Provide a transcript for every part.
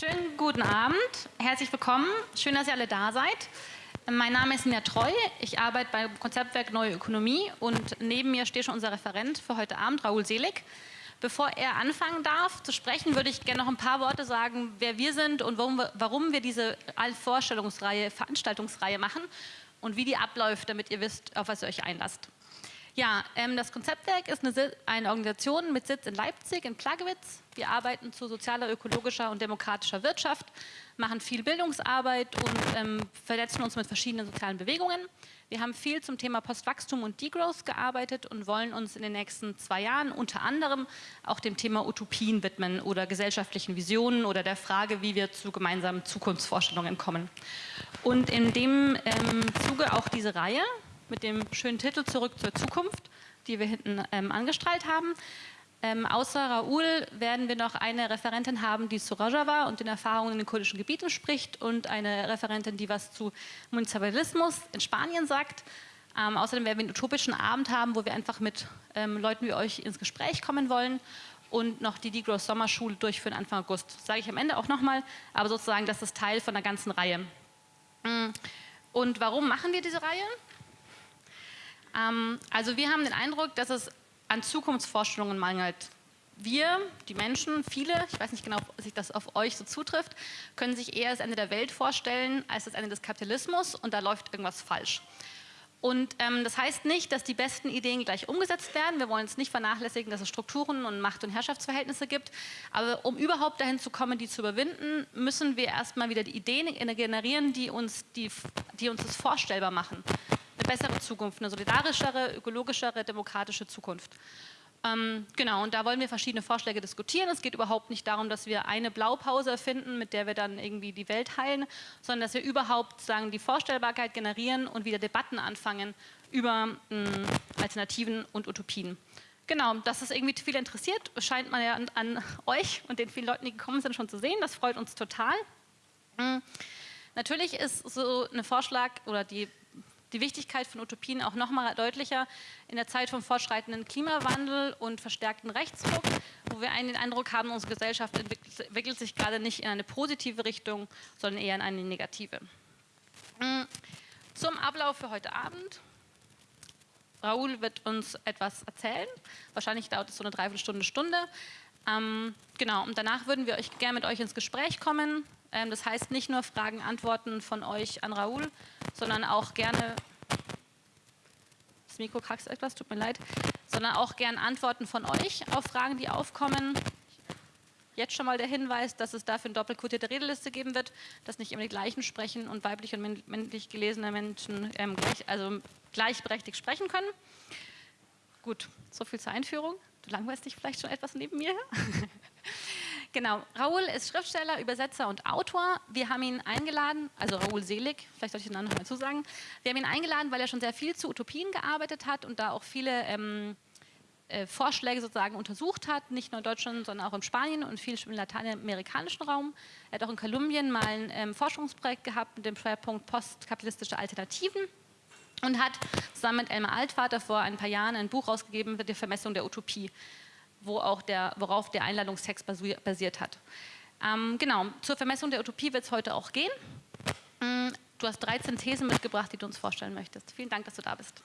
Schönen guten Abend, herzlich willkommen, schön, dass ihr alle da seid. Mein Name ist Nia Treu, ich arbeite beim Konzeptwerk Neue Ökonomie und neben mir steht schon unser Referent für heute Abend, Raoul Selig. Bevor er anfangen darf zu sprechen, würde ich gerne noch ein paar Worte sagen, wer wir sind und warum wir, warum wir diese Vorstellungsreihe, Veranstaltungsreihe machen und wie die abläuft, damit ihr wisst, auf was ihr euch einlasst. Ja, ähm, das Konzeptwerk ist eine, eine, Organisation mit Sitz in Leipzig, in Plagewitz. Wir arbeiten zu sozialer, ökologischer und demokratischer Wirtschaft, machen viel Bildungsarbeit und ähm, vernetzen uns mit verschiedenen sozialen Bewegungen. Wir haben viel zum Thema Postwachstum und Degrowth gearbeitet und wollen uns in den nächsten zwei Jahren unter anderem auch dem Thema Utopien widmen oder gesellschaftlichen Visionen oder der Frage, wie wir zu gemeinsamen Zukunftsvorstellungen kommen. Und in dem ähm, Zuge auch diese Reihe, mit dem schönen Titel Zurück zur Zukunft, die wir hinten ähm, angestrahlt haben. Ähm, außer Raoul werden wir noch eine Referentin haben, die zu Rojava und den Erfahrungen in den kurdischen Gebieten spricht und eine Referentin, die was zu Municipalismus in Spanien sagt. Ähm, außerdem werden wir einen utopischen Abend haben, wo wir einfach mit ähm, Leuten wie euch ins Gespräch kommen wollen und noch die Degrowth Sommerschule durchführen Anfang August. Sage ich am Ende auch nochmal, aber sozusagen das ist Teil von der ganzen Reihe. Mm. Und warum machen wir diese Reihe? Ähm, also wir haben den Eindruck, dass es an Zukunftsvorstellungen mangelt. Wir, die Menschen, viele, ich weiß nicht genau, ob sich das auf euch so zutrifft, können sich eher das Ende der Welt vorstellen als das Ende des Kapitalismus und da läuft irgendwas falsch. Und ähm, das heißt nicht, dass die besten Ideen gleich umgesetzt werden. Wir wollen es nicht vernachlässigen, dass es Strukturen und Macht- und Herrschaftsverhältnisse gibt. Aber um überhaupt dahin zu kommen, die zu überwinden, müssen wir erstmal wieder die Ideen generieren, die uns, die, die uns das vorstellbar machen bessere Zukunft, eine solidarischere, ökologischere, demokratische Zukunft. Ähm, genau, und da wollen wir verschiedene Vorschläge diskutieren. Es geht überhaupt nicht darum, dass wir eine Blaupause erfinden, mit der wir dann irgendwie die Welt heilen, sondern dass wir überhaupt sagen, die Vorstellbarkeit generieren und wieder Debatten anfangen über mh, hm, Alternativen und Utopien. Genau, dass es irgendwie viel interessiert, scheint man ja an, an, euch und den vielen Leuten, die gekommen sind, schon zu sehen. Das freut uns total. Mhm. Natürlich ist so ein Vorschlag oder die die Wichtigkeit von Utopien auch noch mal deutlicher in der Zeit vom fortschreitenden Klimawandel und verstärkten Rechtsdruck, wo wir einen den Eindruck haben, unsere Gesellschaft entwickelt, sich gerade nicht in eine positive Richtung, sondern eher in eine negative. Mm, zum Ablauf für heute Abend. Raoul wird uns etwas erzählen. Wahrscheinlich dauert es so eine Dreiviertelstunde, Stunde. Ähm, genau, und danach würden wir euch gerne mit euch ins Gespräch kommen. Ähm, das heißt nicht nur Fragen, Antworten von euch an Raoul, sondern auch gerne, das Mikro kraxt etwas, tut mir leid, sondern auch gerne Antworten von euch auf Fragen, die aufkommen. Jetzt schon mal der Hinweis, dass es dafür eine doppelkodierte Redeliste geben wird, dass nicht immer die gleichen sprechen und weiblich und männlich gelesene Menschen ähm, gleich, also gleichberechtigt sprechen können. Gut, so viel zur Einführung. Du langweilst dich vielleicht schon etwas neben mir. Genau, Raoul ist Schriftsteller, Übersetzer und Autor. Wir haben ihn eingeladen, also Raoul Selig, vielleicht soll ich den Namen noch mal zusagen. Wir haben ihn eingeladen, weil er schon sehr viel zu Utopien gearbeitet hat und da auch viele ähm, äh, Vorschläge sozusagen untersucht hat, nicht nur in Deutschland, sondern auch in Spanien und viel im lateinamerikanischen Raum. Er hat auch in Kolumbien mal ein ähm, Forschungsprojekt gehabt mit dem Schwerpunkt postkapitalistische Alternativen und hat zusammen mit Elmar Altvater vor ein paar Jahren ein Buch rausgegeben für die Vermessung der Utopie wo auch der, worauf der Einladungstext basiert hat. Ähm, genau, zur Vermessung der Utopie wird es heute auch gehen. Mm, du hast 13 Thesen mitgebracht, die du uns vorstellen möchtest. Vielen Dank, dass du da bist.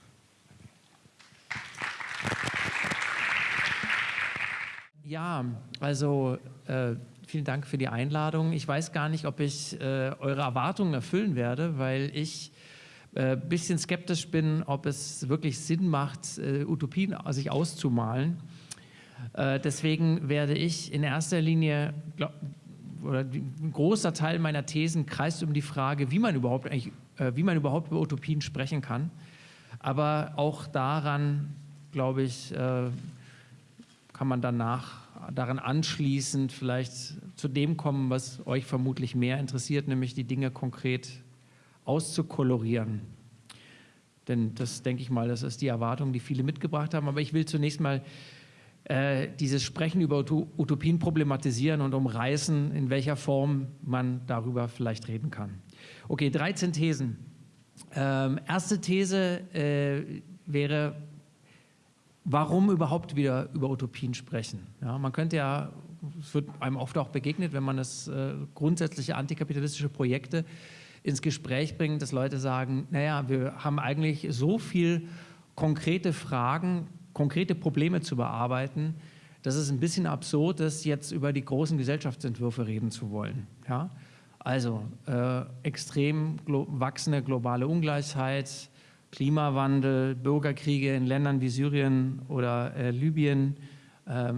Ja, also äh, vielen Dank für die Einladung. Ich weiß gar nicht, ob ich äh, eure Erwartungen erfüllen werde, weil ich ein äh, bisschen skeptisch bin, ob es wirklich Sinn macht, äh, Utopien sich auszumalen. Äh, deswegen werde ich in erster Linie, glaub, oder ein großer Teil meiner Thesen kreist um die Frage, wie man überhaupt, eigentlich, äh, wie man überhaupt über Utopien sprechen kann. Aber auch daran, glaube ich, äh, kann man danach daran anschließend vielleicht zu dem kommen, was euch vermutlich mehr interessiert, nämlich die Dinge konkret auszukolorieren. Denn das denke ich mal, das ist die Erwartung, die viele mitgebracht haben. Aber ich will zunächst mal äh, dieses Sprechen über Utopien problematisieren und umreißen, in welcher Form man darüber vielleicht reden kann. Okay, 13 Thesen. Ähm, erste These äh, wäre, warum überhaupt wieder über Utopien sprechen? Ja, man könnte ja es wird einem oft auch begegnet, wenn man das äh, grundsätzliche antikapitalistische Projekte ins Gespräch bringt, dass Leute sagen, naja, wir haben eigentlich so viel konkrete Fragen, konkrete Probleme zu bearbeiten, dass es ein bisschen absurd ist, jetzt über die großen Gesellschaftsentwürfe reden zu wollen. Ja? Also äh, extrem glo wachsende globale Ungleichheit, Klimawandel, Bürgerkriege in Ländern wie Syrien oder äh, Libyen, äh,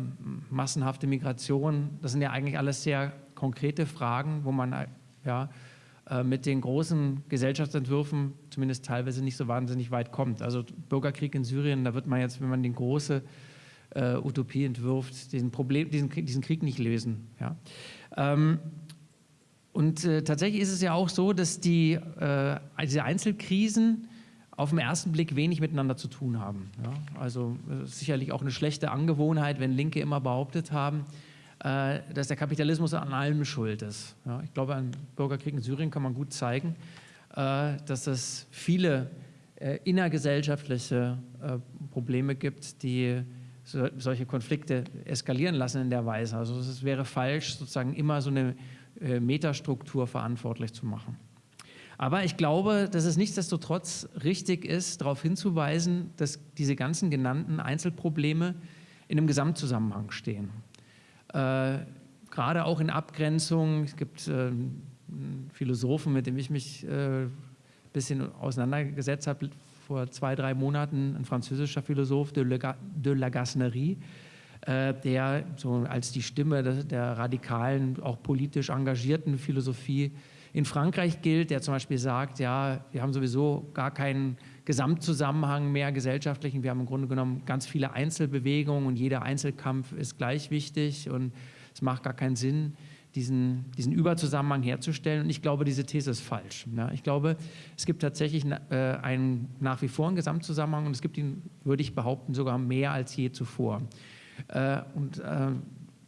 massenhafte Migration, das sind ja eigentlich alles sehr konkrete Fragen, wo man äh, ja, mit den großen Gesellschaftsentwürfen zumindest teilweise nicht so wahnsinnig weit kommt. Also Bürgerkrieg in Syrien, da wird man jetzt, wenn man den große äh, Utopie entwirft, diesen, Problem, diesen, diesen Krieg nicht lösen. Ja? Ähm, und äh, tatsächlich ist es ja auch so, dass die, äh, diese Einzelkrisen auf den ersten Blick wenig miteinander zu tun haben. Ja? Also äh, sicherlich auch eine schlechte Angewohnheit, wenn Linke immer behauptet haben, äh, dass der Kapitalismus an allem schuld ist. Ja? Ich glaube, an Bürgerkrieg in Syrien kann man gut zeigen, äh, dass es viele äh, innergesellschaftliche äh, Probleme gibt, die so, solche Konflikte eskalieren lassen in der Weise. Also es wäre falsch, sozusagen immer so eine äh, Metastruktur verantwortlich zu machen. Aber ich glaube, dass es nichtsdestotrotz richtig ist, darauf hinzuweisen, dass diese ganzen genannten Einzelprobleme in einem Gesamtzusammenhang stehen. Äh, gerade auch in Abgrenzung, es gibt äh, einen Philosophen, mit dem ich mich ein äh, bisschen auseinandergesetzt habe, vor zwei, drei Monaten, ein französischer Philosoph, de, Le, de la Gasnerie, der so als die Stimme der radikalen, auch politisch engagierten Philosophie in Frankreich gilt, der zum Beispiel sagt, ja, wir haben sowieso gar keinen Gesamtzusammenhang mehr gesellschaftlichen, wir haben im Grunde genommen ganz viele Einzelbewegungen und jeder Einzelkampf ist gleich wichtig und es macht gar keinen Sinn, diesen, diesen Überzusammenhang herzustellen. Und ich glaube, diese These ist falsch. Ja, ich glaube, es gibt tatsächlich äh, einen, nach wie vor einen Gesamtzusammenhang und es gibt ihn, würde ich behaupten, sogar mehr als je zuvor. Äh, und äh,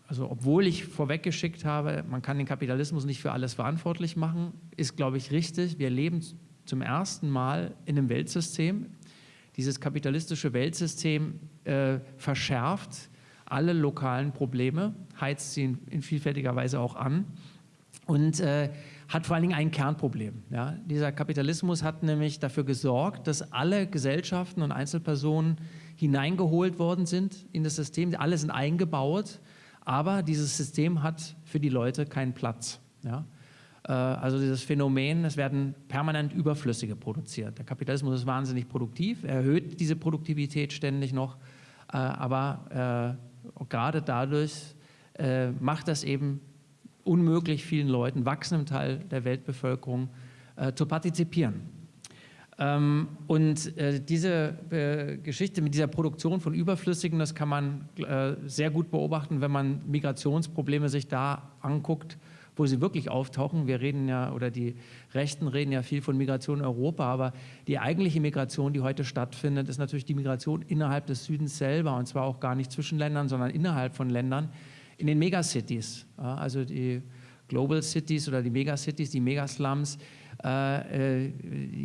also obwohl ich vorweggeschickt habe, man kann den Kapitalismus nicht für alles verantwortlich machen, ist, glaube ich, richtig. Wir leben zum ersten Mal in einem Weltsystem. Dieses kapitalistische Weltsystem äh, verschärft alle lokalen Probleme, heizt sie in, in vielfältiger Weise auch an und äh, hat vor allen Dingen ein Kernproblem. Ja? Dieser Kapitalismus hat nämlich dafür gesorgt, dass alle Gesellschaften und Einzelpersonen hineingeholt worden sind in das System. Alle sind eingebaut aber dieses System hat für die Leute keinen Platz. Ja? Äh, also dieses Phänomen, es werden permanent Überflüssige produziert. Der Kapitalismus ist wahnsinnig produktiv, er erhöht diese Produktivität ständig noch, äh, aber äh, gerade dadurch macht das eben unmöglich vielen Leuten, wachsendem Teil der Weltbevölkerung, zu partizipieren. Ähm, und diese Geschichte mit dieser Produktion von Überflüssigen, das kann man sehr gut beobachten, wenn man Migrationsprobleme sich da anguckt, wo sie wirklich auftauchen. Wir reden ja, oder die Rechten reden ja viel von Migration in Europa, aber die eigentliche Migration, die heute stattfindet, ist natürlich die Migration innerhalb des Südens selber und zwar auch gar nicht zwischen Ländern, sondern innerhalb von Ländern in den Megacities. Ja, also die Global Cities oder die Megacities, die Megaslums, äh, äh,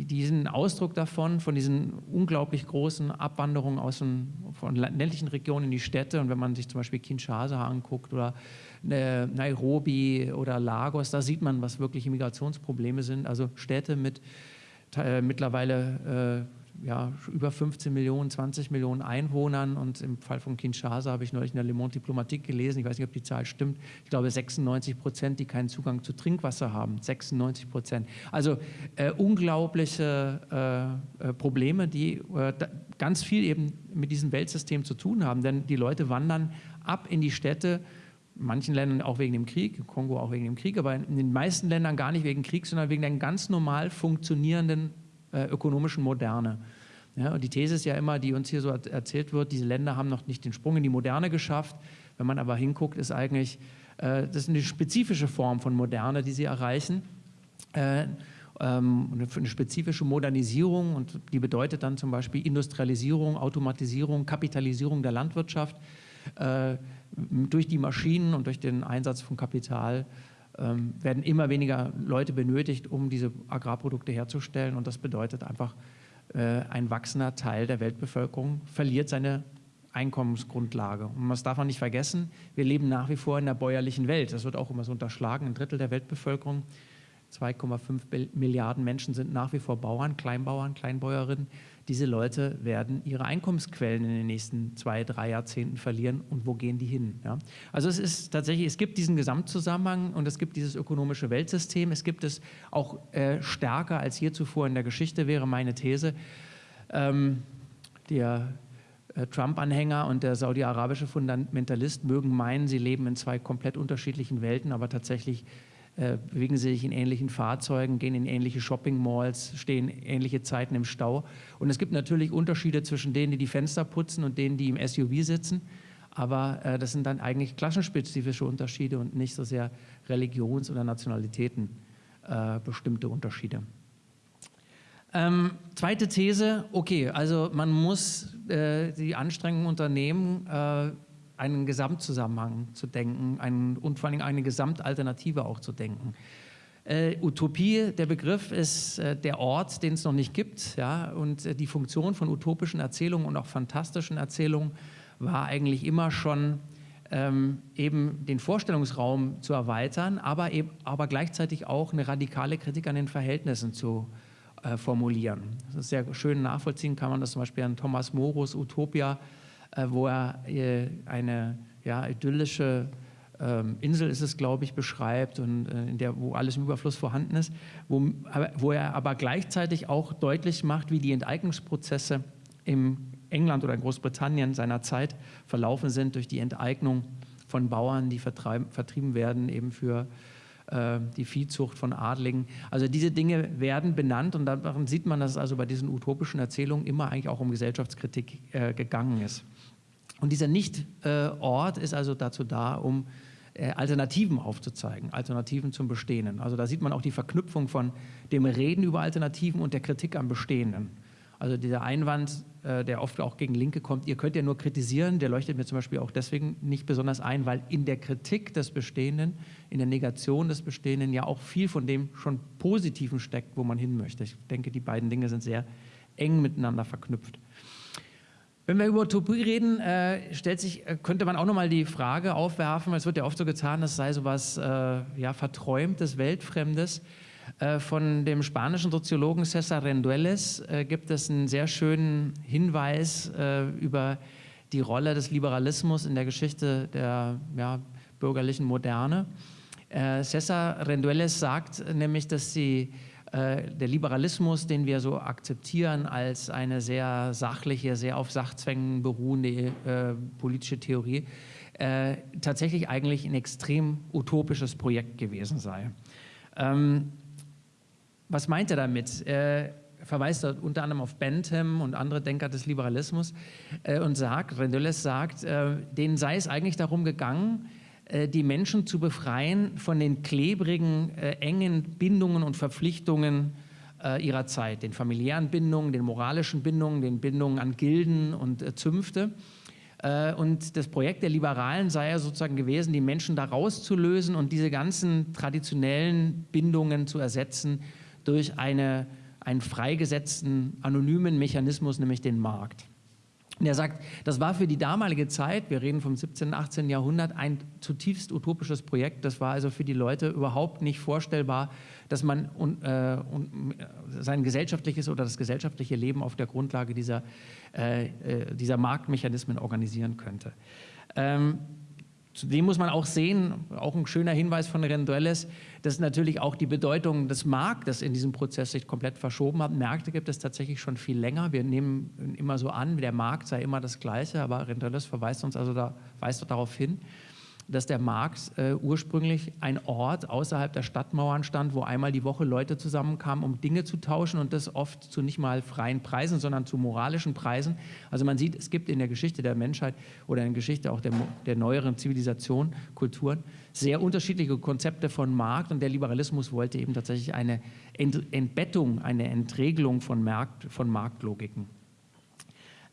diesen Ausdruck davon, von diesen unglaublich großen Abwanderungen aus den, von ländlichen Regionen in die Städte. Und wenn man sich zum Beispiel Kinshasa anguckt oder äh, Nairobi oder Lagos, da sieht man, was wirkliche Migrationsprobleme sind. Also Städte mit äh, mittlerweile äh, ja, über 15 Millionen, 20 Millionen Einwohnern. Und im Fall von Kinshasa habe ich neulich in der Le Monde Diplomatique gelesen, ich weiß nicht, ob die Zahl stimmt, ich glaube 96 Prozent, die keinen Zugang zu Trinkwasser haben, 96 Prozent. Also äh, unglaubliche äh, äh, Probleme, die äh, ganz viel eben mit diesem Weltsystem zu tun haben, denn die Leute wandern ab in die Städte, in manchen Ländern auch wegen dem Krieg, Kongo auch wegen dem Krieg, aber in den meisten Ländern gar nicht wegen Krieg, sondern wegen der ganz normal funktionierenden äh, ökonomischen Moderne. Ja, und die These ist ja immer, die uns hier so erzählt wird, diese Länder haben noch nicht den Sprung in die Moderne geschafft. Wenn man aber hinguckt, ist eigentlich, äh, das ist eine spezifische Form von Moderne, die sie erreichen. Äh, ähm, eine spezifische Modernisierung und die bedeutet dann zum Beispiel Industrialisierung, Automatisierung, Kapitalisierung der Landwirtschaft durch die Maschinen und durch den Einsatz von Kapital ähm, werden immer weniger Leute benötigt, um diese Agrarprodukte herzustellen. Und das bedeutet einfach, äh, ein wachsender Teil der Weltbevölkerung verliert seine Einkommensgrundlage. Und das darf man nicht vergessen, wir leben nach wie vor in der bäuerlichen Welt. Das wird auch immer so unterschlagen. Ein Drittel der Weltbevölkerung, 2,5 Milliarden Menschen sind nach wie vor Bauern, Kleinbauern, Kleinbäuerinnen. Diese Leute werden ihre Einkommensquellen in den nächsten zwei, drei Jahrzehnten verlieren. Und wo gehen die hin? Ja? Also es ist tatsächlich, es gibt diesen Gesamtzusammenhang und es gibt dieses ökonomische Weltsystem. Es gibt es auch äh, stärker als je zuvor in der Geschichte, wäre meine These. Ähm, der äh, Trump-Anhänger und der saudi-arabische Fundamentalist mögen meinen, sie leben in zwei komplett unterschiedlichen Welten, aber tatsächlich äh, bewegen sie sich in ähnlichen Fahrzeugen, gehen in ähnliche Shopping-Malls, stehen ähnliche Zeiten im Stau. Und es gibt natürlich Unterschiede zwischen denen, die die Fenster putzen und denen, die im SUV sitzen. Aber äh, das sind dann eigentlich klassenspezifische Unterschiede und nicht so sehr Religions- oder Nationalitäten äh, bestimmte Unterschiede. Ähm, zweite These, okay, also man muss äh, die Anstrengungen unternehmen, äh, einen Gesamtzusammenhang zu denken einen, und vor allem eine Gesamtalternative auch zu denken. Äh, Utopie, der Begriff ist äh, der Ort, den es noch nicht gibt. Ja? Und äh, die Funktion von utopischen Erzählungen und auch fantastischen Erzählungen war eigentlich immer schon ähm, eben den Vorstellungsraum zu erweitern, aber, eben, aber gleichzeitig auch eine radikale Kritik an den Verhältnissen zu äh, formulieren. Das ist sehr schön nachvollziehen kann man das zum Beispiel an Thomas Morus Utopia, wo er äh, eine ja, idyllische ähm, Insel ist es, glaube ich, beschreibt und äh, in der, wo alles im Überfluss vorhanden ist, wo, wo er aber gleichzeitig auch deutlich macht, wie die Enteignungsprozesse im England oder in Großbritannien seiner Zeit verlaufen sind durch die Enteignung von Bauern, die vertrieben werden eben für äh, die Viehzucht von Adligen. Also diese Dinge werden benannt und daran sieht man, dass es also bei diesen utopischen Erzählungen immer eigentlich auch um Gesellschaftskritik äh, gegangen ist. Und dieser Nicht-Ort ist also dazu da, um äh, Alternativen aufzuzeigen, Alternativen zum Bestehenden. Also da sieht man auch die Verknüpfung von dem Reden über Alternativen und der Kritik am Bestehenden. Also dieser Einwand, äh, der oft auch gegen Linke kommt, ihr könnt ja nur kritisieren, der leuchtet mir zum Beispiel auch deswegen nicht besonders ein, weil in der Kritik des Bestehenden, in der Negation des Bestehenden ja auch viel von dem schon Positiven steckt, wo man hin möchte. Ich denke, die beiden Dinge sind sehr eng miteinander verknüpft. Wenn wir über Utopie reden, äh, stellt sich, äh, könnte man auch nochmal die Frage aufwerfen, es wird ja oft so getan, es sei so etwas äh, ja, Verträumtes, Weltfremdes. Äh, von dem spanischen Soziologen César Rendueles äh, gibt es einen sehr schönen Hinweis äh, über die Rolle des Liberalismus in der Geschichte der ja, bürgerlichen Moderne. César Rendueles sagt nämlich, dass sie der Liberalismus, den wir so akzeptieren als eine sehr sachliche, sehr auf Sachzwängen beruhende äh, politische Theorie, äh, tatsächlich eigentlich ein extrem utopisches Projekt gewesen sei. Ähm, was meint er damit? Er verweist unter anderem auf Bentham und andere Denker des Liberalismus äh, und sagt, Rendueles sagt, äh, denen sei es eigentlich darum gegangen, äh, die Menschen zu befreien von den klebrigen, engen Bindungen und Verpflichtungen ihrer Zeit, den familiären Bindungen, den moralischen Bindungen, den Bindungen an Gilden und Zünfte. Und das Projekt der Liberalen sei ja sozusagen gewesen, die Menschen da rauszulösen und diese ganzen traditionellen Bindungen zu ersetzen durch eine, einen freigesetzten, anonymen Mechanismus, nämlich den Markt. Und er sagt, das war für die damalige Zeit, wir reden vom 17., 18. Jahrhundert, ein zutiefst utopisches Projekt. Das war also für die Leute überhaupt nicht vorstellbar, dass man äh, sein gesellschaftliches oder das gesellschaftliche Leben auf der Grundlage dieser, äh, äh dieser Marktmechanismen organisieren könnte. Ähm, Zudem muss man auch sehen, auch ein schöner Hinweis von Renduelles, dass natürlich auch die Bedeutung des Marktes in diesem Prozess sich komplett verschoben hat. Märkte gibt es tatsächlich schon viel länger. Wir nehmen immer so an, der Markt sei immer das Gleiche, aber Renduelles verweist uns also da, weist darauf hin, dass der Markt äh, ursprünglich ein Ort außerhalb der Stadtmauern stand, wo einmal die Woche Leute zusammenkamen, um Dinge zu tauschen und das oft zu nicht mal freien Preisen, sondern zu moralischen Preisen. Also man sieht, es gibt in der Geschichte der Menschheit oder in der Geschichte auch der, der neueren Zivilisation, Kulturen, sehr unterschiedliche Konzepte von Markt und der Liberalismus wollte eben tatsächlich eine Ent Entbettung, eine Entregelung von, Markt, von Marktlogiken.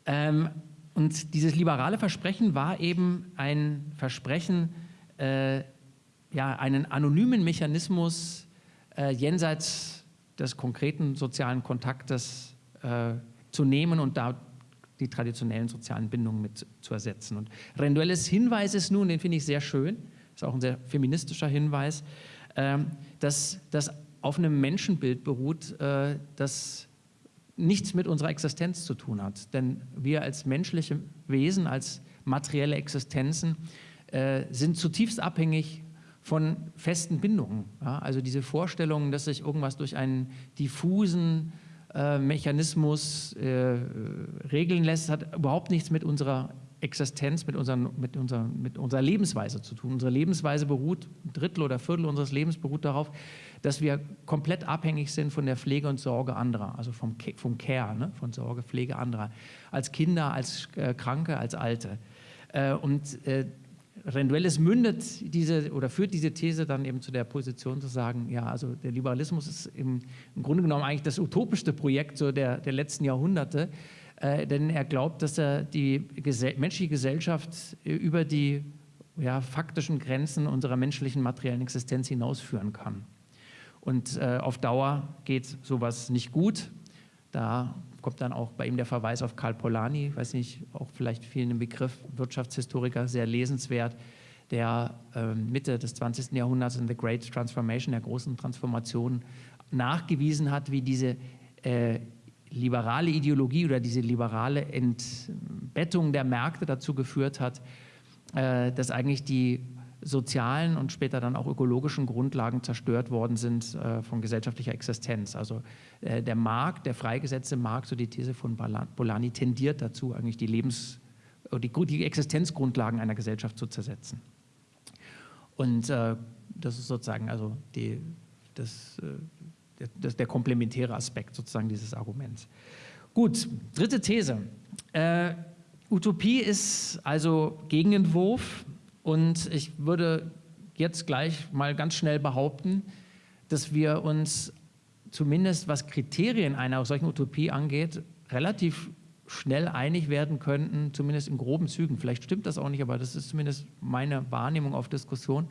Ähm, und dieses liberale Versprechen war eben ein Versprechen, äh, ja, einen anonymen Mechanismus äh, jenseits des konkreten sozialen Kontaktes äh, zu nehmen und da die traditionellen sozialen Bindungen mit zu ersetzen. Und Renduelles Hinweis ist nun, den finde ich sehr schön, ist auch ein sehr feministischer Hinweis, ähm, dass das auf einem Menschenbild beruht, äh, das nichts mit unserer Existenz zu tun hat. Denn wir als menschliche Wesen, als materielle Existenzen äh, sind zutiefst abhängig von festen Bindungen. Also diese Vorstellung, dass sich irgendwas durch einen diffusen äh, Mechanismus regeln lässt, hat überhaupt nichts mit unserer Existenz, mit, unseren, mit, unserer, mit unserer Lebensweise zu tun. Unsere Lebensweise beruht, ein Drittel oder Viertel unseres Lebens beruht darauf, dass wir komplett abhängig sind von der Pflege und Sorge anderer, also vom, vom Care, ne? von Sorge, Pflege anderer, als Kinder, als äh, Kranke, als Alte. Äh, und äh, Renduelles mündet diese oder führt diese These dann eben zu der Position zu sagen, ja, also der Liberalismus ist im, im Grunde genommen eigentlich das utopischste Projekt so der, der letzten Jahrhunderte, äh, denn er glaubt, dass er die gesell menschliche Gesellschaft über die ja, faktischen Grenzen unserer menschlichen materiellen Existenz hinausführen kann. Und äh, auf Dauer geht sowas nicht gut. Da kommt dann auch bei ihm der Verweis auf Karl Polanyi, weiß nicht, auch vielleicht vielen im Begriff Wirtschaftshistoriker, sehr lesenswert, der äh, Mitte des 20. Jahrhunderts in The Great Transformation, der großen Transformation, nachgewiesen hat, wie diese äh, liberale Ideologie oder diese liberale Entbettung der Märkte dazu geführt hat, äh, dass eigentlich die sozialen und später dann auch ökologischen Grundlagen zerstört worden sind äh, von gesellschaftlicher Existenz. Also äh, der Markt, der freigesetzte Markt, so die These von Bolani, tendiert dazu, eigentlich die Lebens- die, die Existenzgrundlagen einer Gesellschaft zu zersetzen. Und äh, das ist sozusagen also die, das, äh, der, der komplementäre Aspekt sozusagen dieses Arguments. Gut, dritte These. Äh, Utopie ist also Gegenentwurf und ich würde jetzt gleich mal ganz schnell behaupten, dass wir uns zumindest was Kriterien einer solchen Utopie angeht, relativ schnell einig werden könnten, zumindest in groben Zügen. Vielleicht stimmt das auch nicht, aber das ist zumindest meine Wahrnehmung auf Diskussion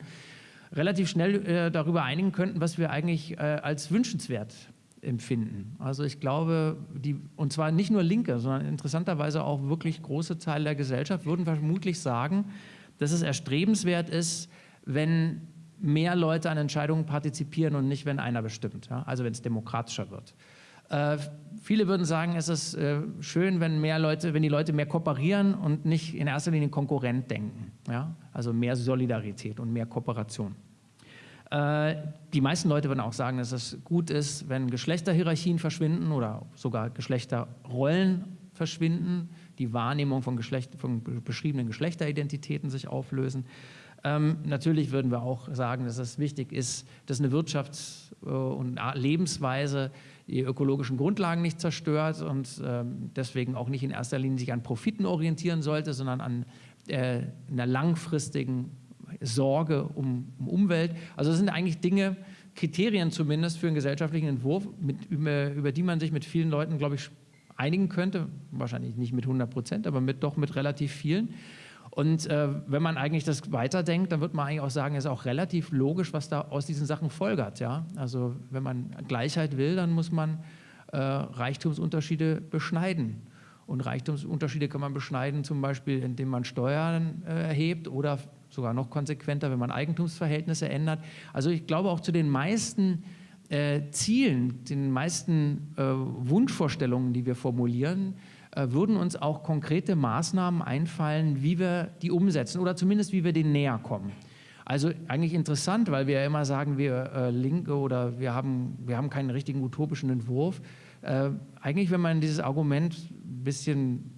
relativ schnell äh, darüber einigen könnten, was wir eigentlich äh, als wünschenswert empfinden. Also ich glaube, die, und zwar nicht nur Linke, sondern interessanterweise auch wirklich große Teile der Gesellschaft würden vermutlich sagen, dass es erstrebenswert ist, wenn mehr Leute an Entscheidungen partizipieren und nicht, wenn einer bestimmt, ja? also wenn es demokratischer wird. Äh, viele würden sagen, es ist äh, schön, wenn mehr Leute, wenn die Leute mehr kooperieren und nicht in erster Linie Konkurrent denken. Ja? Also mehr Solidarität und mehr Kooperation. Äh, die meisten Leute würden auch sagen, dass es gut ist, wenn Geschlechterhierarchien verschwinden oder sogar Geschlechterrollen verschwinden, die Wahrnehmung von, Geschlecht, von beschriebenen Geschlechteridentitäten sich auflösen. Ähm, natürlich würden wir auch sagen, dass es wichtig ist, dass eine Wirtschafts- und Lebensweise die ökologischen Grundlagen nicht zerstört und ähm, deswegen auch nicht in erster Linie sich an Profiten orientieren sollte, sondern an äh, einer langfristigen Sorge um, um, Umwelt. Also das sind eigentlich Dinge, Kriterien zumindest für einen gesellschaftlichen Entwurf, mit, über, über die man sich mit vielen Leuten, glaube ich, einigen könnte. Wahrscheinlich nicht mit 100 Prozent, aber mit, doch mit relativ vielen. Und äh, wenn man eigentlich das weiterdenkt, dann wird man eigentlich auch sagen, es ist auch relativ logisch, was da aus diesen Sachen folgert. Ja? Also wenn man Gleichheit will, dann muss man äh, Reichtumsunterschiede beschneiden. Und Reichtumsunterschiede kann man beschneiden, zum Beispiel, indem man Steuern äh, erhebt oder sogar noch konsequenter, wenn man Eigentumsverhältnisse ändert. Also ich glaube auch zu den meisten äh, Zielen, den meisten äh, Wunschvorstellungen, die wir formulieren, äh, würden uns auch konkrete Maßnahmen einfallen, wie wir die umsetzen oder zumindest wie wir denen näher kommen. Also eigentlich interessant, weil wir ja immer sagen, wir äh, Linke oder wir haben, wir haben keinen richtigen utopischen Entwurf. Äh, eigentlich, wenn man dieses Argument ein bisschen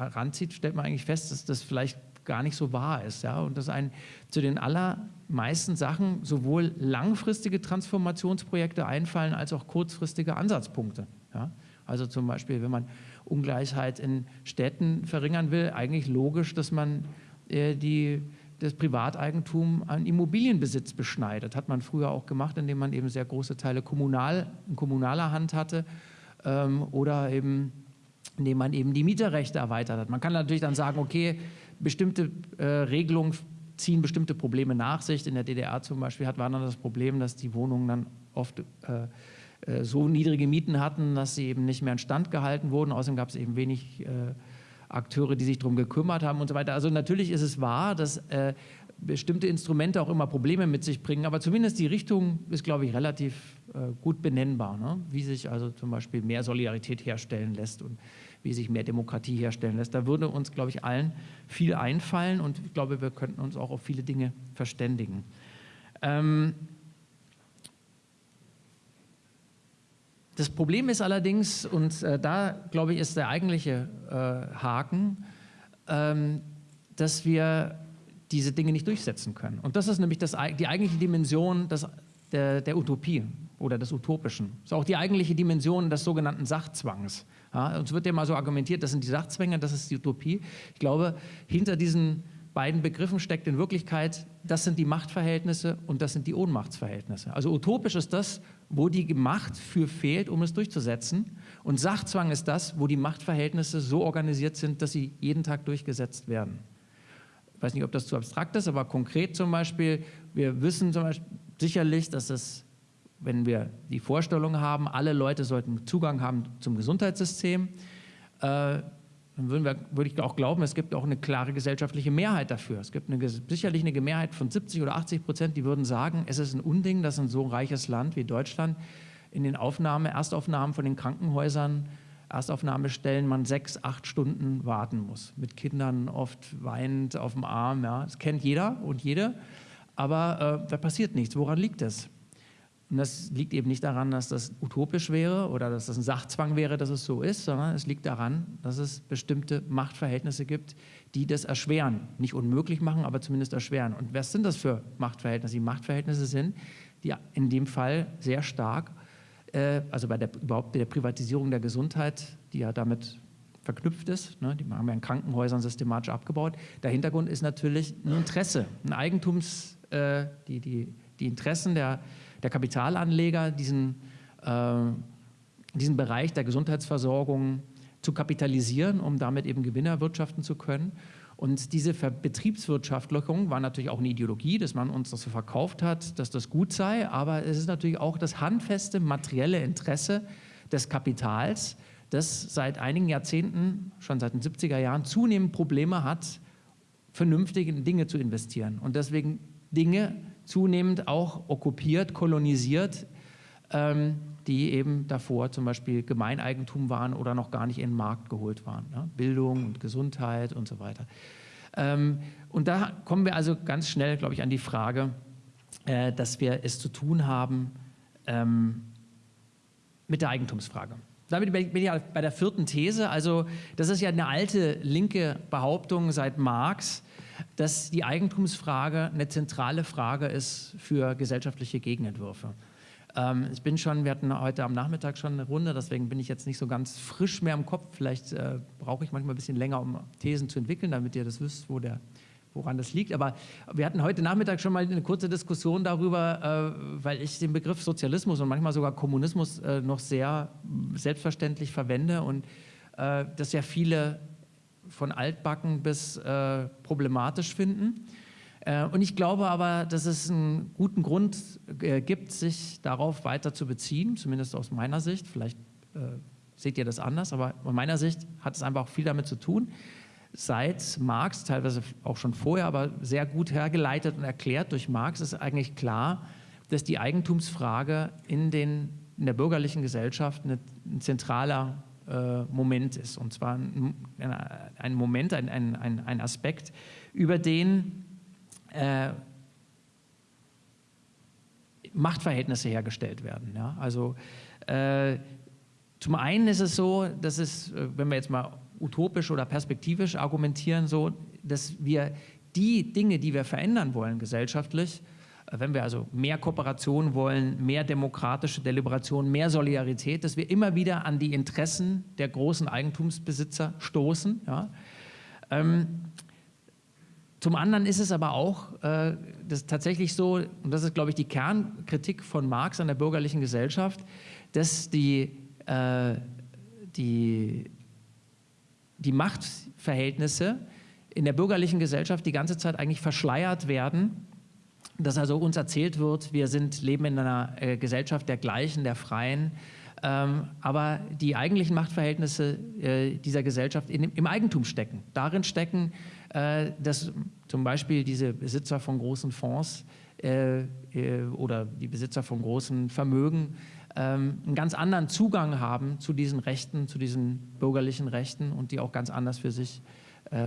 heranzieht, stellt man eigentlich fest, dass das vielleicht gar nicht so wahr ist. Ja? Und dass ein, zu den allermeisten Sachen sowohl langfristige Transformationsprojekte einfallen, als auch kurzfristige Ansatzpunkte. Ja? Also zum Beispiel, wenn man Ungleichheit in Städten verringern will, eigentlich logisch, dass man äh, die, das Privateigentum an Immobilienbesitz beschneidet. Hat man früher auch gemacht, indem man eben sehr große Teile kommunal, in kommunaler Hand hatte ähm, oder eben indem man eben die Mieterrechte erweitert hat. Man kann natürlich dann sagen, okay, bestimmte äh, Regelungen ziehen bestimmte Probleme nach sich. In der DDR zum Beispiel hat, war dann das Problem, dass die Wohnungen dann oft äh, äh, so niedrige Mieten hatten, dass sie eben nicht mehr in Stand gehalten wurden. Außerdem gab es eben wenig, äh, Akteure, die sich darum gekümmert haben und so weiter. Also natürlich ist es wahr, dass äh, bestimmte Instrumente auch immer Probleme mit sich bringen, aber zumindest die Richtung ist, glaube ich, relativ äh, gut benennbar, ne? wie sich also zum Beispiel mehr Solidarität herstellen lässt und wie sich mehr Demokratie herstellen lässt. Da würde uns, glaube ich, allen viel einfallen und ich glaube, wir könnten uns auch auf viele Dinge verständigen. Ähm das Problem ist allerdings, und äh, da, glaube ich, ist der eigentliche äh, Haken, ähm, dass wir diese Dinge nicht durchsetzen können. Und das ist nämlich das, die eigentliche Dimension des, der, der, Utopie oder des Utopischen. Das ist auch die eigentliche Dimension des sogenannten Sachzwangs. Ja, uns wird ja mal so argumentiert, das sind die Sachzwänge, das ist die Utopie. Ich glaube, hinter diesen beiden Begriffen steckt in Wirklichkeit, das sind die Machtverhältnisse und das sind die Ohnmachtsverhältnisse. Also utopisch ist das, wo die Macht für fehlt, um es durchzusetzen. Und Sachzwang ist das, wo die Machtverhältnisse so organisiert sind, dass sie jeden Tag durchgesetzt werden ich weiß nicht, ob das zu abstrakt ist, aber konkret zum Beispiel, wir wissen zum Beispiel sicherlich, dass es, wenn wir die Vorstellung haben, alle Leute sollten Zugang haben zum Gesundheitssystem, äh, dann würden wir, würde ich auch glauben, es gibt auch eine klare gesellschaftliche Mehrheit dafür. Es gibt eine, sicherlich eine Mehrheit von 70 oder 80 Prozent, die würden sagen, es ist ein Unding, dass ein so reiches Land wie Deutschland in den Aufnahme, Erstaufnahmen von den Krankenhäusern Erstaufnahmestellen man sechs, acht Stunden warten muss. Mit Kindern oft weinend auf dem Arm. Ja. Das kennt jeder und jede. Aber äh, da passiert nichts. Woran liegt das? Und das liegt eben nicht daran, dass das utopisch wäre oder dass das ein Sachzwang wäre, dass es so ist, sondern es liegt daran, dass es bestimmte Machtverhältnisse gibt, die das erschweren. Nicht unmöglich machen, aber zumindest erschweren. Und was sind das für Machtverhältnisse? Die Machtverhältnisse sind, die in dem Fall sehr stark äh, also bei der, überhaupt der Privatisierung der Gesundheit, die ja damit verknüpft ist. Ne? Die haben ja in Krankenhäusern systematisch abgebaut. Der Hintergrund ist natürlich ein Interesse, ein Eigentums, äh, die, die, die Interessen der, der Kapitalanleger, diesen, äh, diesen Bereich der Gesundheitsversorgung zu kapitalisieren, um damit eben Gewinne erwirtschaften zu können. Und diese Betriebswirtschaftlichung war natürlich auch eine Ideologie, dass man uns das so verkauft hat, dass das gut sei, aber es ist natürlich auch das handfeste materielle Interesse des Kapitals, das seit einigen Jahrzehnten, schon seit den 70er Jahren, zunehmend Probleme hat, vernünftig in Dinge zu investieren. Und deswegen Dinge zunehmend auch okkupiert, kolonisiert, ähm, die eben davor zum Beispiel Gemeineigentum waren oder noch gar nicht in den Markt geholt waren. Ja? Bildung und Gesundheit und so weiter. Ähm, und da kommen wir also ganz schnell, glaube ich, an die Frage, äh, dass wir es zu tun haben ähm, mit der Eigentumsfrage. Damit bin ich bei der vierten These. Also das ist ja eine alte linke Behauptung seit Marx, dass die Eigentumsfrage eine zentrale Frage ist für gesellschaftliche Gegenentwürfe. Ähm, ich bin schon, wir hatten heute am Nachmittag schon eine Runde, deswegen bin ich jetzt nicht so ganz frisch mehr im Kopf. Vielleicht äh, brauche ich manchmal ein bisschen länger, um Thesen zu entwickeln, damit ihr das wisst, wo der, woran das liegt. Aber wir hatten heute Nachmittag schon mal eine kurze Diskussion darüber, äh, weil ich den Begriff Sozialismus und manchmal sogar Kommunismus äh, noch sehr selbstverständlich verwende und äh, das ja viele von altbacken bis äh, problematisch finden. Äh, und ich glaube aber, dass es einen guten Grund äh, gibt, sich darauf weiter zu beziehen, zumindest aus meiner Sicht. Vielleicht äh, seht ihr das anders, aber aus meiner Sicht hat es einfach auch viel damit zu tun. Seit Marx, teilweise auch schon vorher, aber sehr gut hergeleitet und erklärt durch Marx, ist eigentlich klar, dass die Eigentumsfrage in, den, in der bürgerlichen Gesellschaft eine, ein zentraler äh, Moment ist. Und zwar ein, ein Moment, ein, ein, ein Aspekt, über den äh, Machtverhältnisse hergestellt werden. Ja? Also äh, zum einen ist es so, dass es, äh, wenn wir jetzt mal utopisch oder perspektivisch argumentieren, so, dass wir die Dinge, die wir verändern wollen gesellschaftlich, äh, wenn wir also mehr Kooperation wollen, mehr demokratische Deliberation, mehr Solidarität, dass wir immer wieder an die Interessen der großen Eigentumsbesitzer stoßen. Ja? Ähm, zum anderen ist es aber auch äh, das tatsächlich so, und das ist, glaube ich, die Kernkritik von Marx an der bürgerlichen Gesellschaft, dass die, äh, die, die Machtverhältnisse in der bürgerlichen Gesellschaft die ganze Zeit eigentlich verschleiert werden, dass also uns erzählt wird, wir sind, leben in einer äh, Gesellschaft der Gleichen, der Freien, aber die eigentlichen Machtverhältnisse äh, dieser Gesellschaft im Eigentum stecken. Darin stecken, äh, dass zum Beispiel diese Besitzer von großen Fonds äh, oder die Besitzer von großen Vermögen ähm, einen ganz anderen Zugang haben zu diesen Rechten, zu diesen bürgerlichen Rechten und die auch ganz anders für sich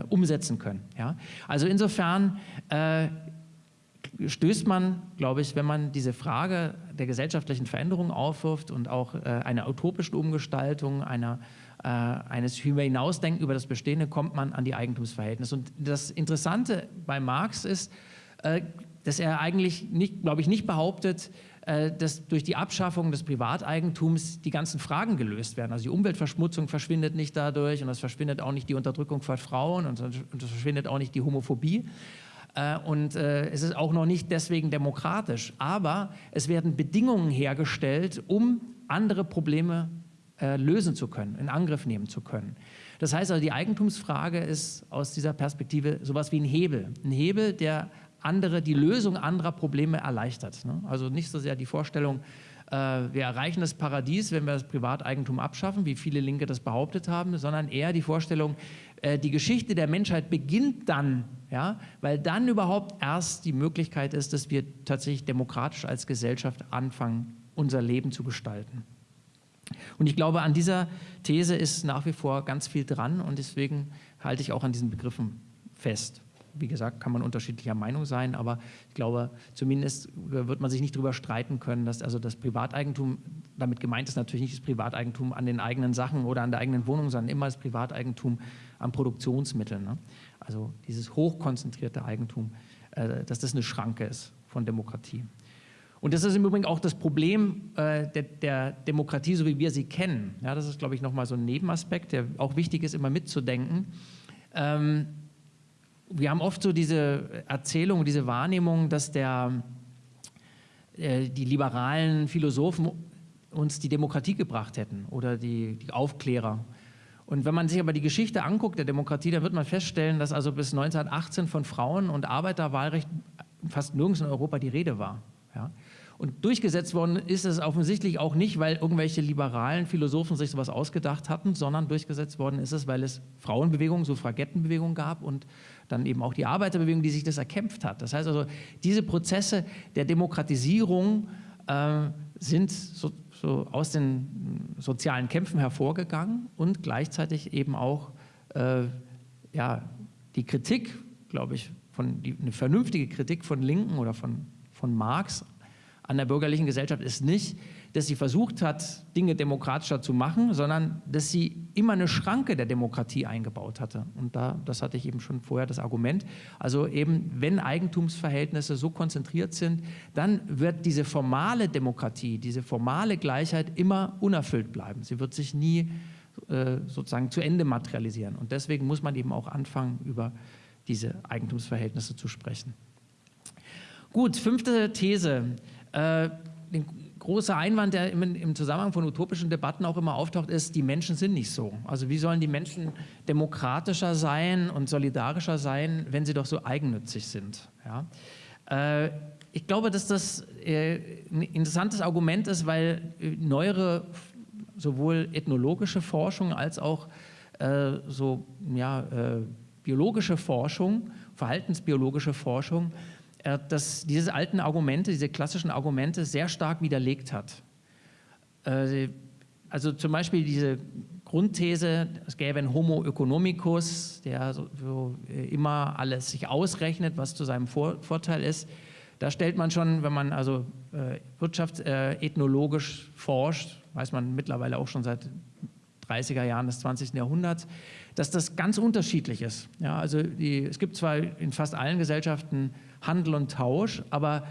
umsetzen können. Ja? Also insofern stößt man, glaube ich, wenn man diese Frage der gesellschaftlichen Veränderung aufwirft und auch äh, einer utopischen Umgestaltung, einer, äh, eines Hinausdenken über das Bestehende, kommt man an die Eigentumsverhältnisse. Und das Interessante bei Marx ist, äh, dass er eigentlich, glaube ich, nicht behauptet, äh, dass durch die Abschaffung des Privateigentums die ganzen Fragen gelöst werden. Also die Umweltverschmutzung verschwindet nicht dadurch und es verschwindet auch nicht die Unterdrückung von Frauen und es verschwindet auch nicht die Homophobie. Äh, und äh, es ist auch noch nicht deswegen demokratisch. Aber es werden Bedingungen hergestellt, um andere Probleme äh, lösen zu können, in Angriff nehmen zu können. Das heißt also, die Eigentumsfrage ist aus dieser Perspektive sowas wie ein Hebel. Ein Hebel, der andere, die Lösung anderer Probleme erleichtert. Ne? Also nicht so sehr die Vorstellung, wir erreichen das Paradies, wenn wir das Privateigentum abschaffen, wie viele Linke das behauptet haben, sondern eher die Vorstellung, die Geschichte der Menschheit beginnt dann ja, weil dann überhaupt erst die Möglichkeit ist, dass wir tatsächlich demokratisch als Gesellschaft anfangen, unser Leben zu gestalten. Und ich glaube, an dieser These ist nach wie vor ganz viel dran und deswegen halte ich auch an diesen Begriffen fest. Wie gesagt, kann man unterschiedlicher Meinung sein, aber ich glaube, zumindest wird man sich nicht darüber streiten können, dass also das Privateigentum, damit gemeint ist natürlich nicht das Privateigentum an den eigenen Sachen oder an der eigenen Wohnung, sondern immer das Privateigentum an Produktionsmitteln. Ne? also dieses hochkonzentrierte Eigentum, äh, dass das eine Schranke ist von Demokratie. Und das ist im Übrigen auch das Problem äh, der, der, Demokratie, so wie wir sie kennen. Ja, das ist, glaube ich, nochmal so ein Nebenaspekt, der auch wichtig ist, immer mitzudenken. Ähm, wir haben oft so diese Erzählung, diese Wahrnehmung, dass der, äh, die liberalen Philosophen uns die Demokratie gebracht hätten oder die, die Aufklärer. Und wenn man sich aber die Geschichte anguckt der Demokratie, dann wird man feststellen, dass also bis 1918 von Frauen- und Arbeiterwahlrecht fast nirgends in Europa die Rede war. Ja? Und durchgesetzt worden ist es offensichtlich auch nicht, weil irgendwelche liberalen Philosophen sich sowas ausgedacht hatten, sondern durchgesetzt worden ist es, weil es Frauenbewegungen, Suffragettenbewegungen gab und dann eben auch die Arbeiterbewegung, die sich das erkämpft hat. Das heißt also, diese Prozesse der Demokratisierung äh, sind so, so aus den sozialen Kämpfen hervorgegangen und gleichzeitig eben auch äh, ja, die Kritik, glaube ich, von, die, eine vernünftige Kritik von Linken oder von, von Marx an der bürgerlichen Gesellschaft ist nicht, dass sie versucht hat, Dinge demokratischer zu machen, sondern dass sie immer eine Schranke der Demokratie eingebaut hatte. Und da, das hatte ich eben schon vorher das Argument. Also eben, wenn Eigentumsverhältnisse so konzentriert sind, dann wird diese formale Demokratie, diese formale Gleichheit immer unerfüllt bleiben. Sie wird sich nie äh, sozusagen zu Ende materialisieren. Und deswegen muss man eben auch anfangen, über diese Eigentumsverhältnisse zu sprechen. Gut, fünfte These. Äh, den große Einwand, der im, im, Zusammenhang von utopischen Debatten auch immer auftaucht, ist, die Menschen sind nicht so. Also wie sollen die Menschen demokratischer sein und solidarischer sein, wenn sie doch so eigennützig sind? Ja? Äh, ich glaube, dass das äh, ein interessantes Argument ist, weil äh, neuere, sowohl ethnologische Forschung als auch äh, so, ja, äh, biologische Forschung, verhaltensbiologische Forschung, äh, dass diese alten Argumente, diese klassischen Argumente sehr stark widerlegt hat. Äh, also zum Beispiel diese Grundthese, es gäbe einen Homo economicus, der so, äh, immer alles sich ausrechnet, was zu seinem Vor Vorteil ist. Da stellt man schon, wenn man also äh, wirtschaftsethnologisch forscht, weiß man mittlerweile auch schon seit 30er Jahren des 20. Jahrhunderts, dass das ganz unterschiedlich ist. Ja, also die, es gibt zwar in fast allen Gesellschaften Handel und Tausch, aber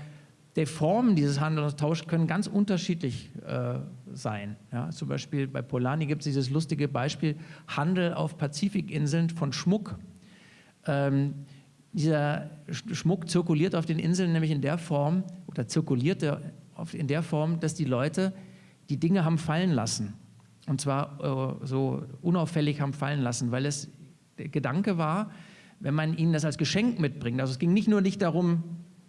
die Formen dieses Handels und Tausch können ganz unterschiedlich äh, sein. Ja, zum Beispiel bei Polanyi gibt es dieses lustige Beispiel Handel auf Pazifikinseln von Schmuck. Ähm, dieser Schmuck zirkuliert auf den Inseln nämlich in der Form, oder zirkulierte in der Form, dass die Leute die Dinge haben fallen lassen. Und zwar äh, so unauffällig haben fallen lassen, weil es der Gedanke war, wenn man ihnen das als Geschenk mitbringt, also es ging nicht nur nicht darum,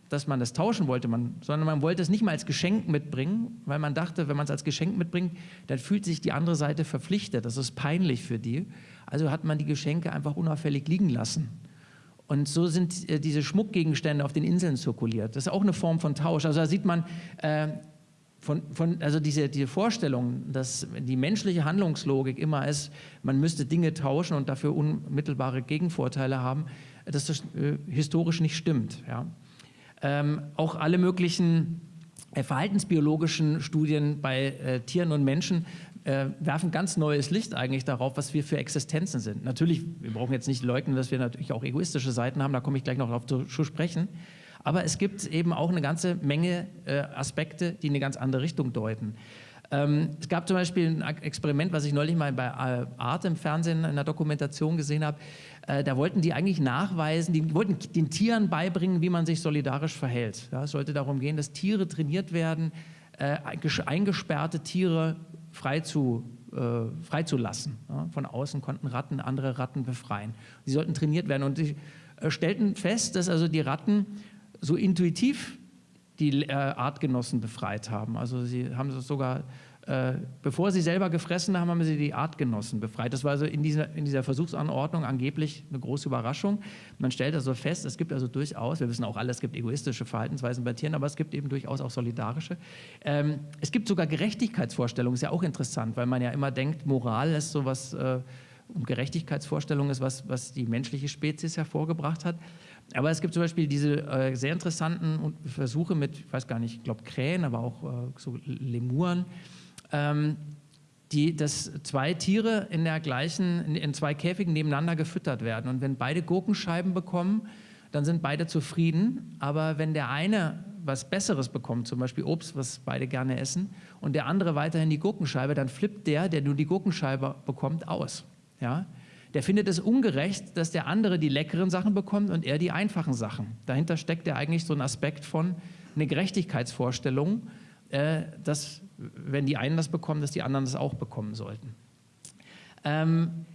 dass man das tauschen wollte, man, sondern man wollte es nicht mal als Geschenk mitbringen, weil man dachte, wenn man es als Geschenk mitbringt, dann fühlt sich die andere Seite verpflichtet. Das ist peinlich für die. Also hat man die Geschenke einfach unauffällig liegen lassen. Und so sind äh, diese Schmuckgegenstände auf den Inseln zirkuliert. Das ist auch eine Form von Tausch. Also da sieht man, äh, von, von, also diese, diese Vorstellung, dass die menschliche Handlungslogik immer ist, man müsste Dinge tauschen und dafür unmittelbare Gegenvorteile haben, dass das äh, historisch nicht stimmt. Ja. Ähm, auch alle möglichen äh, verhaltensbiologischen Studien bei äh, Tieren und Menschen äh, werfen ganz neues Licht eigentlich darauf, was wir für Existenzen sind. Natürlich, wir brauchen jetzt nicht leugnen, dass wir natürlich auch egoistische Seiten haben, da komme ich gleich noch darauf zu, zu sprechen. Aber es gibt eben auch eine ganze Menge äh, Aspekte, die in eine ganz andere Richtung deuten. Ähm, es gab zum Beispiel ein Experiment, was ich neulich mal bei äh, Art im Fernsehen in einer Dokumentation gesehen habe. Äh, da wollten die eigentlich nachweisen, die wollten den Tieren beibringen, wie man sich solidarisch verhält. Ja, es sollte darum gehen, dass Tiere trainiert werden, äh, eingesperrte Tiere frei zu äh, freizulassen. Von außen konnten Ratten andere Ratten befreien. Sie sollten trainiert werden und sie äh, stellten fest, dass also die Ratten so intuitiv die äh, Artgenossen befreit haben. Also sie haben sogar, äh, bevor sie selber gefressen haben, haben sie die Artgenossen befreit. Das war also in dieser, in dieser Versuchsanordnung angeblich eine große Überraschung. Man stellt also fest, es gibt also durchaus, wir wissen auch alle, es gibt egoistische Verhaltensweisen bei Tieren, aber es gibt eben durchaus auch solidarische. Ähm, es gibt sogar Gerechtigkeitsvorstellungen, ist ja auch interessant, weil man ja immer denkt, Moral ist sowas, äh, und Gerechtigkeitsvorstellung ist was, was die menschliche Spezies hervorgebracht hat. Aber es gibt zum Beispiel diese äh, sehr interessanten Versuche mit, ich weiß gar nicht, ich glaube Krähen, aber auch äh, so Lemuren, ähm, die, dass zwei Tiere in der gleichen, in, in, zwei Käfigen nebeneinander gefüttert werden. Und wenn beide Gurkenscheiben bekommen, dann sind beide zufrieden. Aber wenn der eine was Besseres bekommt, zum Beispiel Obst, was beide gerne essen, und der andere weiterhin die Gurkenscheibe, dann flippt der, der nur die Gurkenscheibe bekommt, aus. Ja? Der findet es ungerecht, dass der andere die leckeren Sachen bekommt und er die einfachen Sachen. Dahinter steckt ja eigentlich so ein Aspekt von eine Gerechtigkeitsvorstellung, äh, dass wenn die einen das bekommen, dass die anderen das auch bekommen sollten. Ähm,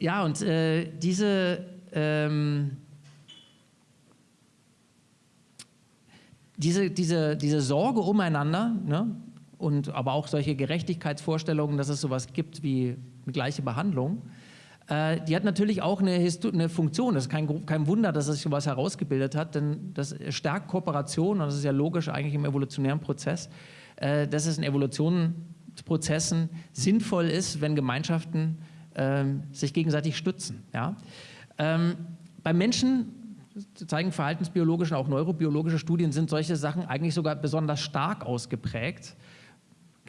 ja, und äh, diese, ähm, diese, diese, diese Sorge umeinander ne, und aber auch solche Gerechtigkeitsvorstellungen, dass es sowas gibt wie gleiche Behandlung, äh, die hat natürlich auch eine, eine Funktion. Das ist kein, kein, Wunder, dass sich sowas herausgebildet hat, denn das stärkt Kooperation und das ist ja logisch eigentlich im evolutionären Prozess, äh, dass es in Evolutionsprozessen sinnvoll ist, wenn Gemeinschaften ähm, sich gegenseitig stützen. Ja? Ähm, beim Menschen zeigen verhaltensbiologische und auch neurobiologische Studien, sind solche Sachen eigentlich sogar besonders stark ausgeprägt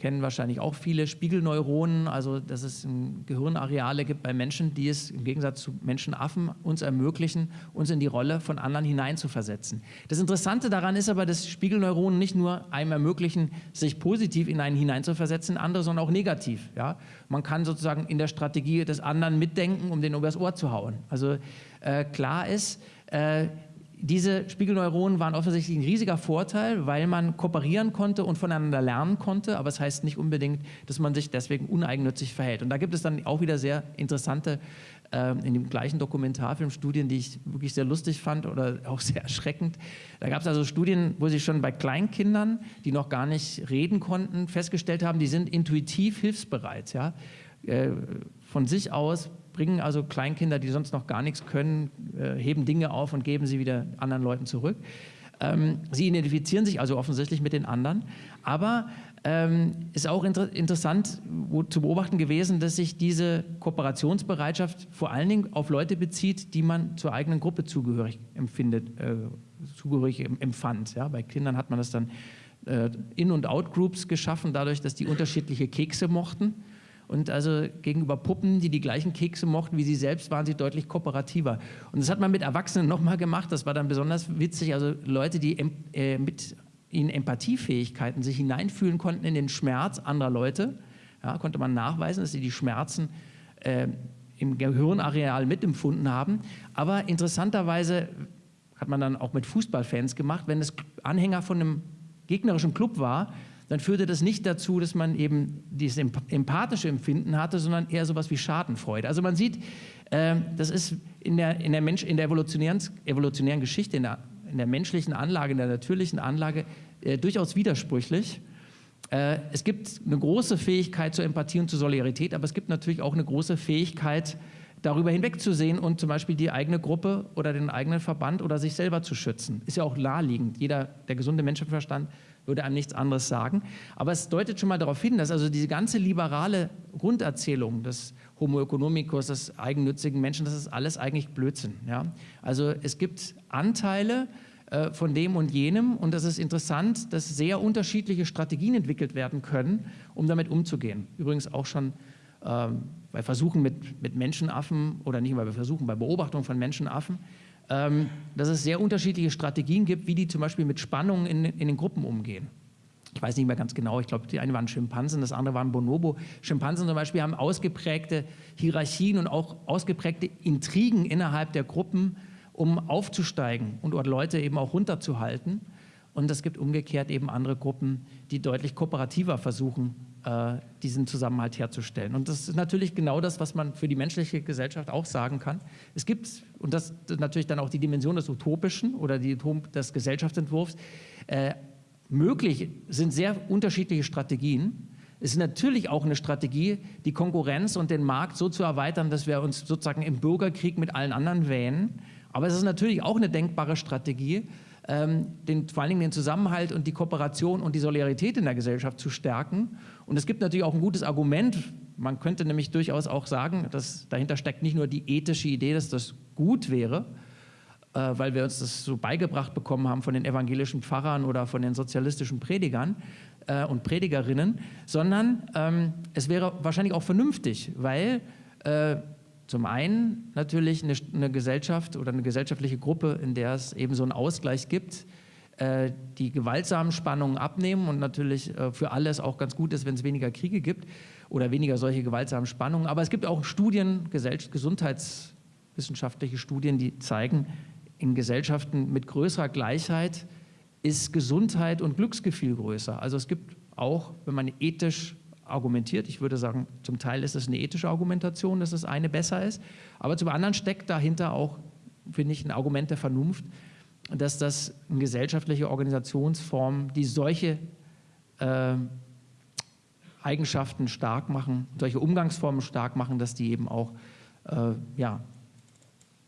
kennen wahrscheinlich auch viele Spiegelneuronen, also dass es Gehirnareale gibt bei Menschen, die es im Gegensatz zu Menschenaffen uns ermöglichen, uns in die Rolle von anderen hineinzuversetzen. Das Interessante daran ist aber, dass Spiegelneuronen nicht nur einem ermöglichen, sich positiv in einen hineinzuversetzen, in andere, sondern auch negativ. Ja? Man kann sozusagen in der Strategie des anderen mitdenken, um den übers Ohr zu hauen. Also äh, klar ist, äh, diese Spiegelneuronen waren offensichtlich ein riesiger Vorteil, weil man kooperieren konnte und voneinander lernen konnte, aber es das heißt nicht unbedingt, dass man sich deswegen uneigennützig verhält. Und da gibt es dann auch wieder sehr interessante, äh, in dem gleichen Dokumentarfilm Studien, die ich wirklich sehr lustig fand oder auch sehr erschreckend. Da gab es also Studien, wo sie schon bei Kleinkindern, die noch gar nicht reden konnten, festgestellt haben, die sind intuitiv hilfsbereit. Ja? Äh, von sich aus bringen also Kleinkinder, die sonst noch gar nichts können, äh, heben Dinge auf und geben sie wieder anderen Leuten zurück. Ähm, sie identifizieren sich also offensichtlich mit den anderen, aber ähm, ist auch inter interessant zu beobachten gewesen, dass sich diese Kooperationsbereitschaft vor allen Dingen auf Leute bezieht, die man zur eigenen Gruppe zugehörig empfindet, äh, zugehörig empfand. Ja, bei Kindern hat man das dann äh, In- und Out-Groups geschaffen, dadurch, dass die unterschiedliche Kekse mochten. Und also gegenüber Puppen, die die gleichen Kekse mochten wie sie selbst, waren sie deutlich kooperativer. Und das hat man mit Erwachsenen nochmal gemacht. Das war dann besonders witzig. Also Leute, die äh, mit ihnen Empathiefähigkeiten sich hineinfühlen konnten in den Schmerz anderer Leute, ja, konnte man nachweisen, dass sie die Schmerzen äh, im Gehirnareal mitempfunden haben. Aber interessanterweise hat man dann auch mit Fußballfans gemacht, wenn es Anhänger von einem gegnerischen Club war, dann führte das nicht dazu, dass man eben dieses empathische Empfinden hatte, sondern eher sowas wie Schadenfreude. Also man sieht, äh, das ist in der, in der, Mensch, in der evolutionären, evolutionären Geschichte, in der in der menschlichen Anlage, in der natürlichen Anlage äh, durchaus widersprüchlich. Äh, es gibt eine große Fähigkeit zur Empathie und zur Solidarität, aber es gibt natürlich auch eine große Fähigkeit, darüber hinwegzusehen und zum Beispiel die eigene Gruppe oder den eigenen Verband oder sich selber zu schützen. Ist ja auch naheliegend. Jeder, der gesunde Menschenverstand würde einem nichts anderes sagen. Aber es deutet schon mal darauf hin, dass also diese ganze liberale Grunderzählung des Homo economicus, des eigennützigen Menschen, das ist alles eigentlich Blödsinn. Ja? Also es gibt Anteile äh, von dem und jenem und das ist interessant, dass sehr unterschiedliche Strategien entwickelt werden können, um damit umzugehen. Übrigens auch schon ähm, bei Versuchen mit, mit Menschenaffen oder nicht mal bei Versuchen, bei Beobachtung von Menschenaffen, dass es sehr unterschiedliche Strategien gibt, wie die zum Beispiel mit Spannungen in, in den Gruppen umgehen. Ich weiß nicht mehr ganz genau, ich glaube, die eine waren Schimpansen, das andere waren Bonobo. Schimpansen zum Beispiel haben ausgeprägte Hierarchien und auch ausgeprägte Intrigen innerhalb der Gruppen, um aufzusteigen und dort Leute eben auch runterzuhalten. Und es gibt umgekehrt eben andere Gruppen, die deutlich kooperativer versuchen, äh, diesen Zusammenhalt herzustellen. Und das ist natürlich genau das, was man für die menschliche Gesellschaft auch sagen kann. Es gibt, und das ist natürlich dann auch die Dimension des Utopischen oder die, des Gesellschaftsentwurfs, äh, möglich sind sehr unterschiedliche Strategien. Es ist natürlich auch eine Strategie, die Konkurrenz und den Markt so zu erweitern, dass wir uns sozusagen im Bürgerkrieg mit allen anderen wähnen. Aber es ist natürlich auch eine denkbare Strategie, den, vor allen Dingen den Zusammenhalt und die Kooperation und die Solidarität in der Gesellschaft zu stärken. Und es gibt natürlich auch ein gutes Argument, man könnte nämlich durchaus auch sagen, dass dahinter steckt nicht nur die ethische Idee, dass das gut wäre, äh, weil wir uns das so beigebracht bekommen haben von den evangelischen Pfarrern oder von den sozialistischen Predigern äh, und Predigerinnen, sondern ähm, es wäre wahrscheinlich auch vernünftig, weil äh, zum einen natürlich eine, eine, Gesellschaft oder eine gesellschaftliche Gruppe, in der es eben so einen Ausgleich gibt, äh, die gewaltsamen Spannungen abnehmen und natürlich äh, für alles auch ganz gut ist, wenn es weniger Kriege gibt oder weniger solche gewaltsamen Spannungen. Aber es gibt auch Studien, gesundheitswissenschaftliche Studien, die zeigen, in Gesellschaften mit größerer Gleichheit ist Gesundheit und Glücksgefühl größer. Also es gibt auch, wenn man ethisch argumentiert. Ich würde sagen, zum Teil ist es eine ethische Argumentation, dass das eine besser ist. Aber zum anderen steckt dahinter auch, finde ich, ein Argument der Vernunft, dass das eine gesellschaftliche Organisationsform, die solche äh, Eigenschaften stark machen, solche Umgangsformen stark machen, dass die eben auch äh, ja,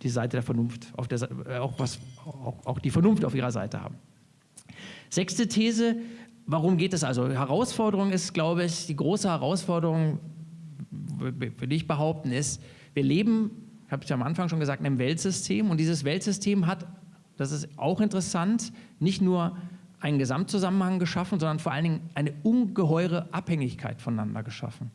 die Seite der Vernunft, auf der, äh, auch, was, auch, auch die Vernunft auf ihrer Seite haben. Sechste These, Warum geht es also? Herausforderung ist, glaube ich, die große Herausforderung, würde ich behaupten, ist, wir leben, habe ich am Anfang schon gesagt, in einem Weltsystem und dieses Weltsystem hat, das ist auch interessant, nicht nur einen Gesamtzusammenhang geschaffen, sondern vor allen Dingen eine ungeheure Abhängigkeit voneinander geschaffen.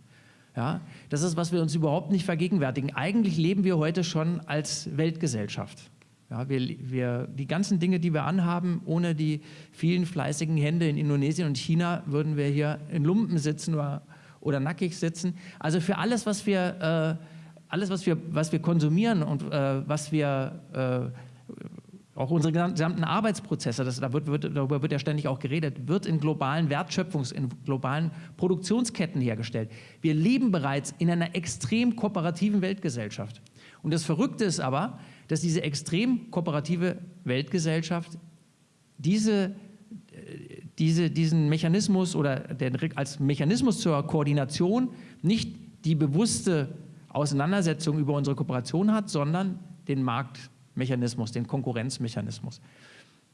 Ja, das ist, was wir uns überhaupt nicht vergegenwärtigen. Eigentlich leben wir heute schon als Weltgesellschaft. Ja, wir, wir, die ganzen Dinge, die wir anhaben, ohne die vielen fleißigen Hände in Indonesien und China, würden wir hier in Lumpen sitzen oder, oder nackig sitzen. Also für alles, was wir, äh, alles, was wir, was wir konsumieren und äh, was wir, äh, auch unsere gesamten Arbeitsprozesse, das, da wird, wird, darüber wird ja ständig auch geredet, wird in globalen Wertschöpfungs-, in globalen Produktionsketten hergestellt. Wir leben bereits in einer extrem kooperativen Weltgesellschaft. Und das Verrückte ist aber, dass diese extrem kooperative Weltgesellschaft diese, diese, diesen Mechanismus oder den, als Mechanismus zur Koordination nicht die bewusste Auseinandersetzung über unsere Kooperation hat, sondern den Marktmechanismus, den Konkurrenzmechanismus.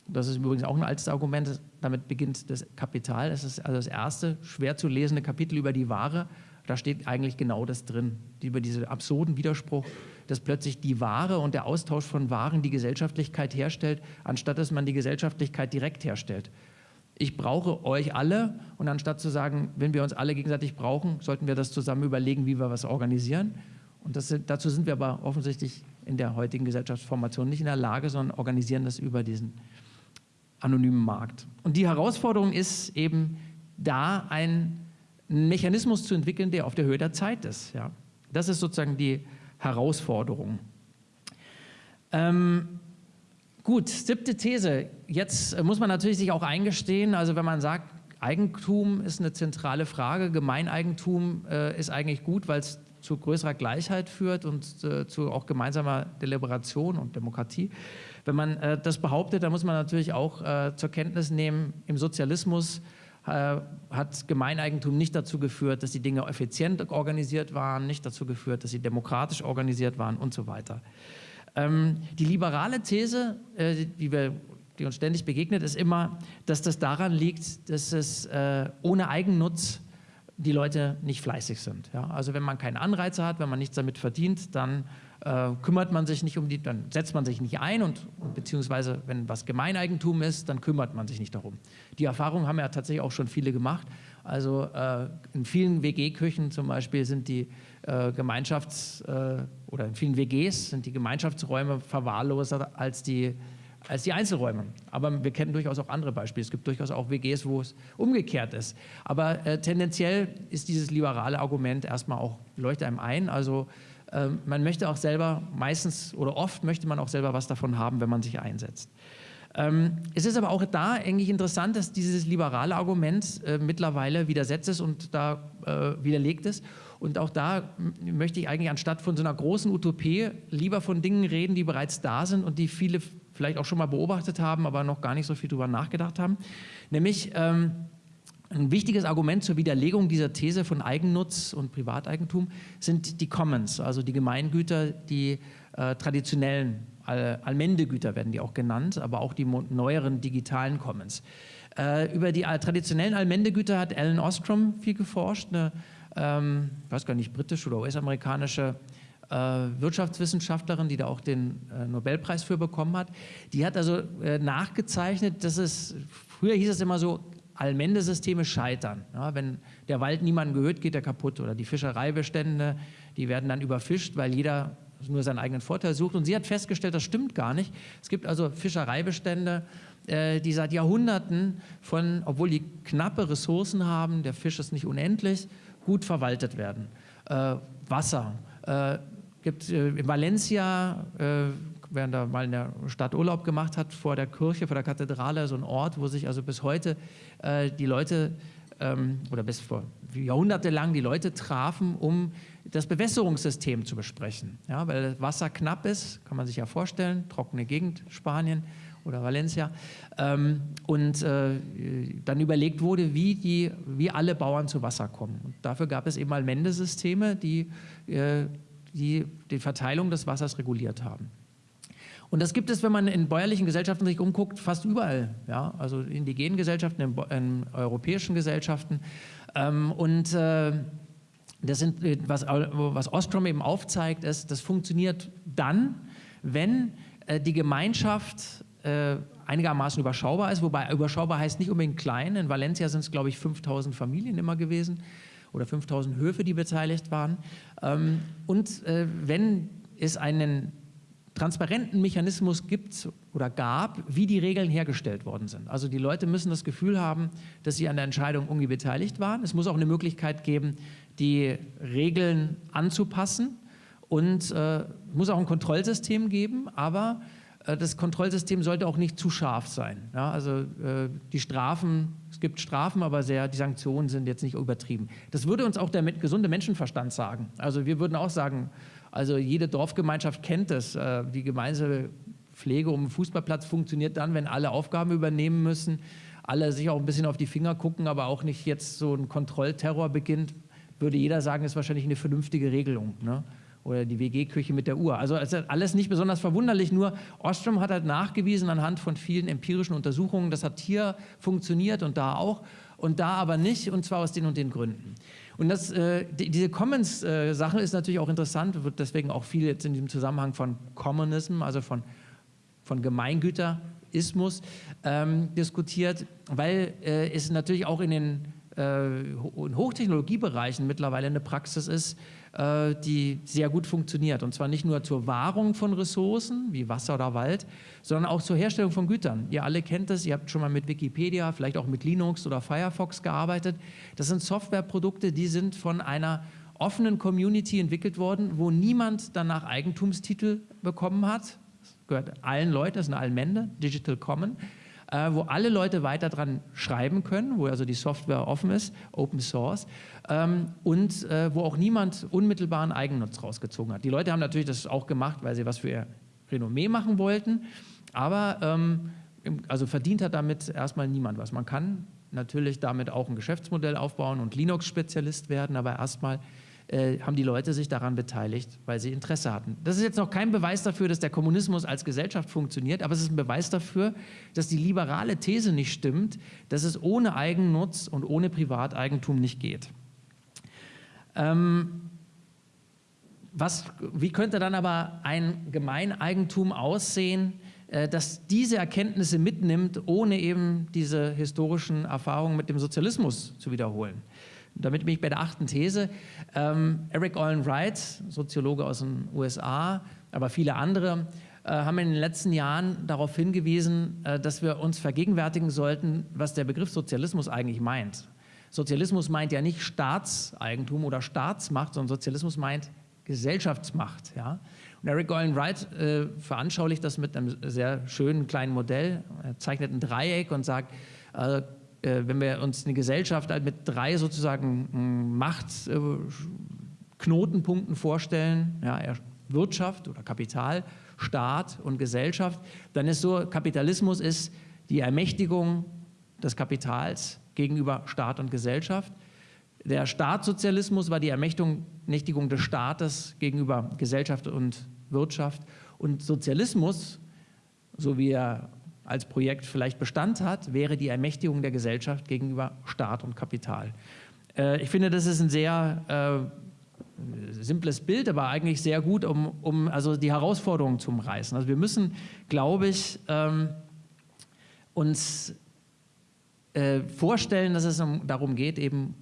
Das ist übrigens auch ein altes Argument, damit beginnt das Kapital. Das ist also das erste schwer zu lesende Kapitel über die Ware. Da steht eigentlich genau das drin, über diesen absurden Widerspruch dass plötzlich die Ware und der Austausch von Waren die Gesellschaftlichkeit herstellt, anstatt dass man die Gesellschaftlichkeit direkt herstellt. Ich brauche euch alle und anstatt zu sagen, wenn wir uns alle gegenseitig brauchen, sollten wir das zusammen überlegen, wie wir was organisieren. Und sind, dazu sind wir aber offensichtlich in der heutigen Gesellschaftsformation nicht in der Lage, sondern organisieren das über diesen anonymen Markt. Und die Herausforderung ist eben da ein Mechanismus zu entwickeln, der auf der Höhe der Zeit ist. Ja. Das ist sozusagen die Herausforderung. Ähm, gut, siebte These. Jetzt muss man natürlich sich auch eingestehen, also wenn man sagt, Eigentum ist eine zentrale Frage. Gemeineigentum äh, ist eigentlich gut, weil es zu größerer Gleichheit führt und äh, zu auch gemeinsamer Deliberation und Demokratie. Wenn man äh, das behauptet, dann muss man natürlich auch äh, zur Kenntnis nehmen, im Sozialismus äh, hat Gemeineigentum nicht dazu geführt, dass die Dinge effizient organisiert waren, nicht dazu geführt, dass sie demokratisch organisiert waren und so weiter. Ähm, die liberale These, äh, die, wir, die, uns ständig begegnet, ist immer, dass das daran liegt, dass es äh, ohne Eigennutz die Leute nicht fleißig sind. Ja? Also wenn man keine Anreize hat, wenn man nichts damit verdient, dann äh, kümmert man sich nicht um die, dann setzt man sich nicht ein und beziehungsweise wenn was Gemeineigentum ist, dann kümmert man sich nicht darum. Die Erfahrung haben ja tatsächlich auch schon viele gemacht. Also äh, in vielen WG-Küchen zum Beispiel sind die äh, Gemeinschafts- äh, oder in vielen WGs sind die Gemeinschaftsräume verwahrloser als die als die Einzelräume. Aber wir kennen durchaus auch andere Beispiele. Es gibt durchaus auch WGs, wo es umgekehrt ist. Aber äh, tendenziell ist dieses liberale Argument erstmal auch, leuchtet einem ein. Also man möchte auch selber, meistens oder oft möchte man auch selber was davon haben, wenn man sich einsetzt. Ähm, es ist aber auch da eigentlich interessant, dass dieses liberale Argument äh, mittlerweile widersetzt ist und da äh, widerlegt ist. Und auch da möchte ich eigentlich anstatt von so einer großen Utopie lieber von Dingen reden, die bereits da sind und die viele vielleicht auch schon mal beobachtet haben, aber noch gar nicht so viel darüber nachgedacht haben. Nämlich ähm, ein wichtiges Argument zur Widerlegung dieser These von Eigennutz und Privateigentum sind die Commons, also die Gemeingüter, die äh, traditionellen All Allmendegüter werden die auch genannt, aber auch die neueren digitalen Commons. Äh, über die traditionellen Allmendegüter hat Alan Ostrom viel geforscht, eine, ähm, ich weiß gar nicht, britische oder US-amerikanische äh, Wirtschaftswissenschaftlerin, die da auch den äh, Nobelpreis für bekommen hat. Die hat also äh, nachgezeichnet, dass es, früher hieß es immer so, Allmendesysteme scheitern. Ja, wenn der Wald niemandem gehört, geht er kaputt. Oder die Fischereibestände, die werden dann überfischt, weil jeder nur seinen eigenen Vorteil sucht. Und sie hat festgestellt, das stimmt gar nicht. Es gibt also Fischereibestände, äh, die seit Jahrhunderten von, obwohl die knappe Ressourcen haben, der Fisch ist nicht unendlich, gut verwaltet werden. Äh, Wasser, äh, gibt äh, in Valencia, wer da mal in der Stadt Urlaub gemacht hat, vor der Kirche, vor der Kathedrale, so ein Ort, wo sich also bis heute äh, die Leute ähm, oder bis vor Jahrhunderte lang die Leute trafen, um das Bewässerungssystem zu besprechen. Ja, weil das Wasser knapp ist, kann man sich ja vorstellen, trockene Gegend, Spanien oder Valencia. Ähm, und äh, dann überlegt wurde, wie, die, wie alle Bauern zu Wasser kommen. Und dafür gab es eben Allmendesysteme, die äh, die die Verteilung des Wassers reguliert haben. Und das gibt es, wenn man in bäuerlichen Gesellschaften sich umguckt, fast überall. Ja? Also in indigenen Gesellschaften, in, in europäischen Gesellschaften. Ähm, und äh, das sind, äh, was, was Ostrom eben aufzeigt, ist, das funktioniert dann, wenn äh, die Gemeinschaft äh, einigermaßen überschaubar ist, wobei überschaubar heißt nicht unbedingt klein. In Valencia sind es, glaube ich, 5000 Familien immer gewesen oder 5000 Höfe, die beteiligt waren. Ähm, und äh, wenn es einen transparenten Mechanismus gibt oder gab, wie die Regeln hergestellt worden sind. Also die Leute müssen das Gefühl haben, dass sie an der Entscheidung irgendwie beteiligt waren. Es muss auch eine Möglichkeit geben, die Regeln anzupassen und äh, muss auch ein Kontrollsystem geben, aber äh, das Kontrollsystem sollte auch nicht zu scharf sein. Ja, also äh, die Strafen, es gibt Strafen, aber sehr, die Sanktionen sind jetzt nicht übertrieben. Das würde uns auch der gesunde Menschenverstand sagen. Also wir würden auch sagen, also jede Dorfgemeinschaft kennt das. Äh, die gemeinsame Pflege um den Fußballplatz funktioniert dann, wenn alle Aufgaben übernehmen müssen, alle sich auch ein bisschen auf die Finger gucken, aber auch nicht jetzt so ein Kontrollterror beginnt, würde jeder sagen, ist wahrscheinlich eine vernünftige Regelung. Ne? oder die WG-Küche mit der Uhr. Also alles nicht besonders verwunderlich, nur Ostrom hat halt nachgewiesen anhand von vielen empirischen Untersuchungen, das hat hier funktioniert und da auch und da aber nicht und zwar aus den und den Gründen. Und das, äh, die, diese Commons-Sache ist natürlich auch interessant, wird deswegen auch viel jetzt in diesem Zusammenhang von Commonism, also von, von Gemeingüterismus ähm, diskutiert, weil äh, es natürlich auch in den äh, in Hochtechnologiebereichen mittlerweile eine Praxis ist, äh, die sehr gut funktioniert. Und zwar nicht nur zur Wahrung von Ressourcen wie Wasser oder Wald, sondern auch zur Herstellung von Gütern. Ihr alle kennt es, ihr habt schon mal mit Wikipedia, vielleicht auch mit Linux oder Firefox gearbeitet. Das sind Softwareprodukte, die sind von einer offenen Community entwickelt worden, wo niemand danach Eigentumstitel bekommen hat. Das gehört allen Leuten, das ist eine Allmende, Digital Common. Äh, wo alle Leute weiter dran schreiben können, wo also die Software offen ist, Open Source, ähm, und äh, wo auch niemand unmittelbaren Eigennutz rausgezogen hat. Die Leute haben natürlich das auch gemacht, weil sie was für ihr Renommee machen wollten, aber ähm, also verdient hat damit erstmal niemand was. Man kann natürlich damit auch ein Geschäftsmodell aufbauen und Linux-Spezialist werden, aber erstmal äh, haben die Leute sich daran beteiligt, weil sie Interesse hatten. Das ist jetzt noch kein Beweis dafür, dass der Kommunismus als Gesellschaft funktioniert, aber es ist ein Beweis dafür, dass die liberale These nicht stimmt, dass es ohne Eigennutz und ohne Privateigentum nicht geht. Ähm, was, wie könnte dann aber ein Gemeineigentum aussehen, äh, das diese Erkenntnisse mitnimmt, ohne eben diese historischen Erfahrungen mit dem Sozialismus zu wiederholen? Damit bin ich bei der achten These. Ähm, Eric Olin Wright, Soziologe aus den USA, aber viele andere, äh, haben in den letzten Jahren darauf hingewiesen, äh, dass wir uns vergegenwärtigen sollten, was der Begriff Sozialismus eigentlich meint. Sozialismus meint ja nicht Staatseigentum oder Staatsmacht, sondern Sozialismus meint Gesellschaftsmacht. Ja? Und Eric Olin Wright äh, veranschaulicht das mit einem sehr schönen kleinen Modell. Er zeichnet ein Dreieck und sagt, äh, wenn wir uns eine Gesellschaft halt mit drei sozusagen hm, Machtknotenpunkten vorstellen, ja, Wirtschaft oder Kapital, Staat und Gesellschaft, dann ist so, Kapitalismus ist die Ermächtigung des Kapitals gegenüber Staat und Gesellschaft. Der Staatssozialismus war die Ermächtigung des Staates gegenüber Gesellschaft und Wirtschaft. Und Sozialismus, so wie er als Projekt vielleicht Bestand hat, wäre die Ermächtigung der Gesellschaft gegenüber Staat und Kapital. Äh, ich finde, das ist ein sehr äh, simples Bild, aber eigentlich sehr gut, um, um also die Herausforderungen zu umreißen. Also wir müssen, glaube ich, ähm, uns äh, vorstellen, dass es um, darum geht, eben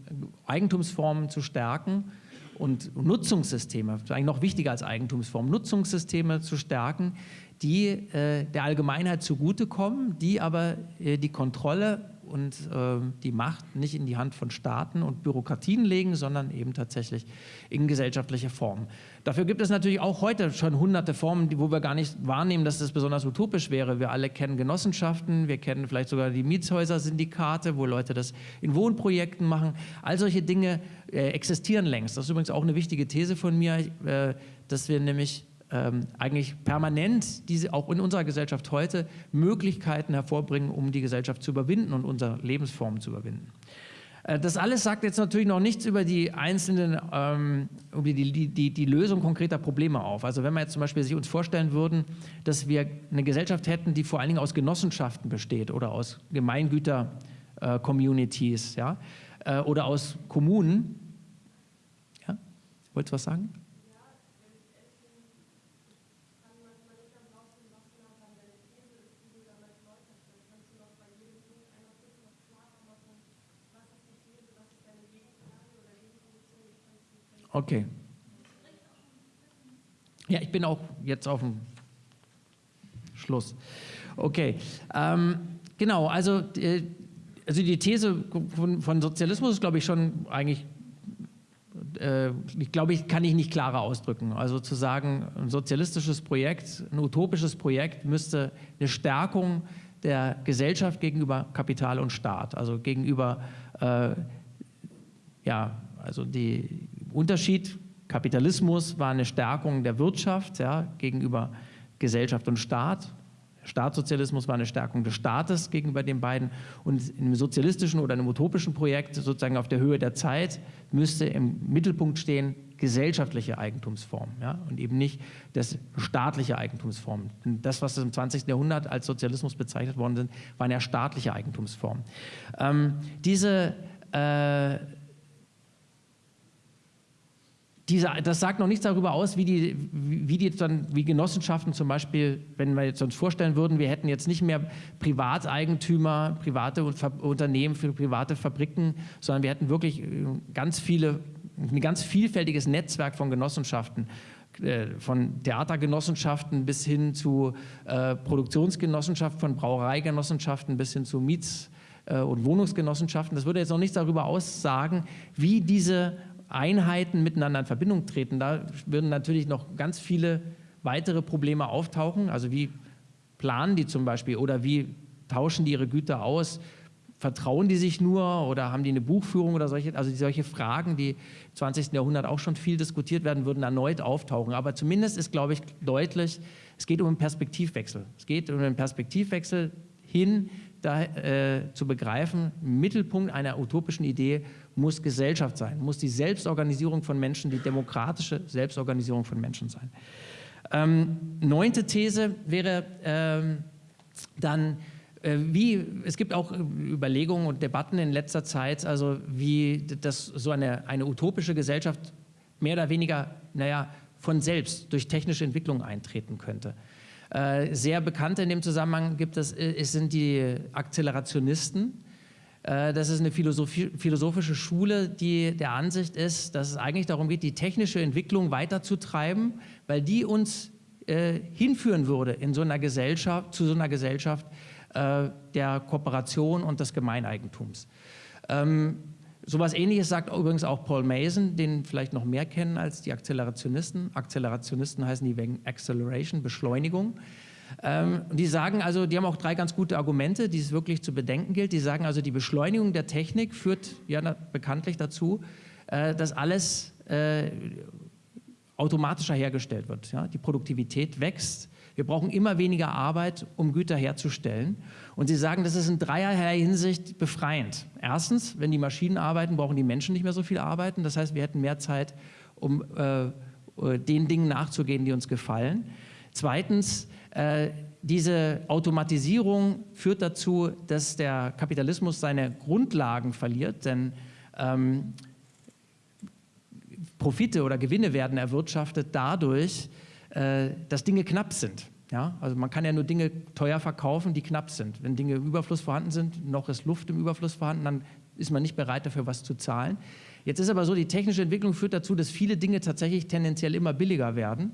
Eigentumsformen zu stärken und Nutzungssysteme, eigentlich noch wichtiger als Eigentumsformen, Nutzungssysteme zu stärken, die äh, der Allgemeinheit zugutekommen, die aber äh, die Kontrolle und äh, die Macht nicht in die Hand von Staaten und Bürokratien legen, sondern eben tatsächlich in gesellschaftliche Formen. Dafür gibt es natürlich auch heute schon hunderte Formen, die, wo wir gar nicht wahrnehmen, dass das besonders utopisch wäre. Wir alle kennen Genossenschaften, wir kennen vielleicht sogar die Mietshäuser-Syndikate, wo Leute das in Wohnprojekten machen. All solche Dinge äh, existieren längst. Das ist übrigens auch eine wichtige These von mir, äh, dass wir nämlich ähm, eigentlich permanent diese auch in unserer Gesellschaft heute Möglichkeiten hervorbringen, um die Gesellschaft zu überwinden und unsere Lebensformen zu überwinden. Äh, das alles sagt jetzt natürlich noch nichts über die einzelnen, ähm, über die, die, die, die, Lösung konkreter Probleme auf. Also wenn wir jetzt zum Beispiel sich uns vorstellen würden, dass wir eine Gesellschaft hätten, die vor allen Dingen aus Genossenschaften besteht oder aus Gemeingüter-Communities äh, ja, äh, oder aus Kommunen. Ja? Wolltest du was sagen? Okay. Ja, ich bin auch jetzt auf dem Schluss. Okay. Ähm, genau, also, äh, also die These von, von Sozialismus ist, glaube ich, schon eigentlich, äh, ich glaube, ich kann ich nicht klarer ausdrücken. Also zu sagen, ein sozialistisches Projekt, ein utopisches Projekt müsste eine Stärkung der Gesellschaft gegenüber Kapital und Staat, also gegenüber, äh, ja, also die Unterschied, Kapitalismus war eine Stärkung der Wirtschaft ja, gegenüber Gesellschaft und Staat. Staatssozialismus war eine Stärkung des Staates gegenüber den beiden. Und in einem sozialistischen oder einem utopischen Projekt, sozusagen auf der Höhe der Zeit, müsste im Mittelpunkt stehen gesellschaftliche Eigentumsformen ja, und eben nicht das staatliche Eigentumsformen. Das, was im 20. Jahrhundert als Sozialismus bezeichnet worden sind, waren ja staatliche Eigentumsformen. Ähm, diese äh, diese, das sagt noch nichts darüber aus, wie die, wie die dann, wie Genossenschaften zum Beispiel, wenn wir jetzt uns vorstellen würden, wir hätten jetzt nicht mehr Privateigentümer, private Unternehmen für private Fabriken, sondern wir hätten wirklich äh, ganz viele, ein ganz vielfältiges Netzwerk von Genossenschaften äh, von Theatergenossenschaften bis hin zu äh, Produktionsgenossenschaften, von Brauereigenossenschaften bis hin zu Miets- und Wohnungsgenossenschaften. Das würde jetzt noch nichts darüber aussagen, wie diese Einheiten miteinander in Verbindung treten. Da würden natürlich noch ganz viele weitere Probleme auftauchen. Also wie planen die zum Beispiel oder wie tauschen die ihre Güter aus? Vertrauen die sich nur oder haben die eine Buchführung oder solche, also solche Fragen, die im 20. Jahrhundert auch schon viel diskutiert werden, würden erneut auftauchen. Aber zumindest ist, glaube ich, deutlich, es geht um einen Perspektivwechsel. Es geht um einen Perspektivwechsel hin, da, äh, zu begreifen, Mittelpunkt einer utopischen Idee muss Gesellschaft sein, muss die Selbstorganisierung von Menschen, die demokratische Selbstorganisierung von Menschen sein. Ähm, neunte These wäre ähm, dann, äh, wie, es gibt auch Überlegungen und Debatten in letzter Zeit, also wie das so eine, eine utopische Gesellschaft mehr oder weniger, naja, von selbst durch technische Entwicklung eintreten könnte. Äh, sehr bekannt in dem Zusammenhang gibt es, äh, es sind die Akzelerationisten. Äh, das ist eine philosophische Schule, die der Ansicht ist, dass es eigentlich darum geht, die technische Entwicklung weiterzutreiben, weil die uns äh, hinführen würde in so einer Gesellschaft, zu so einer Gesellschaft äh, der Kooperation und des Gemeineigentums. Ähm, Sowas ähnliches sagt übrigens auch Paul Mason, den vielleicht noch mehr kennen als die Akzelerationisten. Akzelerationisten heißen die wegen Acceleration, Beschleunigung. Ähm, die sagen also, die haben auch drei ganz gute Argumente, die es wirklich zu bedenken gilt. Die sagen also, die Beschleunigung der Technik führt ja bekanntlich dazu, äh, dass alles äh, automatischer hergestellt wird. Ja? Die Produktivität wächst. Wir brauchen immer weniger Arbeit, um Güter herzustellen. Und sie sagen, das ist in dreierlei Hinsicht befreiend. Erstens, wenn die Maschinen arbeiten, brauchen die Menschen nicht mehr so viel arbeiten. Das heißt, wir hätten mehr Zeit, um äh, äh den Dingen nachzugehen, die uns gefallen. Zweitens, diese Automatisierung führt dazu, dass der Kapitalismus seine Grundlagen verliert, denn ähm, Profite oder Gewinne werden erwirtschaftet dadurch, äh, dass Dinge knapp sind. Ja, also man kann ja nur Dinge teuer verkaufen, die knapp sind. Wenn Dinge im Überfluss vorhanden sind, noch ist Luft im Überfluss vorhanden, dann ist man nicht bereit dafür, was zu zahlen. Jetzt ist aber so, die technische Entwicklung führt dazu, dass viele Dinge tatsächlich tendenziell immer billiger werden.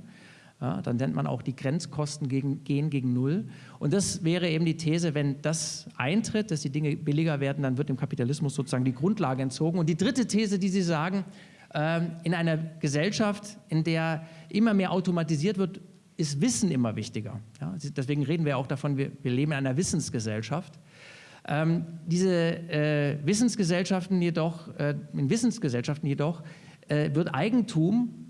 Ja, dann nennt man auch die Grenzkosten gegen, gehen gegen Null. Und das wäre eben die These, wenn das eintritt, dass die Dinge billiger werden, dann wird dem Kapitalismus sozusagen die Grundlage entzogen. Und die dritte These, die Sie sagen, ähm, in einer Gesellschaft, in der immer mehr automatisiert wird, ist Wissen immer wichtiger. Ja, deswegen reden wir auch davon, wir, wir leben in einer Wissensgesellschaft. Ähm, diese äh, Wissensgesellschaften jedoch, äh, in Wissensgesellschaften jedoch äh, wird Eigentum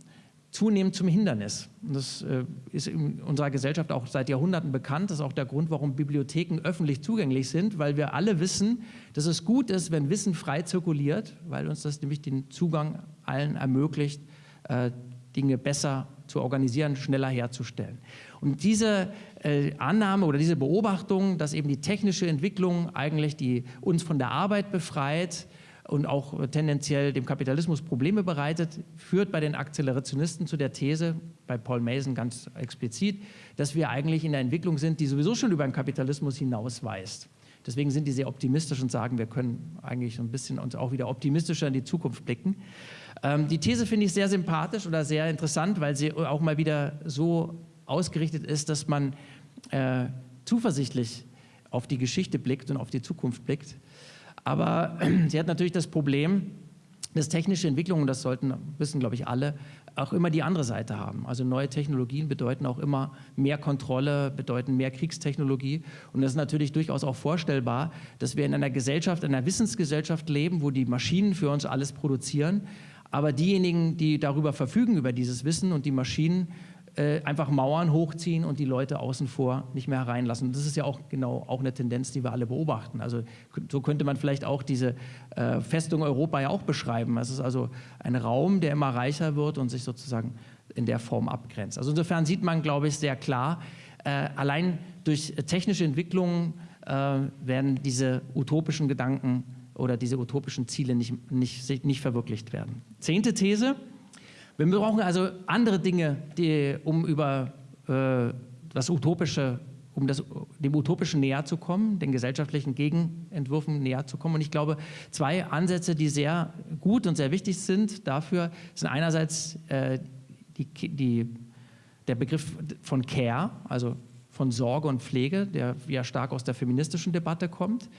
zunehmend zum Hindernis. Und das äh, ist in unserer Gesellschaft auch seit Jahrhunderten bekannt. Das ist auch der Grund, warum Bibliotheken öffentlich zugänglich sind, weil wir alle wissen, dass es gut ist, wenn Wissen frei zirkuliert, weil uns das nämlich den Zugang allen ermöglicht, äh, Dinge besser zu organisieren, schneller herzustellen. Und diese äh, Annahme oder diese Beobachtung, dass eben die technische Entwicklung eigentlich die uns von der Arbeit befreit, und auch tendenziell dem Kapitalismus Probleme bereitet, führt bei den Akzelerationisten zu der These, bei Paul Mason ganz explizit, dass wir eigentlich in der Entwicklung sind, die sowieso schon über den Kapitalismus hinausweist. Deswegen sind die sehr optimistisch und sagen, wir können eigentlich so ein bisschen uns auch wieder optimistischer in die Zukunft blicken. Ähm, die These finde ich sehr sympathisch oder sehr interessant, weil sie auch mal wieder so ausgerichtet ist, dass man äh, zuversichtlich auf die Geschichte blickt und auf die Zukunft blickt. Aber sie hat natürlich das Problem, dass technische Entwicklungen, das sollten wissen, glaube ich, alle, auch immer die andere Seite haben. Also neue Technologien bedeuten auch immer mehr Kontrolle, bedeuten mehr Kriegstechnologie. Und das ist natürlich durchaus auch vorstellbar, dass wir in einer Gesellschaft, einer Wissensgesellschaft leben, wo die Maschinen für uns alles produzieren. Aber diejenigen, die darüber verfügen, über dieses Wissen und die Maschinen, äh, einfach Mauern hochziehen und die Leute außen vor nicht mehr hereinlassen. Das ist ja auch genau auch eine Tendenz, die wir alle beobachten. Also so könnte man vielleicht auch diese äh, Festung Europa ja auch beschreiben. Es ist also ein Raum, der immer reicher wird und sich sozusagen in der Form abgrenzt. Also insofern sieht man, glaube ich, sehr klar, äh, allein durch technische Entwicklungen äh, werden diese utopischen Gedanken oder diese utopischen Ziele nicht, nicht, nicht verwirklicht werden. Zehnte These. Wir brauchen also andere Dinge, die, um über äh, das Utopische, um das, dem Utopischen näher zu kommen, den gesellschaftlichen Gegenentwürfen näher zu kommen. Und ich glaube, zwei Ansätze, die sehr gut und sehr wichtig sind dafür, sind einerseits äh, die, die, der Begriff von Care, also von Sorge und Pflege, der ja stark aus der feministischen Debatte kommt.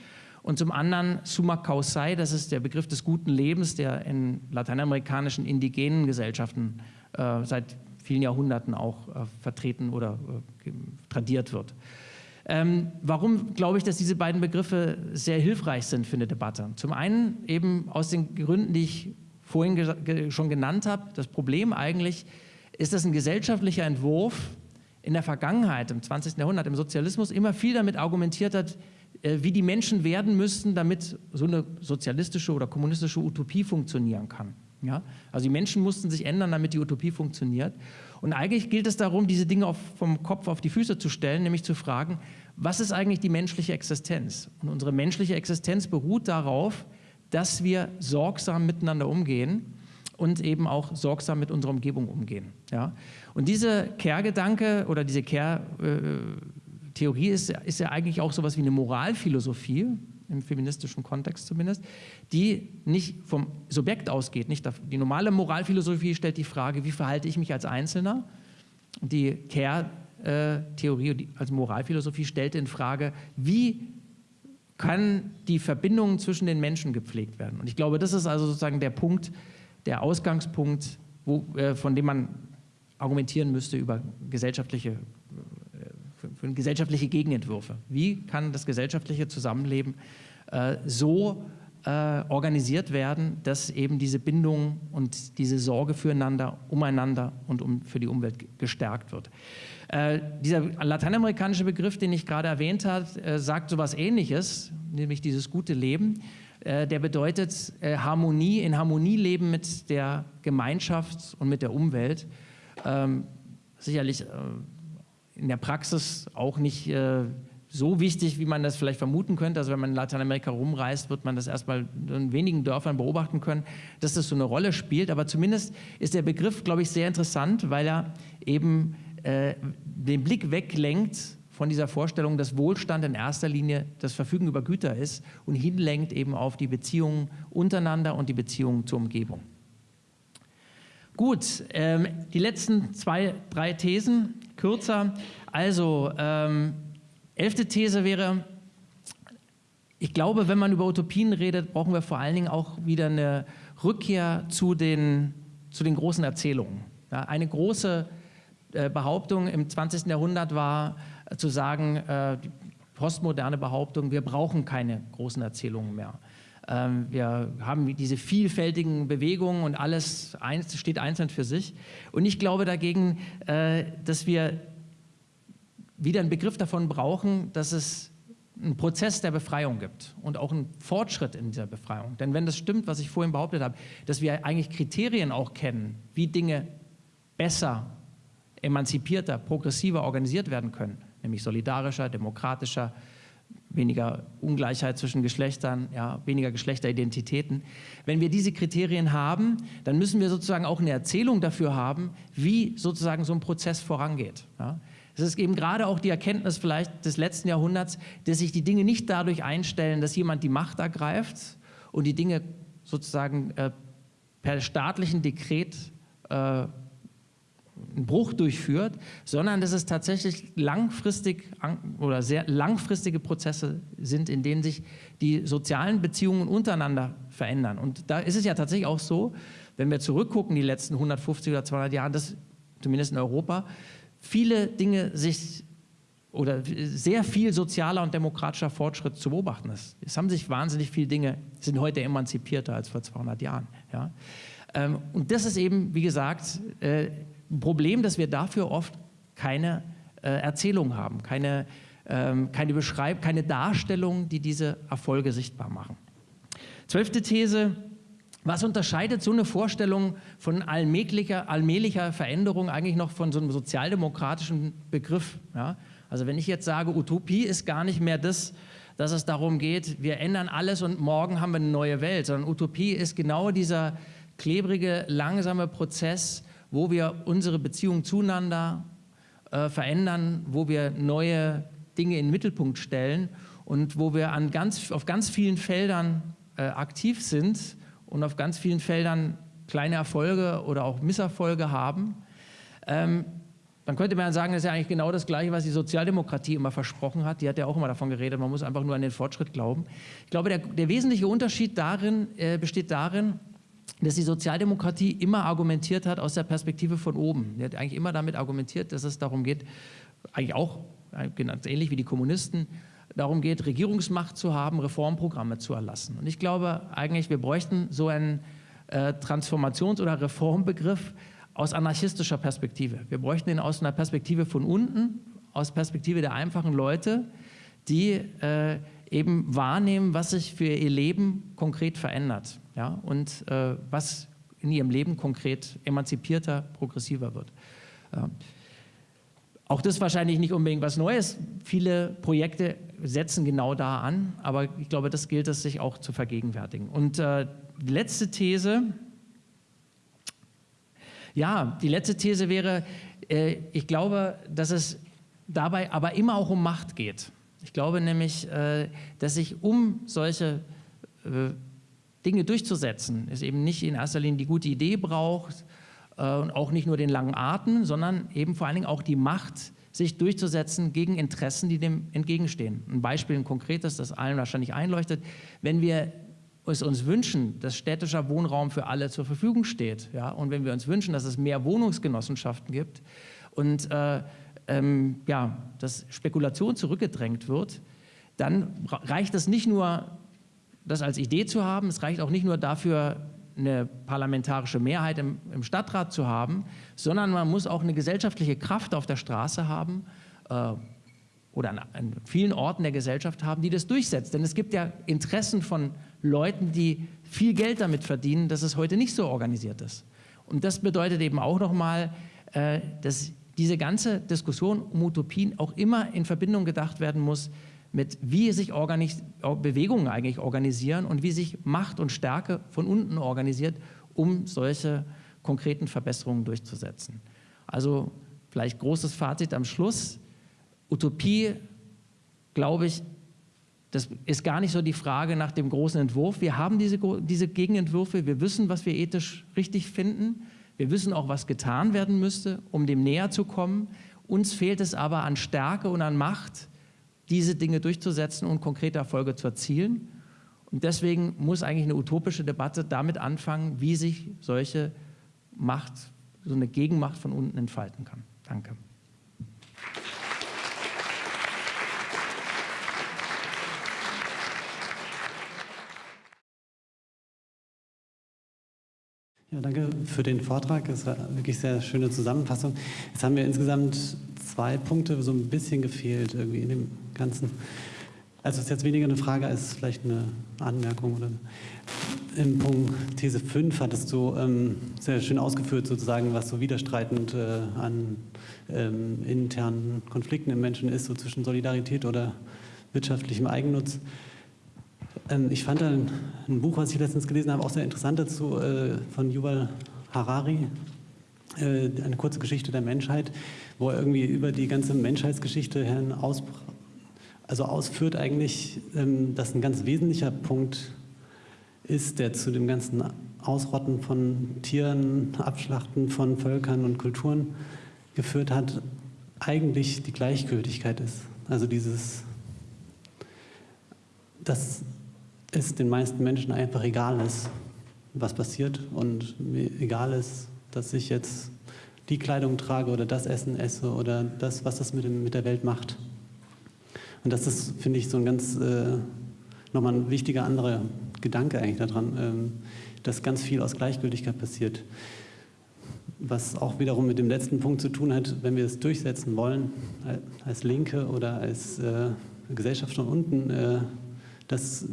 Und zum anderen Summa Causai, das ist der Begriff des guten Lebens, der in lateinamerikanischen indigenen Gesellschaften äh, seit vielen Jahrhunderten auch äh, vertreten oder äh, tradiert wird. Ähm, warum glaube ich, dass diese beiden Begriffe sehr hilfreich sind für eine Debatte? Zum einen eben aus den Gründen, die ich vorhin ge schon genannt habe. Das Problem eigentlich ist, dass ein gesellschaftlicher Entwurf in der Vergangenheit, im 20. Jahrhundert, im Sozialismus immer viel damit argumentiert hat, wie die Menschen werden müssten, damit so eine sozialistische oder kommunistische Utopie funktionieren kann. Ja? Also die Menschen mussten sich ändern, damit die Utopie funktioniert. Und eigentlich gilt es darum, diese Dinge auf, vom Kopf auf die Füße zu stellen, nämlich zu fragen, was ist eigentlich die menschliche Existenz? Und unsere menschliche Existenz beruht darauf, dass wir sorgsam miteinander umgehen und eben auch sorgsam mit unserer Umgebung umgehen. Ja? Und diese Care-Gedanke oder diese Care-Theorie ist, ist ja eigentlich auch sowas wie eine Moralphilosophie, im feministischen Kontext zumindest, die nicht vom Subjekt ausgeht. Nicht die normale Moralphilosophie stellt die Frage, wie verhalte ich mich als Einzelner? Die Care-Theorie als Moralphilosophie stellt in Frage, wie kann die Verbindung zwischen den Menschen gepflegt werden. Und ich glaube, das ist also sozusagen der Punkt, der Ausgangspunkt, wo, äh, von dem man argumentieren müsste über gesellschaftliche, äh, für, gesellschaftliche Gegenentwürfe. Wie kann das gesellschaftliche Zusammenleben äh, so äh, organisiert werden, dass eben diese Bindung und diese Sorge füreinander, umeinander und um, für die Umwelt gestärkt wird. Äh, dieser lateinamerikanische Begriff, den ich gerade erwähnt habe, äh, sagt so etwas Ähnliches, nämlich dieses gute Leben. Äh, der bedeutet äh, Harmonie, in Harmonie leben mit der Gemeinschaft und mit der Umwelt. Ähm, sicherlich äh, in der Praxis auch nicht so wichtig, wie man das vielleicht vermuten könnte. Also wenn man in Lateinamerika rumreist, wird man das erstmal in wenigen Dörfern beobachten können, dass das so eine Rolle spielt. Aber zumindest ist der Begriff, glaube ich, sehr interessant, weil er eben äh, den Blick weglenkt von dieser Vorstellung, dass Wohlstand in erster Linie das Verfügen über Güter ist und hinlenkt eben auf die Beziehungen untereinander und die Beziehungen zur Umgebung. Gut, ähm, die letzten zwei, drei Thesen, kürzer. Also, ähm, elfte These wäre, ich glaube, wenn man über Utopien redet, brauchen wir vor allen Dingen auch wieder eine Rückkehr zu den, zu den großen Erzählungen. Ja, eine große äh, Behauptung im 20. Jahrhundert war, zu sagen, äh, die postmoderne Behauptung, wir brauchen keine großen Erzählungen mehr. Ähm, wir haben diese vielfältigen Bewegungen und alles steht einzeln für sich. Und ich glaube dagegen, äh, dass wir wieder einen Begriff davon brauchen, dass es einen Prozess der Befreiung gibt und auch einen Fortschritt in dieser Befreiung. Denn wenn das stimmt, was ich vorhin behauptet habe, dass wir eigentlich Kriterien auch kennen, wie Dinge besser, emanzipierter, progressiver organisiert werden können, nämlich solidarischer, demokratischer, weniger Ungleichheit zwischen Geschlechtern, ja, weniger Geschlechteridentitäten. Wenn wir diese Kriterien haben, dann müssen wir sozusagen auch eine Erzählung dafür haben, wie sozusagen so ein Prozess vorangeht. Ja. Es ist eben gerade auch die Erkenntnis vielleicht des letzten Jahrhunderts, dass sich die Dinge nicht dadurch einstellen, dass jemand die Macht ergreift und die Dinge sozusagen äh, per staatlichen Dekret äh, einen Bruch durchführt, sondern dass es tatsächlich langfristig oder sehr langfristige Prozesse sind, in denen sich die sozialen Beziehungen untereinander verändern. Und da ist es ja tatsächlich auch so, wenn wir zurückgucken, die letzten 150 oder 200 Jahre, dass zumindest in Europa viele Dinge sich oder sehr viel sozialer und demokratischer Fortschritt zu beobachten ist. Es haben sich wahnsinnig viele Dinge, sind heute emanzipierter als vor 200 Jahren. Ja? Ähm, und das ist eben, wie gesagt, äh, Problem, dass wir dafür oft keine äh, Erzählung haben, keine, ähm, keine Beschreibung, keine Darstellung, die diese Erfolge sichtbar machen. Zwölfte These, was unterscheidet so eine Vorstellung von allmählicher, allmählicher Veränderung eigentlich noch von so einem sozialdemokratischen Begriff? Ja? Also wenn ich jetzt sage, Utopie ist gar nicht mehr das, dass es darum geht, wir ändern alles und morgen haben wir eine neue Welt, sondern Utopie ist genau dieser klebrige, langsame Prozess, wo wir unsere Beziehung zueinander äh, verändern, wo wir neue Dinge in den Mittelpunkt stellen und wo wir an ganz, auf ganz vielen Feldern äh, aktiv sind und auf ganz vielen Feldern kleine Erfolge oder auch Misserfolge haben. Ähm, dann könnte man sagen, das ist ja eigentlich genau das Gleiche, was die Sozialdemokratie immer versprochen hat. Die hat ja auch immer davon geredet, man muss einfach nur an den Fortschritt glauben. Ich glaube, der, der wesentliche Unterschied darin äh, besteht darin, dass die Sozialdemokratie immer argumentiert hat aus der Perspektive von oben. Die hat eigentlich immer damit argumentiert, dass es darum geht, eigentlich auch ganz ähnlich wie die Kommunisten, darum geht, Regierungsmacht zu haben, Reformprogramme zu erlassen. Und ich glaube eigentlich, wir bräuchten so einen äh, Transformations- oder Reformbegriff aus anarchistischer Perspektive. Wir bräuchten ihn aus einer Perspektive von unten, aus Perspektive der einfachen Leute, die äh, eben wahrnehmen, was sich für ihr Leben konkret verändert ja, und äh, was in ihrem Leben konkret emanzipierter, progressiver wird. Ja. Auch das wahrscheinlich nicht unbedingt was Neues. Viele Projekte setzen genau da an, aber ich glaube, das gilt es sich auch zu vergegenwärtigen. Und äh, die letzte These, ja, die letzte These wäre, äh, ich glaube, dass es dabei aber immer auch um Macht geht. Ich glaube nämlich, äh, dass sich um solche äh, Dinge durchzusetzen, es eben nicht in erster Linie die gute Idee braucht äh, und auch nicht nur den langen Atem, sondern eben vor allen Dingen auch die Macht, sich durchzusetzen gegen Interessen, die dem entgegenstehen. Ein Beispiel, ein konkretes, das allen wahrscheinlich einleuchtet. Wenn wir es uns wünschen, dass städtischer Wohnraum für alle zur Verfügung steht, ja, und wenn wir uns wünschen, dass es mehr Wohnungsgenossenschaften gibt und äh, ähm, ja, dass Spekulation zurückgedrängt wird, dann reicht es nicht nur, das als Idee zu haben, es reicht auch nicht nur dafür, eine parlamentarische Mehrheit im, im Stadtrat zu haben, sondern man muss auch eine gesellschaftliche Kraft auf der Straße haben äh, oder an, an, vielen Orten der Gesellschaft haben, die das durchsetzt. Denn es gibt ja Interessen von Leuten, die viel Geld damit verdienen, dass es heute nicht so organisiert ist. Und das bedeutet eben auch nochmal, äh, dass diese ganze Diskussion um Utopien auch immer in Verbindung gedacht werden muss mit, wie sich Bewegungen eigentlich organisieren und wie sich Macht und Stärke von unten organisiert, um solche konkreten Verbesserungen durchzusetzen. Also vielleicht großes Fazit am Schluss. Utopie, glaube ich, das ist gar nicht so die Frage nach dem großen Entwurf. Wir haben diese, diese Gegenentwürfe, wir wissen, was wir ethisch richtig finden. Wir wissen auch, was getan werden müsste, um dem näher zu kommen. Uns fehlt es aber an Stärke und an Macht, diese Dinge durchzusetzen und konkrete Erfolge zu erzielen. Und deswegen muss eigentlich eine utopische Debatte damit anfangen, wie sich solche Macht, so eine Gegenmacht von unten entfalten kann. Danke. Ja, danke für den Vortrag. Das war wirklich sehr schöne Zusammenfassung. Jetzt haben wir insgesamt zwei Punkte so ein bisschen gefehlt irgendwie in dem Ganzen. Also es ist jetzt weniger eine Frage als vielleicht eine Anmerkung. Oder Im Punkt These 5 hattest du ähm, sehr schön ausgeführt, sozusagen, was so widerstreitend äh, an ähm, internen Konflikten im Menschen ist, so zwischen Solidarität oder wirtschaftlichem Eigennutz. Ähm, ich fand ein, ein, Buch, was ich letztens gelesen habe, auch sehr interessant dazu, äh, von Yuval Harari, eine kurze Geschichte der Menschheit, wo er irgendwie über die ganze Menschheitsgeschichte aus, also ausführt eigentlich, ähm, dass ein ganz wesentlicher Punkt ist, der zu dem ganzen Ausrotten von Tieren, Abschlachten von Völkern und Kulturen geführt hat, eigentlich die Gleichgültigkeit ist. Also dieses, dass es den meisten Menschen einfach egal ist, was passiert und egal ist, dass ich jetzt die Kleidung trage oder das Essen esse oder das, was das mit, dem, mit der Welt macht. Und das ist, finde ich, so ein ganz, äh, nochmal ein wichtiger anderer Gedanke eigentlich daran, ähm, dass ganz viel aus Gleichgültigkeit passiert. Was auch wiederum mit dem letzten Punkt zu tun hat, wenn wir es durchsetzen wollen, als Linke oder als äh, Gesellschaft von unten, äh, dass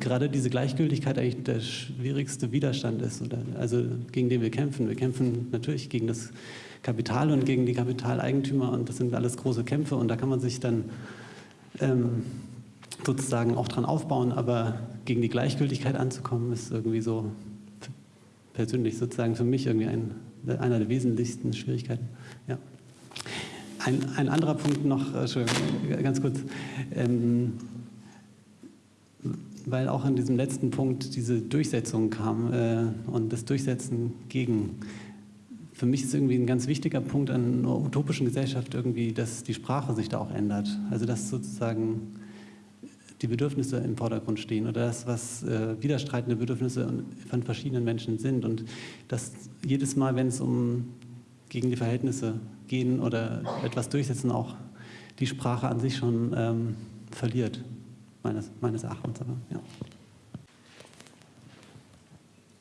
gerade diese Gleichgültigkeit eigentlich der schwierigste Widerstand ist, oder, also gegen den wir kämpfen. Wir kämpfen natürlich gegen das Kapital und gegen die Kapitaleigentümer und das sind alles große Kämpfe und da kann man sich dann ähm, sozusagen auch dran aufbauen, aber gegen die Gleichgültigkeit anzukommen, ist irgendwie so persönlich sozusagen für mich irgendwie ein, einer der wesentlichsten Schwierigkeiten. Ja. Ein, ein anderer Punkt noch, äh, ganz kurz. Ähm, weil auch in diesem letzten Punkt diese Durchsetzung kam äh, und das Durchsetzen gegen. Für mich ist irgendwie ein ganz wichtiger Punkt an einer utopischen Gesellschaft irgendwie, dass die Sprache sich da auch ändert. Also dass sozusagen die Bedürfnisse im Vordergrund stehen oder das, was äh, widerstreitende Bedürfnisse von verschiedenen Menschen sind. Und dass jedes Mal, wenn es um gegen die Verhältnisse gehen oder etwas durchsetzen, auch die Sprache an sich schon ähm, verliert, meines, meines Erachtens. Aber, ja.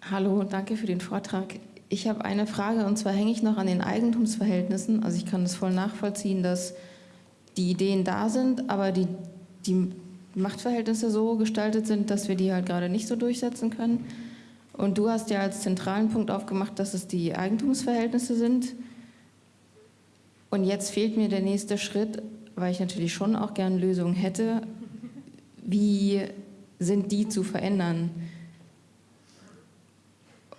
Hallo, danke für den Vortrag. Ich habe eine Frage und zwar hänge ich noch an den Eigentumsverhältnissen. Also ich kann das voll nachvollziehen, dass die Ideen da sind, aber die, die Machtverhältnisse so gestaltet sind, dass wir die halt gerade nicht so durchsetzen können. Und du hast ja als zentralen Punkt aufgemacht, dass es die Eigentumsverhältnisse sind. Und jetzt fehlt mir der nächste Schritt, weil ich natürlich schon auch gerne Lösungen hätte. Wie sind die zu verändern?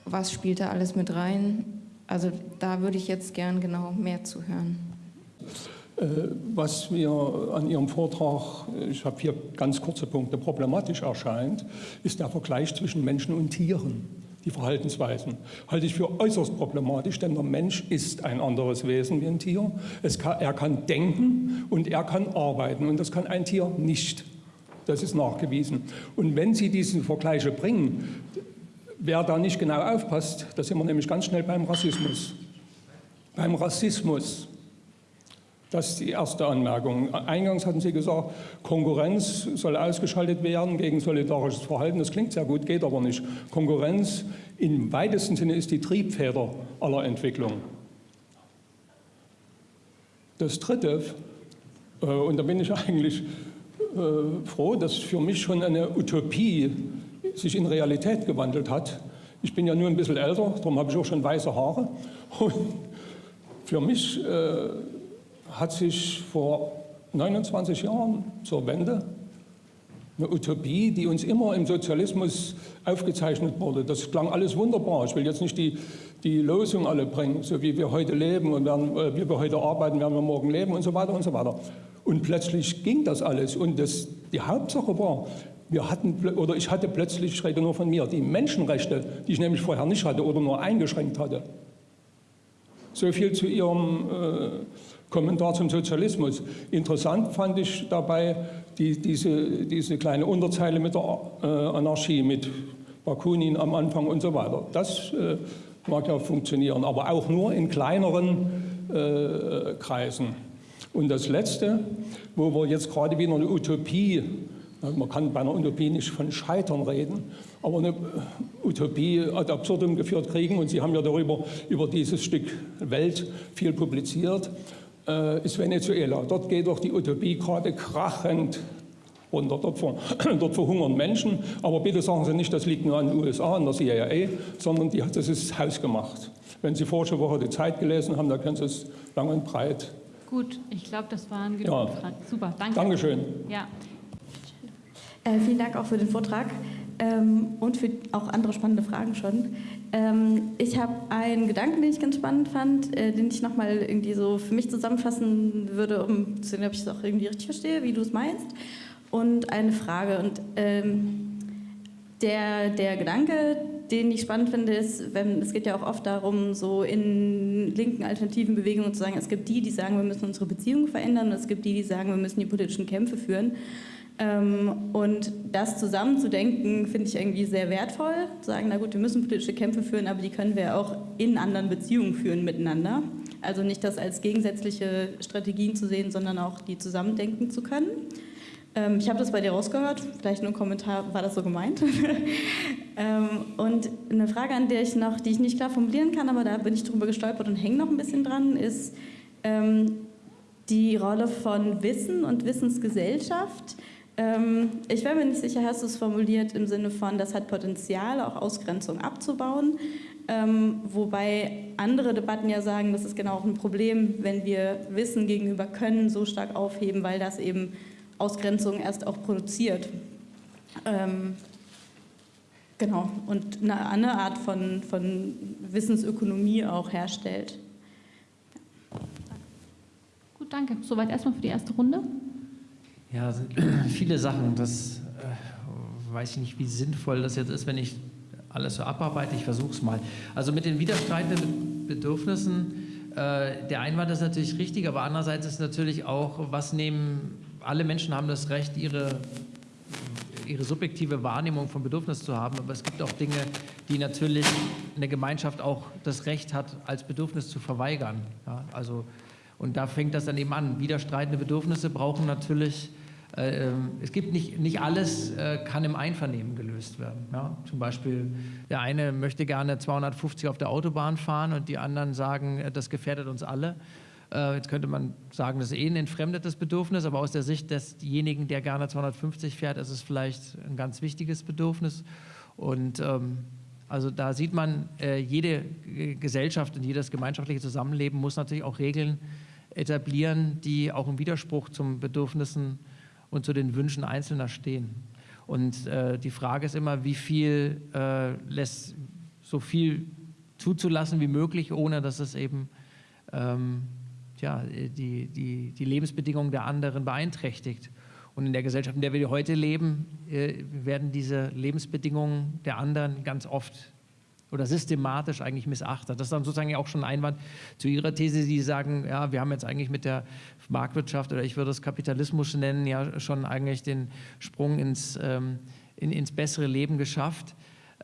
Was spielt da alles mit rein? Also da würde ich jetzt gern genau mehr zu hören. Äh, was mir an Ihrem Vortrag, ich habe hier ganz kurze Punkte, problematisch erscheint, ist der Vergleich zwischen Menschen und Tieren, die Verhaltensweisen. Halte ich für äußerst problematisch, denn der Mensch ist ein anderes Wesen wie ein Tier. Kann, er kann denken und er kann arbeiten und das kann ein Tier nicht. Das ist nachgewiesen. Und wenn Sie diese Vergleiche bringen, wer da nicht genau aufpasst, da sind wir nämlich ganz schnell beim Rassismus. Beim Rassismus. Das ist die erste Anmerkung. Eingangs hatten Sie gesagt, Konkurrenz soll ausgeschaltet werden gegen solidarisches Verhalten. Das klingt sehr gut, geht aber nicht. Konkurrenz im weitesten Sinne ist die Triebfeder aller Entwicklung. Das Dritte, äh, und da bin ich eigentlich froh, dass für mich schon eine Utopie sich in Realität gewandelt hat. Ich bin ja nur ein bisschen älter, darum habe ich auch schon weiße Haare. Und für mich äh, hat sich vor 29 Jahren zur Wende eine Utopie, die uns immer im Sozialismus aufgezeichnet wurde. Das klang alles wunderbar. Ich will jetzt nicht die, die Losung alle bringen, so wie wir heute leben und werden, äh, wie wir heute arbeiten, werden wir morgen leben und so weiter und so weiter. Und plötzlich ging das alles. Und das, die Hauptsache war, wir hatten, oder ich hatte plötzlich, ich rede nur von mir, die Menschenrechte, die ich nämlich vorher nicht hatte oder nur eingeschränkt hatte. So viel zu Ihrem äh, Kommentar zum Sozialismus. Interessant fand ich dabei die, diese, diese kleine Unterzeile mit der äh, Anarchie, mit Bakunin am Anfang und so weiter. Das äh, mag ja funktionieren, aber auch nur in kleineren äh, Kreisen. Und das Letzte, wo wir jetzt gerade wieder eine Utopie, man kann bei einer Utopie nicht von Scheitern reden, aber eine Utopie ad absurdum geführt kriegen, und Sie haben ja darüber, über dieses Stück Welt viel publiziert, äh, ist Venezuela. Dort geht doch die Utopie gerade krachend runter. Dort, ver, dort verhungern Menschen. Aber bitte sagen Sie nicht, das liegt nur an den USA, an der CIA, sondern die, das ist hausgemacht. Wenn Sie vorige Woche die Zeit gelesen haben, dann können Sie es lang und breit. Gut, ich glaube, das waren genug ja. Fragen. Super, danke. Dankeschön. Ja. Äh, vielen Dank auch für den Vortrag ähm, und für auch andere spannende Fragen schon. Ähm, ich habe einen Gedanken, den ich ganz spannend fand, äh, den ich nochmal irgendwie so für mich zusammenfassen würde, um zu sehen, ob ich es auch irgendwie richtig verstehe, wie du es meinst. Und eine Frage. Und ähm, der, der Gedanke, den ich spannend finde, ist, wenn, es geht ja auch oft darum, so in linken alternativen Bewegungen zu sagen, es gibt die, die sagen, wir müssen unsere Beziehungen verändern und es gibt die, die sagen, wir müssen die politischen Kämpfe führen. Ähm, und das zusammenzudenken, finde ich irgendwie sehr wertvoll. Zu sagen, na gut, wir müssen politische Kämpfe führen, aber die können wir auch in anderen Beziehungen führen miteinander. Also nicht das als gegensätzliche Strategien zu sehen, sondern auch die zusammendenken zu können. Ähm, ich habe das bei dir rausgehört, vielleicht nur ein Kommentar, war das so gemeint? Ähm, und eine Frage, an der ich noch, die ich nicht klar formulieren kann, aber da bin ich drüber gestolpert und hänge noch ein bisschen dran, ist die Rolle von Wissen und Wissensgesellschaft ähm, ich wäre mir nicht sicher, hast du es formuliert im Sinne von, das hat Potenzial, auch Ausgrenzung abzubauen. Ähm, wobei andere Debatten ja sagen, das ist genau auch ein Problem, wenn wir Wissen gegenüber Können so stark aufheben, weil das eben Ausgrenzung erst auch produziert. Ähm, genau, und eine, eine Art von, von Wissensökonomie auch herstellt. Gut, danke. Soweit erstmal für die erste Runde. Ja, viele Sachen. Das äh, weiß ich nicht, wie sinnvoll das jetzt ist, wenn ich alles so abarbeite. Ich versuche es mal. Also mit den widerstreitenden Bedürfnissen, äh, der Einwand ist natürlich richtig, aber andererseits ist natürlich auch, was nehmen, alle Menschen haben das Recht, ihre, ihre subjektive Wahrnehmung von Bedürfnis zu haben, aber es gibt auch Dinge, die natürlich eine Gemeinschaft auch das Recht hat, als Bedürfnis zu verweigern. Ja, also Und da fängt das dann eben an. Widerstreitende Bedürfnisse brauchen natürlich äh, ähm, es gibt nicht, nicht alles äh, kann im Einvernehmen gelöst werden. Ja? Zum Beispiel der eine möchte gerne 250 auf der Autobahn fahren und die anderen sagen, äh, das gefährdet uns alle. Jetzt könnte man sagen, das ist eh ein entfremdetes Bedürfnis, aber aus der Sicht desjenigen, der gerne 250 fährt, ist es vielleicht ein ganz wichtiges Bedürfnis. Und ähm, also da sieht man, jede Gesellschaft und jedes gemeinschaftliche Zusammenleben muss natürlich auch Regeln etablieren, die auch im Widerspruch zum Bedürfnissen und zu den Wünschen Einzelner stehen. Und äh, die Frage ist immer, wie viel äh, lässt so viel zuzulassen wie möglich, ohne dass es eben ähm, ja, die, die, die Lebensbedingungen der anderen beeinträchtigt. Und in der Gesellschaft, in der wir heute leben, äh, werden diese Lebensbedingungen der anderen ganz oft oder systematisch eigentlich missachtet. Das ist dann sozusagen auch schon ein Einwand zu Ihrer These, Sie sagen, ja, wir haben jetzt eigentlich mit der Marktwirtschaft oder ich würde es Kapitalismus nennen, ja schon eigentlich den Sprung ins, ähm, in, ins bessere Leben geschafft.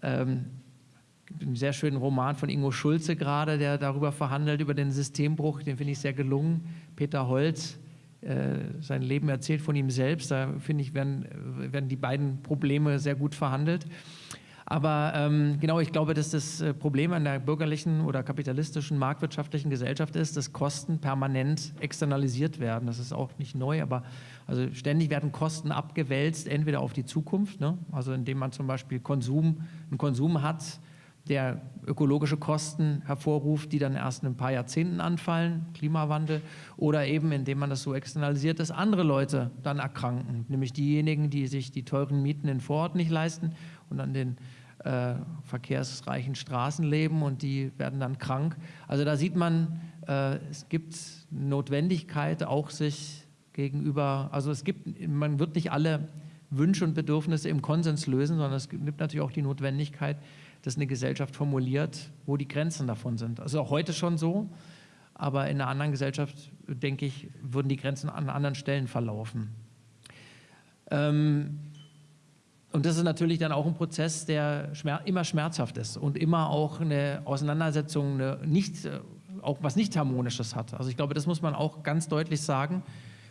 Ähm, einen sehr schönen Roman von Ingo Schulze gerade, der darüber verhandelt, über den Systembruch, den finde ich sehr gelungen. Peter Holz, äh, sein Leben erzählt von ihm selbst, da finde ich, werden, werden die beiden Probleme sehr gut verhandelt. Aber ähm, genau, ich glaube, dass das äh, Problem an der bürgerlichen oder kapitalistischen marktwirtschaftlichen Gesellschaft ist, dass Kosten permanent externalisiert werden. Das ist auch nicht neu, aber also ständig werden Kosten abgewälzt, entweder auf die Zukunft, ne? also indem man zum Beispiel Konsum, einen Konsum hat, der ökologische Kosten hervorruft, die dann erst in ein paar Jahrzehnten anfallen, Klimawandel, oder eben indem man das so externalisiert, dass andere Leute dann erkranken, nämlich diejenigen, die sich die teuren Mieten in Vorort nicht leisten und an den äh, verkehrsreichen Straßen leben und die werden dann krank. Also da sieht man, äh, es gibt Notwendigkeit, auch sich gegenüber, also es gibt, man wird nicht alle Wünsche und Bedürfnisse im Konsens lösen, sondern es gibt natürlich auch die Notwendigkeit, dass eine Gesellschaft formuliert, wo die Grenzen davon sind. Also auch heute schon so, aber in einer anderen Gesellschaft, denke ich, würden die Grenzen an anderen Stellen verlaufen. Ähm, und das ist natürlich dann auch ein Prozess, der schmer immer schmerzhaft ist und immer auch eine Auseinandersetzung, eine nicht, äh, auch was nicht harmonisches hat. Also ich glaube, das muss man auch ganz deutlich sagen.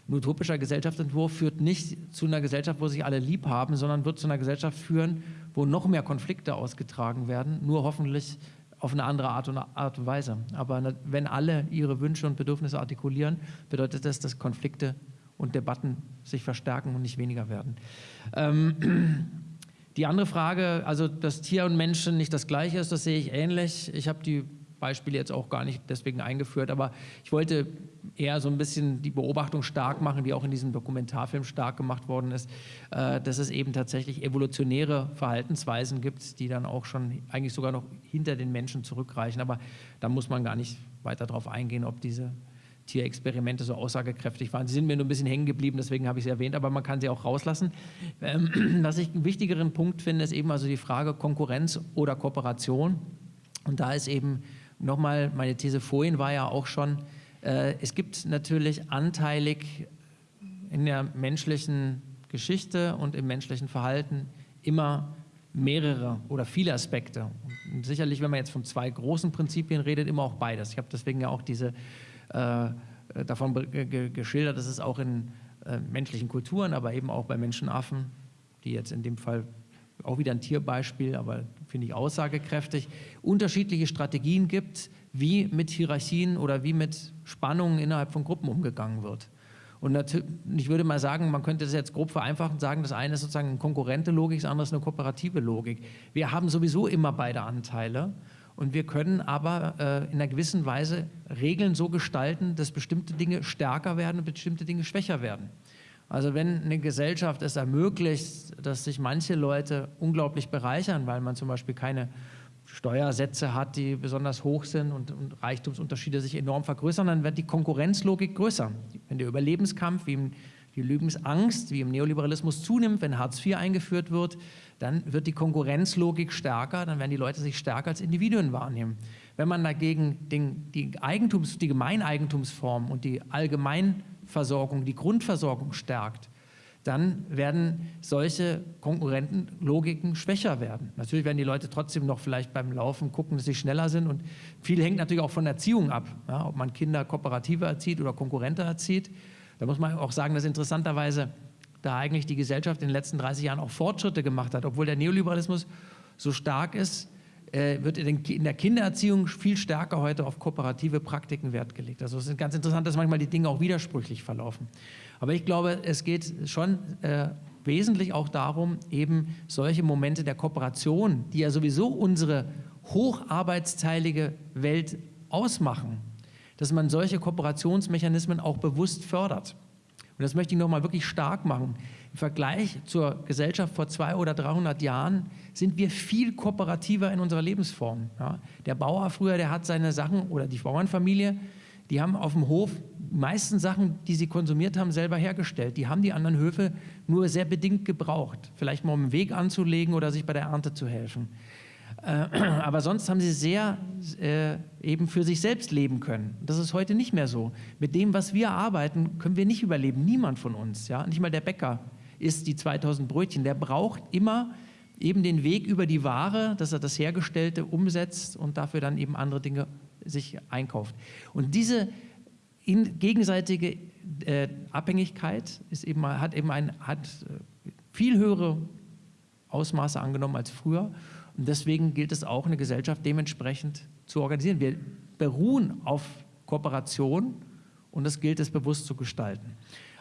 Ein utopischer Gesellschaftsentwurf führt nicht zu einer Gesellschaft, wo sich alle lieb haben, sondern wird zu einer Gesellschaft führen, wo noch mehr Konflikte ausgetragen werden, nur hoffentlich auf eine andere Art und, Art und Weise. Aber wenn alle ihre Wünsche und Bedürfnisse artikulieren, bedeutet das, dass Konflikte und Debatten sich verstärken und nicht weniger werden. Ähm, die andere Frage, also dass Tier und Menschen nicht das Gleiche ist, das sehe ich ähnlich. Ich habe die Beispiele jetzt auch gar nicht deswegen eingeführt, aber ich wollte eher so ein bisschen die Beobachtung stark machen, die auch in diesem Dokumentarfilm stark gemacht worden ist, äh, dass es eben tatsächlich evolutionäre Verhaltensweisen gibt, die dann auch schon eigentlich sogar noch hinter den Menschen zurückreichen. Aber da muss man gar nicht weiter darauf eingehen, ob diese Tierexperimente so aussagekräftig waren. Sie sind mir nur ein bisschen hängen geblieben, deswegen habe ich sie erwähnt, aber man kann sie auch rauslassen. Ähm, was ich einen wichtigeren Punkt finde, ist eben also die Frage Konkurrenz oder Kooperation. Und da ist eben nochmal, meine These vorhin war ja auch schon, äh, es gibt natürlich anteilig in der menschlichen Geschichte und im menschlichen Verhalten immer mehrere oder viele Aspekte. Und sicherlich, wenn man jetzt von zwei großen Prinzipien redet, immer auch beides. Ich habe deswegen ja auch diese äh, davon geschildert, dass es auch in äh, menschlichen Kulturen, aber eben auch bei Menschenaffen, die jetzt in dem Fall auch wieder ein Tierbeispiel, aber finde ich aussagekräftig, unterschiedliche Strategien gibt, wie mit Hierarchien oder wie mit Spannungen innerhalb von Gruppen umgegangen wird. Und ich würde mal sagen, man könnte das jetzt grob vereinfachen sagen, das eine ist sozusagen eine konkurrente Logik, das andere ist eine kooperative Logik. Wir haben sowieso immer beide Anteile und wir können aber äh, in einer gewissen Weise Regeln so gestalten, dass bestimmte Dinge stärker werden und bestimmte Dinge schwächer werden. Also wenn eine Gesellschaft es ermöglicht, dass sich manche Leute unglaublich bereichern, weil man zum Beispiel keine Steuersätze hat, die besonders hoch sind und, und Reichtumsunterschiede sich enorm vergrößern, dann wird die Konkurrenzlogik größer. Wenn der Überlebenskampf wie im die Lebensangst, wie im Neoliberalismus zunimmt, wenn Hartz IV eingeführt wird, dann wird die Konkurrenzlogik stärker, dann werden die Leute sich stärker als Individuen wahrnehmen. Wenn man dagegen den, die, Eigentums-, die Gemeineigentumsform und die Allgemeinversorgung, die Grundversorgung stärkt, dann werden solche Konkurrentenlogiken schwächer werden. Natürlich werden die Leute trotzdem noch vielleicht beim Laufen gucken, dass sie schneller sind und viel hängt natürlich auch von Erziehung ab, ja, ob man Kinder kooperativer erzieht oder konkurrenter erzieht. Da muss man auch sagen, dass interessanterweise da eigentlich die Gesellschaft in den letzten 30 Jahren auch Fortschritte gemacht hat, obwohl der Neoliberalismus so stark ist, äh, wird in der Kindererziehung viel stärker heute auf kooperative Praktiken Wert gelegt. Also es ist ganz interessant, dass manchmal die Dinge auch widersprüchlich verlaufen. Aber ich glaube, es geht schon äh, wesentlich auch darum, eben solche Momente der Kooperation, die ja sowieso unsere hocharbeitsteilige Welt ausmachen, dass man solche Kooperationsmechanismen auch bewusst fördert. Und das möchte ich nochmal wirklich stark machen. Vergleich zur Gesellschaft vor 200 oder 300 Jahren sind wir viel kooperativer in unserer Lebensform. Ja, der Bauer früher, der hat seine Sachen, oder die Bauernfamilie, die haben auf dem Hof die meisten Sachen, die sie konsumiert haben, selber hergestellt. Die haben die anderen Höfe nur sehr bedingt gebraucht. Vielleicht mal um einen Weg anzulegen oder sich bei der Ernte zu helfen. Äh, aber sonst haben sie sehr äh, eben für sich selbst leben können. Das ist heute nicht mehr so. Mit dem, was wir arbeiten, können wir nicht überleben. Niemand von uns, ja, nicht mal der Bäcker isst die 2000 Brötchen. Der braucht immer eben den Weg über die Ware, dass er das Hergestellte umsetzt und dafür dann eben andere Dinge sich einkauft. Und diese gegenseitige äh, Abhängigkeit ist eben, hat eben ein, hat äh, viel höhere Ausmaße angenommen als früher. Und deswegen gilt es auch, eine Gesellschaft dementsprechend zu organisieren. Wir beruhen auf Kooperation und das gilt es bewusst zu gestalten.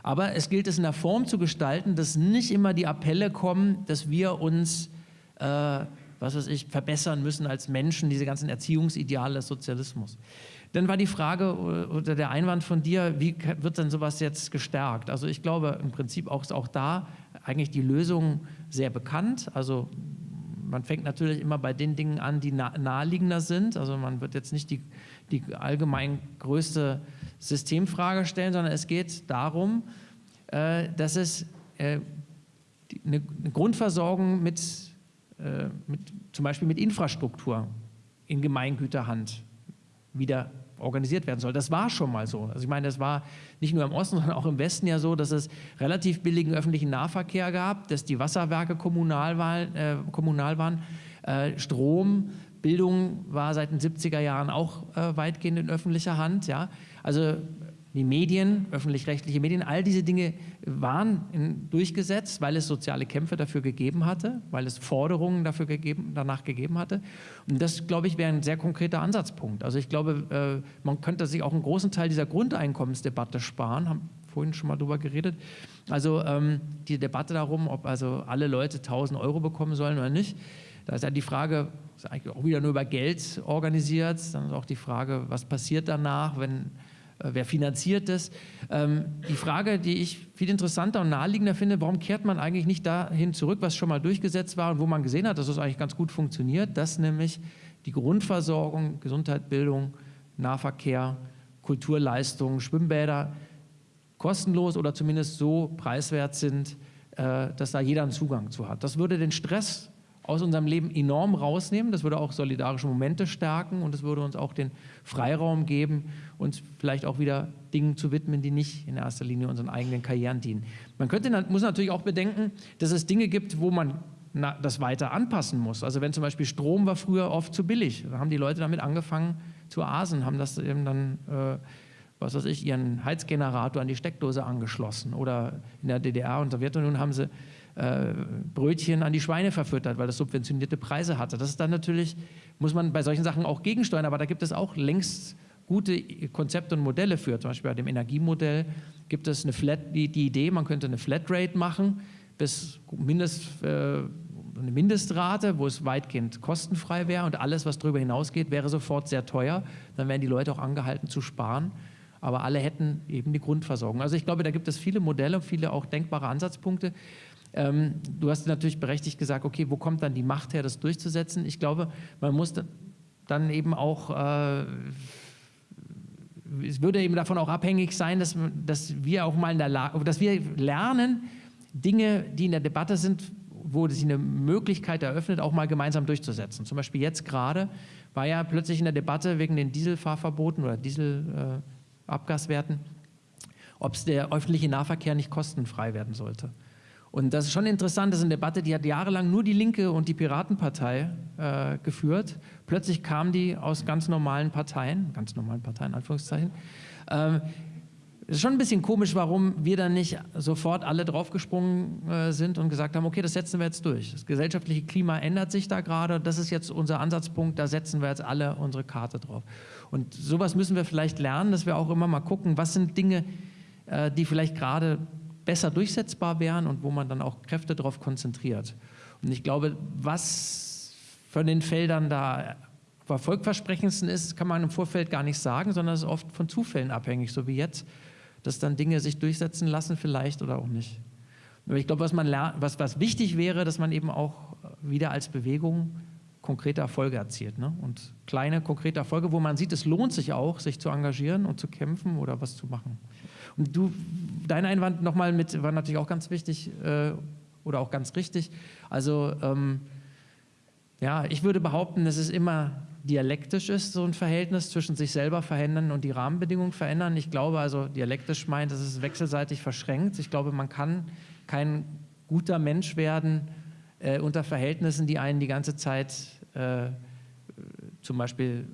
Aber es gilt es in der Form zu gestalten, dass nicht immer die Appelle kommen, dass wir uns äh, was weiß ich, verbessern müssen als Menschen, diese ganzen Erziehungsideale des Sozialismus. Dann war die Frage oder der Einwand von dir, wie wird denn sowas jetzt gestärkt? Also ich glaube im Prinzip auch, ist auch da eigentlich die Lösung sehr bekannt. Also man fängt natürlich immer bei den Dingen an, die naheliegender sind. Also man wird jetzt nicht die, die allgemein größte Systemfrage stellen, sondern es geht darum, äh, dass es äh, eine Grundversorgung mit äh, mit, zum Beispiel mit Infrastruktur in Gemeingüterhand wieder organisiert werden soll. Das war schon mal so. Also ich meine, das war nicht nur im Osten, sondern auch im Westen ja so, dass es relativ billigen öffentlichen Nahverkehr gab, dass die Wasserwerke kommunal, war, äh, kommunal waren, äh, Strom, Bildung war seit den 70er Jahren auch äh, weitgehend in öffentlicher Hand. Ja? Also die Medien, öffentlich-rechtliche Medien, all diese Dinge waren in, durchgesetzt, weil es soziale Kämpfe dafür gegeben hatte, weil es Forderungen dafür gegeben, danach gegeben hatte. Und das, glaube ich, wäre ein sehr konkreter Ansatzpunkt. Also ich glaube, äh, man könnte sich auch einen großen Teil dieser Grundeinkommensdebatte sparen, haben vorhin schon mal darüber geredet. Also ähm, die Debatte darum, ob also alle Leute 1000 Euro bekommen sollen oder nicht, da ist ja die Frage, ist eigentlich auch wieder nur über Geld organisiert, dann ist auch die Frage, was passiert danach, wenn wer finanziert das? Ähm, die Frage, die ich viel interessanter und naheliegender finde, warum kehrt man eigentlich nicht dahin zurück, was schon mal durchgesetzt war und wo man gesehen hat, dass es eigentlich ganz gut funktioniert, dass nämlich die Grundversorgung, Gesundheit, Bildung, Nahverkehr, Kulturleistungen, Schwimmbäder kostenlos oder zumindest so preiswert sind, äh, dass da jeder einen Zugang zu hat. Das würde den Stress aus unserem Leben enorm rausnehmen. Das würde auch solidarische Momente stärken und es würde uns auch den Freiraum geben, uns vielleicht auch wieder Dingen zu widmen, die nicht in erster Linie unseren eigenen Karrieren dienen. Man könnte, muss natürlich auch bedenken, dass es Dinge gibt, wo man das weiter anpassen muss. Also wenn zum Beispiel Strom war früher oft zu billig, da haben die Leute damit angefangen zu asen, haben das eben dann äh, was weiß ich, ihren Heizgenerator an die Steckdose angeschlossen. Oder in der DDR und Sowjetunion haben sie äh, Brötchen an die Schweine verfüttert, weil das subventionierte Preise hatte. Das ist dann natürlich, muss man bei solchen Sachen auch gegensteuern, aber da gibt es auch längst gute Konzepte und Modelle für. Zum Beispiel bei dem Energiemodell gibt es eine Flat, die, die Idee, man könnte eine Flatrate machen, bis Mindest, äh, eine Mindestrate, wo es weitgehend kostenfrei wäre und alles, was darüber hinausgeht, wäre sofort sehr teuer. Dann wären die Leute auch angehalten zu sparen. Aber alle hätten eben die Grundversorgung. Also ich glaube, da gibt es viele Modelle, viele auch denkbare Ansatzpunkte. Ähm, du hast natürlich berechtigt gesagt, okay, wo kommt dann die Macht her, das durchzusetzen? Ich glaube, man muss dann eben auch, äh, es würde eben davon auch abhängig sein, dass, dass wir auch mal in der Lage, dass wir lernen, Dinge, die in der Debatte sind, wo sich eine Möglichkeit eröffnet, auch mal gemeinsam durchzusetzen. Zum Beispiel jetzt gerade war ja plötzlich in der Debatte wegen den Dieselfahrverboten oder Dieselabgaswerten, äh, ob der öffentliche Nahverkehr nicht kostenfrei werden sollte. Und das ist schon interessant, das ist eine Debatte, die hat jahrelang nur die Linke und die Piratenpartei äh, geführt. Plötzlich kamen die aus ganz normalen Parteien, ganz normalen Parteien, Anführungszeichen. Ähm, ist schon ein bisschen komisch, warum wir dann nicht sofort alle draufgesprungen äh, sind und gesagt haben, okay, das setzen wir jetzt durch. Das gesellschaftliche Klima ändert sich da gerade, das ist jetzt unser Ansatzpunkt, da setzen wir jetzt alle unsere Karte drauf. Und sowas müssen wir vielleicht lernen, dass wir auch immer mal gucken, was sind Dinge, äh, die vielleicht gerade besser durchsetzbar wären und wo man dann auch Kräfte darauf konzentriert. Und ich glaube, was von den Feldern da erfolgversprechendsten ist, kann man im Vorfeld gar nicht sagen, sondern es ist oft von Zufällen abhängig, so wie jetzt dass dann Dinge sich durchsetzen lassen vielleicht oder auch nicht. Aber ich glaube, was, was, was wichtig wäre, dass man eben auch wieder als Bewegung konkrete Erfolge erzielt. Ne? Und kleine, konkrete Erfolge, wo man sieht, es lohnt sich auch, sich zu engagieren und zu kämpfen oder was zu machen. Und du, dein Einwand nochmal mit, war natürlich auch ganz wichtig äh, oder auch ganz richtig. Also ähm, ja, ich würde behaupten, es ist immer dialektisch ist, so ein Verhältnis zwischen sich selber verändern und die Rahmenbedingungen verändern. Ich glaube also, dialektisch meint, es ist wechselseitig verschränkt. Ich glaube, man kann kein guter Mensch werden äh, unter Verhältnissen, die einen die ganze Zeit äh, zum Beispiel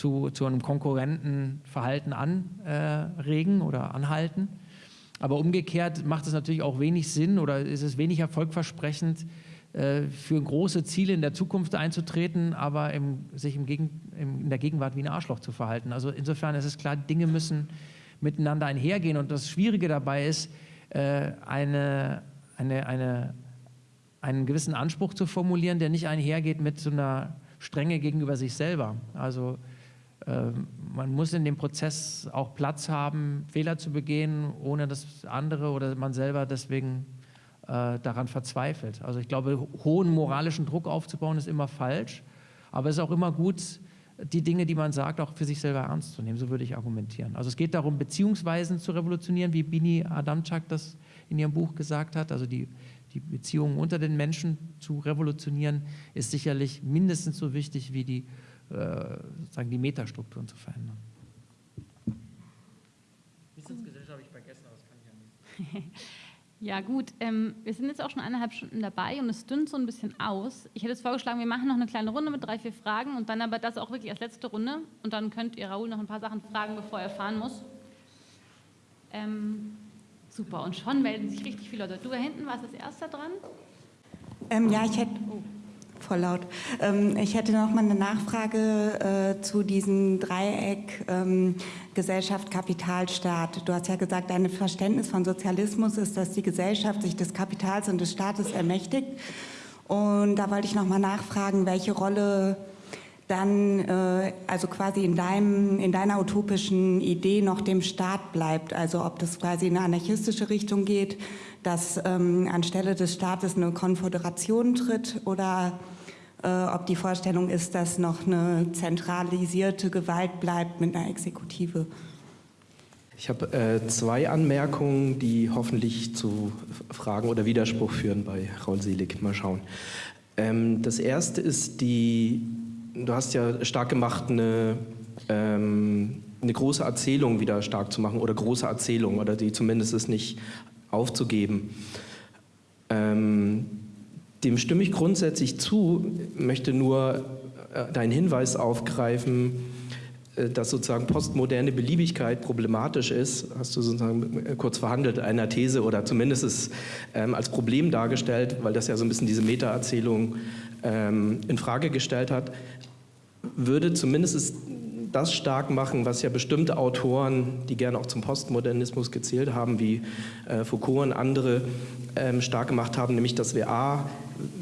zu, zu einem Konkurrentenverhalten anregen oder anhalten. Aber umgekehrt macht es natürlich auch wenig Sinn oder ist es wenig erfolgversprechend, äh, für große Ziele in der Zukunft einzutreten, aber im, sich im Gegen, im, in der Gegenwart wie ein Arschloch zu verhalten. Also insofern ist es klar, Dinge müssen miteinander einhergehen und das Schwierige dabei ist, äh, eine, eine, eine, einen gewissen Anspruch zu formulieren, der nicht einhergeht mit so einer Strenge gegenüber sich selber. Also man muss in dem Prozess auch Platz haben, Fehler zu begehen, ohne dass andere oder man selber deswegen äh, daran verzweifelt. Also ich glaube, hohen moralischen Druck aufzubauen ist immer falsch, aber es ist auch immer gut, die Dinge, die man sagt, auch für sich selber ernst zu nehmen. So würde ich argumentieren. Also es geht darum, Beziehungsweisen zu revolutionieren, wie Bini Adamczak das in ihrem Buch gesagt hat. Also die, die Beziehungen unter den Menschen zu revolutionieren, ist sicherlich mindestens so wichtig wie die, sozusagen die Metastrukturen zu verändern. Wissensgesellschaft habe ich vergessen, aber das kann ich ja nicht. Ja gut, ähm, wir sind jetzt auch schon eineinhalb Stunden dabei und es dünnt so ein bisschen aus. Ich hätte jetzt vorgeschlagen, wir machen noch eine kleine Runde mit drei, vier Fragen und dann aber das auch wirklich als letzte Runde und dann könnt ihr Raoul noch ein paar Sachen fragen, bevor er fahren muss. Ähm, super, und schon melden sich richtig viele Leute. Du da hinten warst als erster dran? Ähm, ja, ich hätte... Oh voll laut. Ähm, ich hätte noch mal eine Nachfrage äh, zu diesem Dreieck ähm, Gesellschaft, Kapital, Staat. Du hast ja gesagt, dein Verständnis von Sozialismus ist, dass die Gesellschaft sich des Kapitals und des Staates ermächtigt. Und da wollte ich noch mal nachfragen, welche Rolle dann äh, also quasi in, deinem, in deiner utopischen Idee noch dem Staat bleibt. Also ob das quasi in eine anarchistische Richtung geht, dass ähm, anstelle des Staates eine Konföderation tritt oder äh, ob die Vorstellung ist, dass noch eine zentralisierte Gewalt bleibt mit einer Exekutive. Ich habe äh, zwei Anmerkungen, die hoffentlich zu Fragen oder Widerspruch führen bei Raul Selig. Mal schauen. Ähm, das erste ist die, du hast ja stark gemacht, eine, ähm, eine große Erzählung wieder stark zu machen oder große Erzählung oder die zumindest es nicht aufzugeben. Ähm, dem stimme ich grundsätzlich zu, möchte nur äh, deinen Hinweis aufgreifen, äh, dass sozusagen postmoderne Beliebigkeit problematisch ist, hast du sozusagen äh, kurz verhandelt, einer These oder zumindest es ähm, als Problem dargestellt, weil das ja so ein bisschen diese Meta-Erzählung ähm, in Frage gestellt hat, würde zumindest das stark machen, was ja bestimmte Autoren, die gerne auch zum Postmodernismus gezählt haben, wie äh, Foucault und andere, ähm, stark gemacht haben, nämlich dass wir A,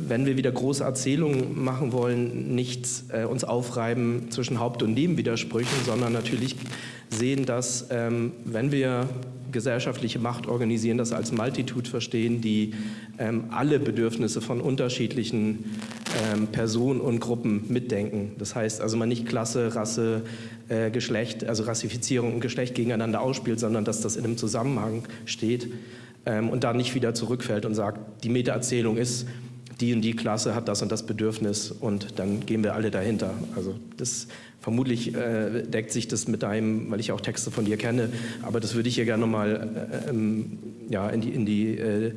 wenn wir wieder große Erzählungen machen wollen, nicht äh, uns aufreiben zwischen Haupt- und Nebenwidersprüchen, sondern natürlich sehen, dass ähm, wenn wir gesellschaftliche Macht organisieren, das als Multitude verstehen, die ähm, alle Bedürfnisse von unterschiedlichen ähm, Personen und Gruppen mitdenken. Das heißt also man nicht Klasse, Rasse, äh, Geschlecht, also Rassifizierung und Geschlecht gegeneinander ausspielt, sondern dass das in einem Zusammenhang steht ähm, und da nicht wieder zurückfällt und sagt, die Meta-Erzählung ist, die und die Klasse hat das und das Bedürfnis und dann gehen wir alle dahinter. Also das vermutlich äh, deckt sich das mit deinem, weil ich auch Texte von dir kenne, aber das würde ich hier gerne nochmal äh, ähm, ja, in die, in die äh,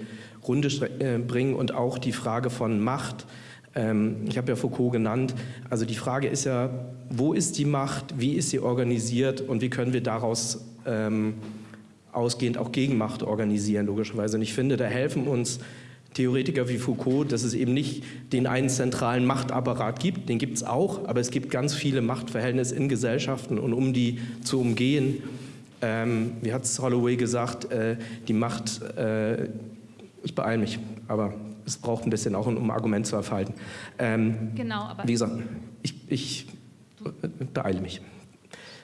Runde äh, bringen und auch die Frage von Macht. Ähm, ich habe ja Foucault genannt. Also die Frage ist ja, wo ist die Macht, wie ist sie organisiert und wie können wir daraus ähm, ausgehend auch Gegenmacht organisieren, logischerweise. Und ich finde, da helfen uns Theoretiker wie Foucault, dass es eben nicht den einen zentralen Machtapparat gibt, den gibt es auch, aber es gibt ganz viele Machtverhältnisse in Gesellschaften und um die zu umgehen, ähm, wie hat es Holloway gesagt, äh, die Macht, äh, ich beeile mich, aber es braucht ein bisschen auch, um ein Argument zu erfalten. Ähm, genau, aber... Wie gesagt, ich, ich beeile mich.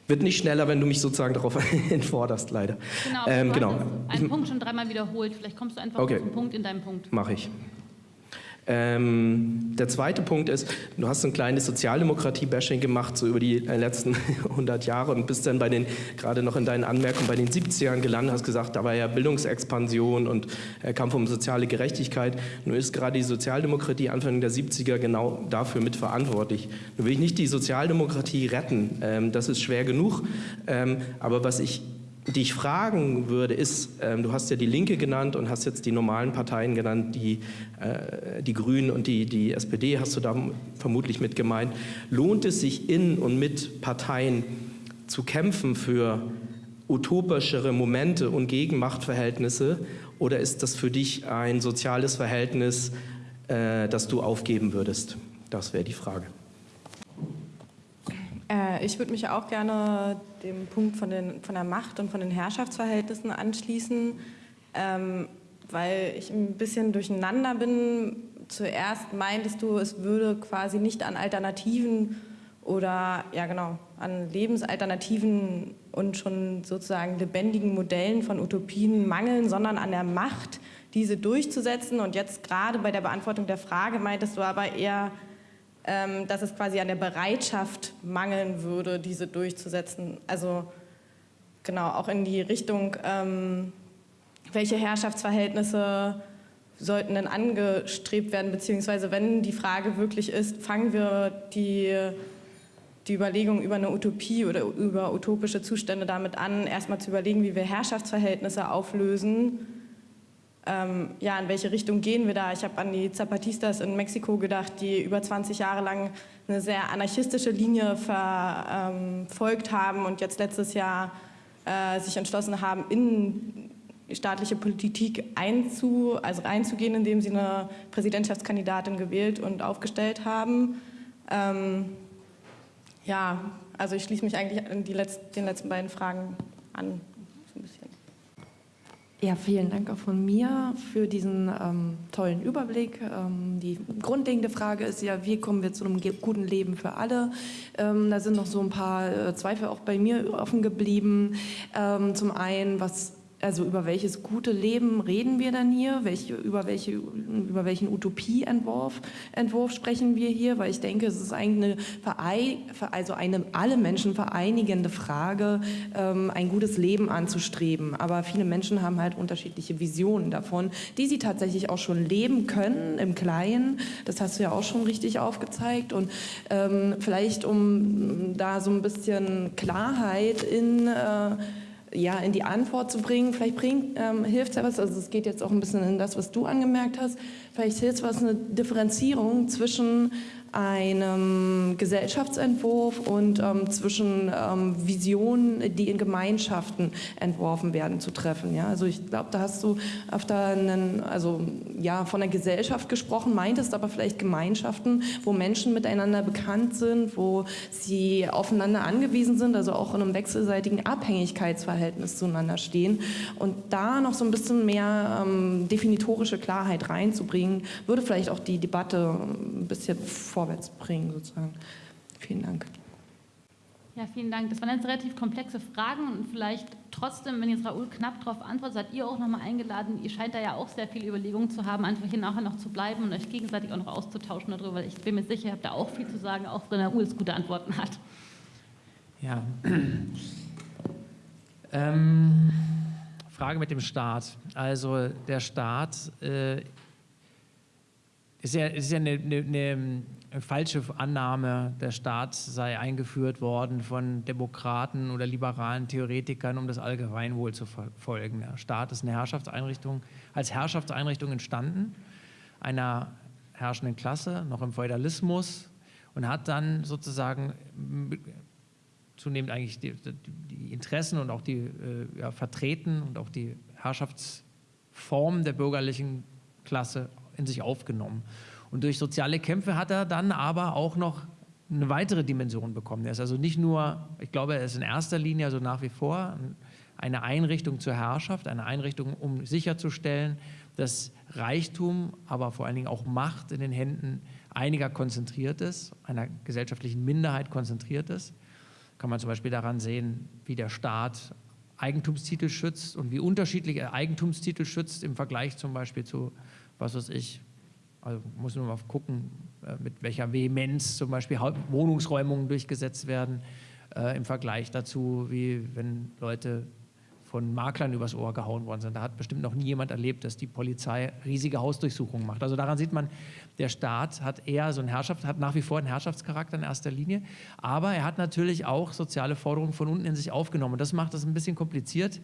Wird nicht schneller, wenn du mich sozusagen darauf entforderst, leider. Genau, ähm, du genau. einen Punkt schon dreimal wiederholt. Vielleicht kommst du einfach okay. zum Punkt in deinem Punkt. Mache ich. Ähm, der zweite Punkt ist, du hast ein kleines Sozialdemokratie-Bashing gemacht, so über die äh, letzten 100 Jahre und bist dann bei den, gerade noch in deinen Anmerkungen, bei den 70ern gelandet, hast gesagt, da war ja Bildungsexpansion und äh, Kampf um soziale Gerechtigkeit. Nun ist gerade die Sozialdemokratie Anfang der 70er genau dafür mitverantwortlich. Nun will ich nicht die Sozialdemokratie retten, ähm, das ist schwer genug, ähm, aber was ich die ich fragen würde, ist, ähm, du hast ja die Linke genannt und hast jetzt die normalen Parteien genannt, die, äh, die Grünen und die, die SPD hast du da vermutlich mit gemeint. Lohnt es sich in und mit Parteien zu kämpfen für utopischere Momente und Gegenmachtverhältnisse oder ist das für dich ein soziales Verhältnis, äh, das du aufgeben würdest? Das wäre die Frage. Äh, ich würde mich auch gerne dem Punkt von, den, von der Macht und von den Herrschaftsverhältnissen anschließen, ähm, weil ich ein bisschen durcheinander bin. Zuerst meintest du, es würde quasi nicht an Alternativen oder ja genau an Lebensalternativen und schon sozusagen lebendigen Modellen von Utopien mangeln, sondern an der Macht, diese durchzusetzen. Und jetzt gerade bei der Beantwortung der Frage meintest du aber eher dass es quasi an der Bereitschaft mangeln würde, diese durchzusetzen. Also genau, auch in die Richtung, ähm, welche Herrschaftsverhältnisse sollten denn angestrebt werden, beziehungsweise wenn die Frage wirklich ist, fangen wir die, die Überlegung über eine Utopie oder über utopische Zustände damit an, erstmal zu überlegen, wie wir Herrschaftsverhältnisse auflösen ähm, ja, in welche Richtung gehen wir da? Ich habe an die Zapatistas in Mexiko gedacht, die über 20 Jahre lang eine sehr anarchistische Linie verfolgt haben und jetzt letztes Jahr äh, sich entschlossen haben, in staatliche Politik einzu, also reinzugehen, indem sie eine Präsidentschaftskandidatin gewählt und aufgestellt haben. Ähm, ja, also ich schließe mich eigentlich an die Letz den letzten beiden Fragen an. Ja, vielen Dank auch von mir für diesen ähm, tollen Überblick. Ähm, die grundlegende Frage ist ja, wie kommen wir zu einem guten Leben für alle? Ähm, da sind noch so ein paar äh, Zweifel auch bei mir offen geblieben. Ähm, zum einen, was also über welches gute Leben reden wir dann hier? Welche, über, welche, über welchen Utopieentwurf Entwurf sprechen wir hier? Weil ich denke, es ist eigentlich eine, also eine alle Menschen vereinigende Frage, ähm, ein gutes Leben anzustreben. Aber viele Menschen haben halt unterschiedliche Visionen davon, die sie tatsächlich auch schon leben können im Kleinen. Das hast du ja auch schon richtig aufgezeigt. Und ähm, vielleicht, um da so ein bisschen Klarheit in... Äh, ja, in die Antwort zu bringen. Vielleicht bringt, ähm, hilft es ja was, also es geht jetzt auch ein bisschen in das, was du angemerkt hast, vielleicht hilft es was, eine Differenzierung zwischen einem Gesellschaftsentwurf und ähm, zwischen ähm, Visionen, die in Gemeinschaften entworfen werden, zu treffen. Ja? Also ich glaube, da hast du öfter einen, also, ja, von der Gesellschaft gesprochen, meintest aber vielleicht Gemeinschaften, wo Menschen miteinander bekannt sind, wo sie aufeinander angewiesen sind, also auch in einem wechselseitigen Abhängigkeitsverhältnis zueinander stehen. Und da noch so ein bisschen mehr ähm, definitorische Klarheit reinzubringen, würde vielleicht auch die Debatte ein bisschen vorwärts bringen, sozusagen. Vielen Dank. Ja, vielen Dank. Das waren jetzt relativ komplexe Fragen und vielleicht trotzdem, wenn jetzt Raoul knapp darauf antwortet, seid ihr auch nochmal eingeladen. Ihr scheint da ja auch sehr viel Überlegungen zu haben, einfach hier nachher noch zu bleiben und euch gegenseitig auch noch auszutauschen darüber, weil ich bin mir sicher, ihr habt da auch viel zu sagen, auch wenn Raoul gute Antworten hat. Ja. ähm, Frage mit dem Staat. Also der Staat äh, ist ja, ist ja eine, eine, eine falsche Annahme, der Staat sei eingeführt worden von Demokraten oder liberalen Theoretikern, um das Allgemeinwohl zu verfolgen. Der Staat ist eine Herrschaftseinrichtung, als Herrschaftseinrichtung entstanden, einer herrschenden Klasse, noch im Feudalismus und hat dann sozusagen zunehmend eigentlich die, die Interessen und auch die äh, ja, vertreten und auch die Herrschaftsform der bürgerlichen Klasse in sich aufgenommen. Und durch soziale Kämpfe hat er dann aber auch noch eine weitere Dimension bekommen. Er ist also nicht nur, ich glaube, er ist in erster Linie, also nach wie vor, eine Einrichtung zur Herrschaft, eine Einrichtung, um sicherzustellen, dass Reichtum, aber vor allen Dingen auch Macht in den Händen einiger konzentriert ist, einer gesellschaftlichen Minderheit konzentriert ist. Kann man zum Beispiel daran sehen, wie der Staat Eigentumstitel schützt und wie unterschiedlich er Eigentumstitel schützt im Vergleich zum Beispiel zu, was weiß ich, also muss man mal gucken, äh, mit welcher Vehemenz zum Beispiel Wohnungsräumungen durchgesetzt werden äh, im Vergleich dazu, wie wenn Leute von Maklern übers Ohr gehauen worden sind. Da hat bestimmt noch nie jemand erlebt, dass die Polizei riesige Hausdurchsuchungen macht. Also daran sieht man, der Staat hat eher so einen Herrschaft, hat nach wie vor einen Herrschaftscharakter in erster Linie, aber er hat natürlich auch soziale Forderungen von unten in sich aufgenommen. Das macht das ein bisschen kompliziert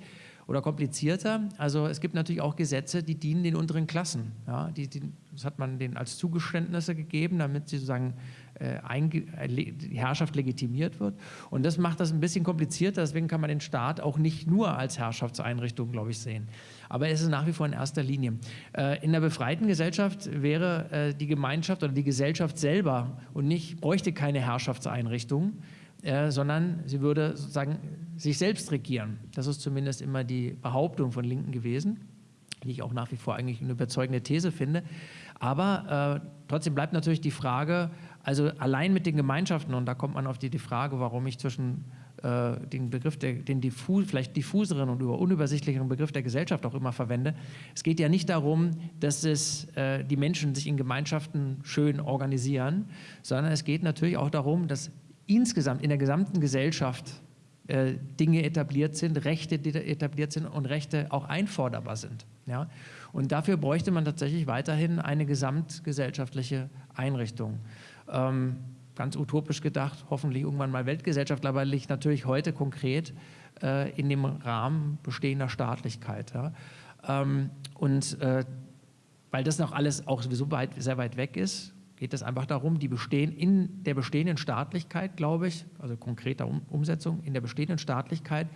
oder komplizierter. Also es gibt natürlich auch Gesetze, die dienen den unteren Klassen. Ja, die, die, das hat man denen als Zugeständnisse gegeben, damit sie sozusagen äh, äh die Herrschaft legitimiert wird. Und das macht das ein bisschen komplizierter. Deswegen kann man den Staat auch nicht nur als Herrschaftseinrichtung, glaube ich, sehen. Aber es ist nach wie vor in erster Linie. Äh, in der befreiten Gesellschaft wäre die Gemeinschaft oder die Gesellschaft selber und nicht bräuchte keine Herrschaftseinrichtung, äh, sondern sie würde sozusagen sich selbst regieren. Das ist zumindest immer die Behauptung von Linken gewesen, die ich auch nach wie vor eigentlich eine überzeugende These finde. Aber äh, trotzdem bleibt natürlich die Frage, also allein mit den Gemeinschaften, und da kommt man auf die, die Frage, warum ich zwischen äh, den Begriff, der, den diffus, vielleicht diffuseren und über unübersichtlicheren Begriff der Gesellschaft auch immer verwende. Es geht ja nicht darum, dass es, äh, die Menschen sich in Gemeinschaften schön organisieren, sondern es geht natürlich auch darum, dass insgesamt in der gesamten Gesellschaft äh, Dinge etabliert sind, Rechte etabliert sind und Rechte auch einforderbar sind. Ja? Und dafür bräuchte man tatsächlich weiterhin eine gesamtgesellschaftliche Einrichtung. Ähm, ganz utopisch gedacht, hoffentlich irgendwann mal Weltgesellschaft, aber liegt natürlich heute konkret äh, in dem Rahmen bestehender Staatlichkeit. Ja? Ähm, und äh, weil das noch alles auch sowieso weit, sehr weit weg ist, geht es einfach darum, die bestehen in der bestehenden Staatlichkeit, glaube ich, also konkreter um Umsetzung, in der bestehenden Staatlichkeit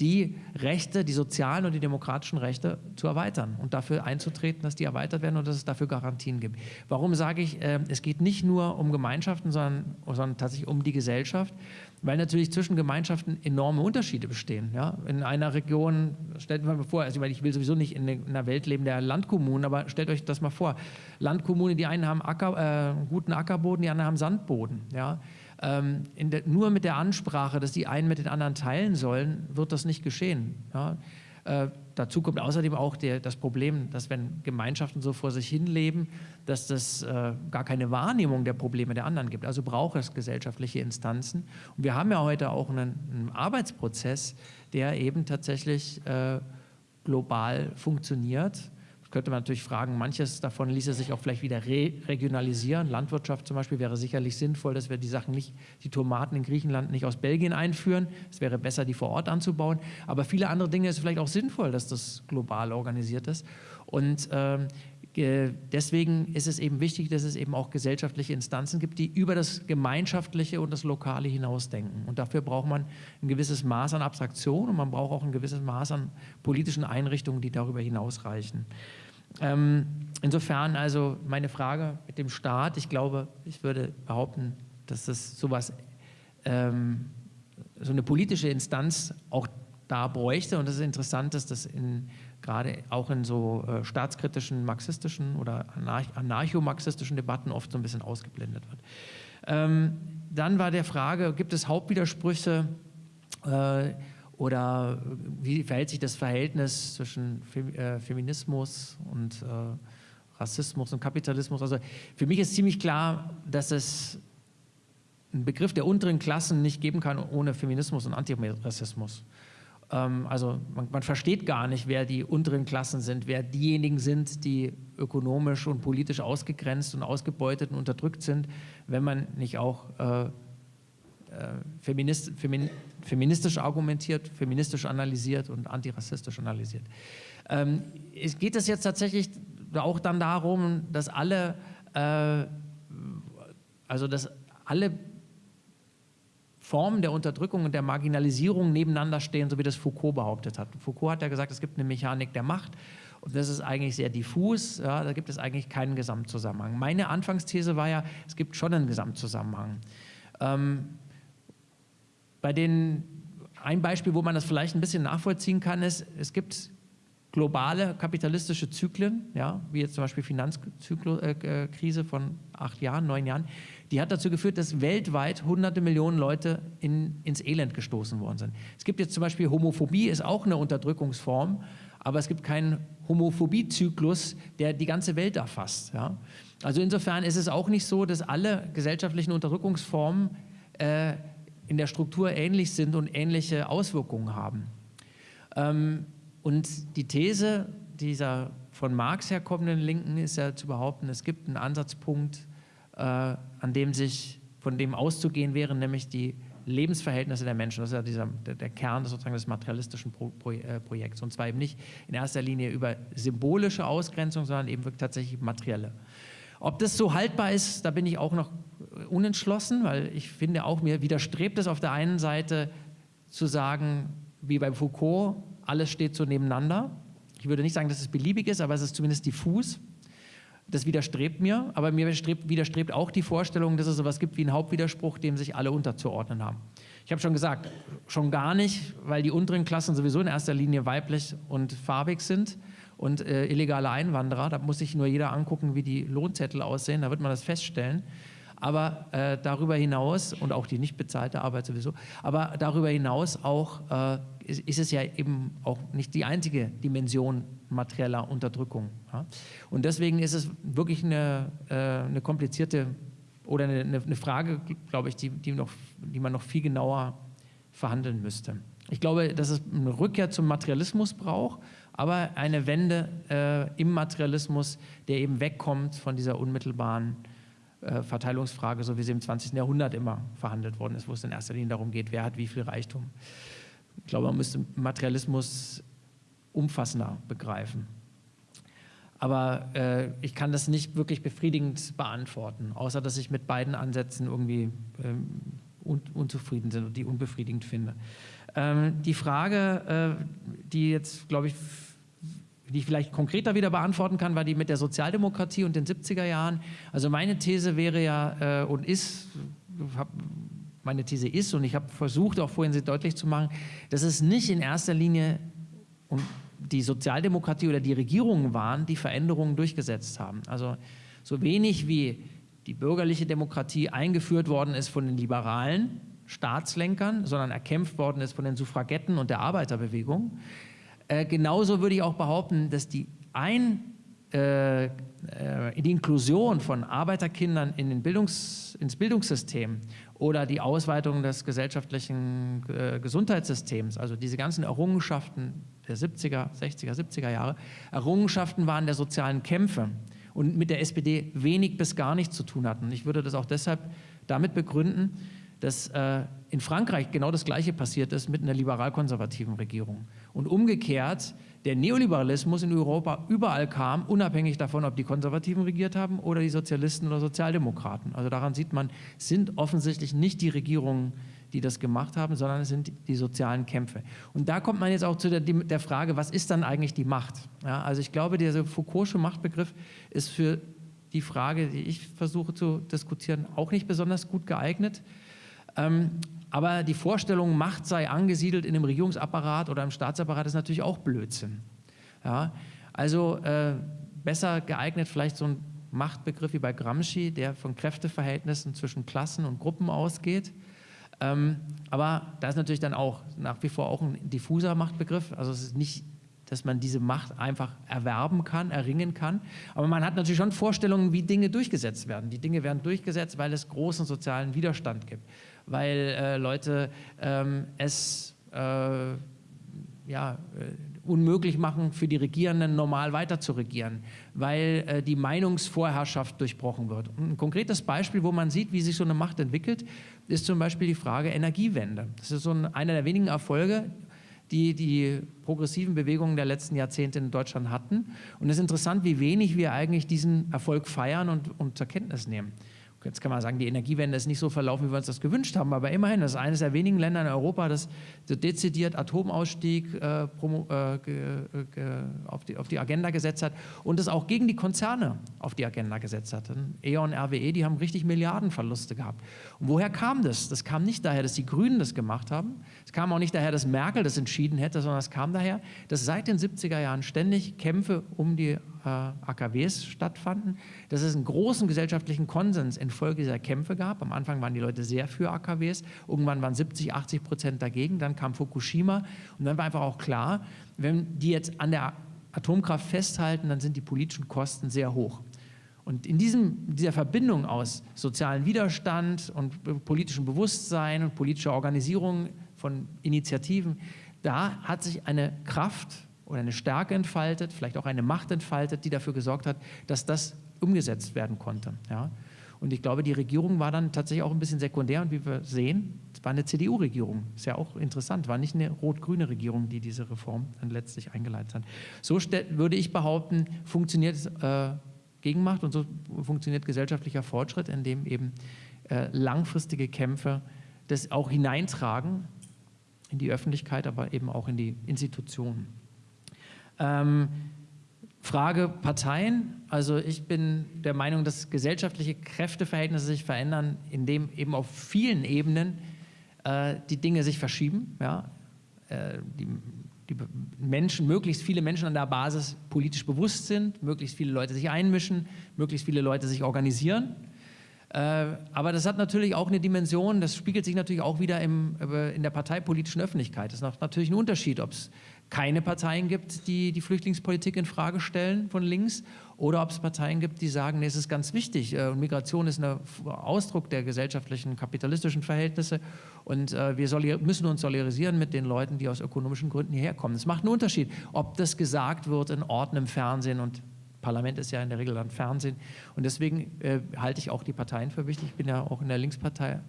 die Rechte, die sozialen und die demokratischen Rechte zu erweitern und dafür einzutreten, dass die erweitert werden und dass es dafür Garantien gibt. Warum sage ich, äh, es geht nicht nur um Gemeinschaften, sondern, sondern tatsächlich um die Gesellschaft, weil natürlich zwischen Gemeinschaften enorme Unterschiede bestehen. Ja? In einer Region, stellt man mal vor, also ich will sowieso nicht in einer Welt leben der Landkommunen, aber stellt euch das mal vor, Landkommunen, die einen haben Acker, äh, guten Ackerboden, die anderen haben Sandboden. Ja? Ähm, der, nur mit der Ansprache, dass die einen mit den anderen teilen sollen, wird das nicht geschehen. Ja? Äh, dazu kommt außerdem auch der, das Problem, dass wenn Gemeinschaften so vor sich hin leben, dass das äh, gar keine Wahrnehmung der Probleme der anderen gibt. Also braucht es gesellschaftliche Instanzen. Und wir haben ja heute auch einen, einen Arbeitsprozess, der eben tatsächlich äh, global funktioniert könnte man natürlich fragen, manches davon ließe sich auch vielleicht wieder re regionalisieren. Landwirtschaft zum Beispiel wäre sicherlich sinnvoll, dass wir die Sachen nicht, die Tomaten in Griechenland nicht aus Belgien einführen. Es wäre besser, die vor Ort anzubauen. Aber viele andere Dinge ist vielleicht auch sinnvoll, dass das global organisiert ist. Und ähm, deswegen ist es eben wichtig, dass es eben auch gesellschaftliche Instanzen gibt, die über das Gemeinschaftliche und das Lokale hinausdenken. Und dafür braucht man ein gewisses Maß an Abstraktion und man braucht auch ein gewisses Maß an politischen Einrichtungen, die darüber hinausreichen. Ähm, insofern also meine Frage mit dem Staat, ich glaube, ich würde behaupten, dass es sowas, ähm, so eine politische Instanz auch da bräuchte und es ist interessant, dass das in, gerade auch in so äh, staatskritischen, marxistischen oder anarcho-marxistischen Debatten oft so ein bisschen ausgeblendet wird. Ähm, dann war der Frage, gibt es Hauptwidersprüche äh, oder wie verhält sich das Verhältnis zwischen äh, Feminismus und äh, Rassismus und Kapitalismus? Also für mich ist ziemlich klar, dass es einen Begriff der unteren Klassen nicht geben kann ohne Feminismus und Antirassismus. Ähm, also man, man versteht gar nicht, wer die unteren Klassen sind, wer diejenigen sind, die ökonomisch und politisch ausgegrenzt und ausgebeutet und unterdrückt sind, wenn man nicht auch äh, feminist, femin, feministisch argumentiert, feministisch analysiert und antirassistisch analysiert. Ähm, es geht es jetzt tatsächlich auch dann darum, dass alle, äh, also dass alle Formen der Unterdrückung und der Marginalisierung nebeneinander stehen, so wie das Foucault behauptet hat. Foucault hat ja gesagt, es gibt eine Mechanik der Macht und das ist eigentlich sehr diffus, ja, da gibt es eigentlich keinen Gesamtzusammenhang. Meine Anfangsthese war ja, es gibt schon einen Gesamtzusammenhang. Ähm, bei den, ein Beispiel, wo man das vielleicht ein bisschen nachvollziehen kann, ist, es gibt globale kapitalistische Zyklen, ja, wie jetzt zum Beispiel Finanzkrise äh, von acht Jahren, neun Jahren, die hat dazu geführt, dass weltweit hunderte Millionen Leute in, ins Elend gestoßen worden sind. Es gibt jetzt zum Beispiel Homophobie, ist auch eine Unterdrückungsform, aber es gibt keinen Homophobie-Zyklus, der die ganze Welt erfasst. Ja. Also insofern ist es auch nicht so, dass alle gesellschaftlichen Unterdrückungsformen äh, in der Struktur ähnlich sind und ähnliche Auswirkungen haben. Ähm, und die These dieser von Marx herkommenden Linken ist ja zu behaupten, es gibt einen Ansatzpunkt, äh, an dem sich, von dem auszugehen wäre, nämlich die Lebensverhältnisse der Menschen. Das ist ja dieser, der, der Kern sozusagen des materialistischen Pro, Pro, äh, Projekts. Und zwar eben nicht in erster Linie über symbolische Ausgrenzung, sondern eben wirklich tatsächlich materielle. Ob das so haltbar ist, da bin ich auch noch unentschlossen, weil ich finde auch, mir widerstrebt es auf der einen Seite zu sagen, wie bei Foucault, alles steht so nebeneinander. Ich würde nicht sagen, dass es beliebig ist, aber es ist zumindest diffus. Das widerstrebt mir, aber mir widerstrebt, auch die Vorstellung, dass es etwas gibt wie einen Hauptwiderspruch, dem sich alle unterzuordnen haben. Ich habe schon gesagt, schon gar nicht, weil die unteren Klassen sowieso in erster Linie weiblich und farbig sind und äh, illegale Einwanderer. Da muss sich nur jeder angucken, wie die Lohnzettel aussehen, da wird man das feststellen. Aber äh, darüber hinaus, und auch die nicht bezahlte Arbeit sowieso, aber darüber hinaus auch äh, ist, ist, es ja eben auch nicht die einzige Dimension materieller Unterdrückung. Ja? Und deswegen ist es wirklich eine, äh, eine komplizierte oder eine, eine Frage, glaube ich, die, die, noch, die man noch viel genauer verhandeln müsste. Ich glaube, dass es eine Rückkehr zum Materialismus braucht, aber eine Wende äh, im Materialismus, der eben wegkommt von dieser unmittelbaren äh, Verteilungsfrage, so wie sie im 20. Jahrhundert immer verhandelt worden ist, wo es in erster Linie darum geht, wer hat wie viel Reichtum. Ich glaube, man müsste Materialismus umfassender begreifen. Aber äh, ich kann das nicht wirklich befriedigend beantworten, außer dass ich mit beiden Ansätzen irgendwie ähm, un unzufrieden bin und die unbefriedigend finde. Ähm, die Frage, äh, die jetzt, glaube ich, die ich vielleicht konkreter wieder beantworten kann, war die mit der Sozialdemokratie und den 70er Jahren. Also meine These wäre ja äh, und ist, hab, meine These ist, und ich habe versucht, auch vorhin sie deutlich zu machen, dass es nicht in erster Linie um die Sozialdemokratie oder die Regierungen waren, die Veränderungen durchgesetzt haben. Also so wenig wie die bürgerliche Demokratie eingeführt worden ist von den liberalen Staatslenkern, sondern erkämpft worden ist von den Suffragetten und der Arbeiterbewegung. Äh, genauso würde ich auch behaupten, dass die ein äh, äh, die Inklusion von Arbeiterkindern in den Bildungs-, ins Bildungssystem oder die Ausweitung des gesellschaftlichen äh, Gesundheitssystems, also diese ganzen Errungenschaften der 70er, 60er, 70er Jahre, Errungenschaften waren der sozialen Kämpfe und mit der SPD wenig bis gar nichts zu tun hatten. Ich würde das auch deshalb damit begründen, dass äh, in Frankreich genau das Gleiche passiert ist mit einer liberal-konservativen Regierung. Und umgekehrt der Neoliberalismus in Europa überall kam, unabhängig davon, ob die Konservativen regiert haben oder die Sozialisten oder Sozialdemokraten. Also daran sieht man, sind offensichtlich nicht die Regierungen, die das gemacht haben, sondern es sind die sozialen Kämpfe. Und da kommt man jetzt auch zu der, der Frage, was ist dann eigentlich die Macht? Ja, also ich glaube, dieser Foucault'sche Machtbegriff ist für die Frage, die ich versuche zu diskutieren, auch nicht besonders gut geeignet. Ähm, aber die Vorstellung, Macht sei angesiedelt in einem Regierungsapparat oder im Staatsapparat, ist natürlich auch Blödsinn. Ja? Also äh, besser geeignet vielleicht so ein Machtbegriff wie bei Gramsci, der von Kräfteverhältnissen zwischen Klassen und Gruppen ausgeht. Ähm, aber da ist natürlich dann auch nach wie vor auch ein diffuser Machtbegriff. Also es ist nicht, dass man diese Macht einfach erwerben kann, erringen kann. Aber man hat natürlich schon Vorstellungen, wie Dinge durchgesetzt werden. Die Dinge werden durchgesetzt, weil es großen sozialen Widerstand gibt weil äh, Leute ähm, es äh, ja, äh, unmöglich machen für die Regierenden, normal weiter zu regieren, weil äh, die Meinungsvorherrschaft durchbrochen wird. ein konkretes Beispiel, wo man sieht, wie sich so eine Macht entwickelt, ist zum Beispiel die Frage Energiewende. Das ist so ein, einer der wenigen Erfolge, die die progressiven Bewegungen der letzten Jahrzehnte in Deutschland hatten. Und es ist interessant, wie wenig wir eigentlich diesen Erfolg feiern und, und zur Kenntnis nehmen. Jetzt kann man sagen, die Energiewende ist nicht so verlaufen, wie wir uns das gewünscht haben, aber immerhin, das ist eines der wenigen Länder in Europa, das dezidiert Atomausstieg äh, promo, äh, auf, die, auf, die, Agenda gesetzt hat und es auch gegen die Konzerne auf die Agenda gesetzt hat. E.ON, RWE, die haben richtig Milliardenverluste gehabt. Und woher kam das? Das kam nicht daher, dass die Grünen das gemacht haben, es kam auch nicht daher, dass Merkel das entschieden hätte, sondern es kam daher, dass seit den 70er Jahren ständig Kämpfe um die äh, AKWs stattfanden, dass es einen großen gesellschaftlichen Konsens infolge dieser Kämpfe gab. Am Anfang waren die Leute sehr für AKWs, irgendwann waren 70, 80 Prozent dagegen, dann kam Fukushima und dann war einfach auch klar, wenn die jetzt an der Atomkraft festhalten, dann sind die politischen Kosten sehr hoch. Und in diesem, dieser Verbindung aus sozialen Widerstand und politischem Bewusstsein und politischer Organisierung von Initiativen, da hat sich eine Kraft oder eine Stärke entfaltet, vielleicht auch eine Macht entfaltet, die dafür gesorgt hat, dass das umgesetzt werden konnte. Ja. Und ich glaube, die Regierung war dann tatsächlich auch ein bisschen sekundär und wie wir sehen, es war eine CDU-Regierung. Ist ja auch interessant, war nicht eine rot-grüne Regierung, die diese Reform dann letztlich eingeleitet hat. So würde ich behaupten, funktioniert äh, Gegenmacht und so funktioniert gesellschaftlicher Fortschritt, indem eben äh, langfristige Kämpfe das auch hineintragen in die Öffentlichkeit, aber eben auch in die Institutionen. Ähm, Frage Parteien. Also ich bin der Meinung, dass gesellschaftliche Kräfteverhältnisse sich verändern, indem eben auf vielen Ebenen äh, die Dinge sich verschieben. Ja? Äh, die, die Menschen, möglichst viele Menschen an der Basis politisch bewusst sind, möglichst viele Leute sich einmischen, möglichst viele Leute sich organisieren. Äh, aber das hat natürlich auch eine Dimension, das spiegelt sich natürlich auch wieder im, äh, in der parteipolitischen Öffentlichkeit. Das ist natürlich ein Unterschied, ob es keine Parteien gibt, die die Flüchtlingspolitik in Frage stellen von links oder ob es Parteien gibt, die sagen, nee, es ist ganz wichtig, äh, Migration ist ein Ausdruck der gesellschaftlichen, kapitalistischen Verhältnisse und äh, wir müssen uns solidarisieren mit den Leuten, die aus ökonomischen Gründen hierher kommen. Es macht einen Unterschied, ob das gesagt wird in Orten im Fernsehen und Parlament ist ja in der Regel dann Fernsehen und deswegen äh, halte ich auch die Parteien für wichtig. Ich bin ja auch in der Linkspartei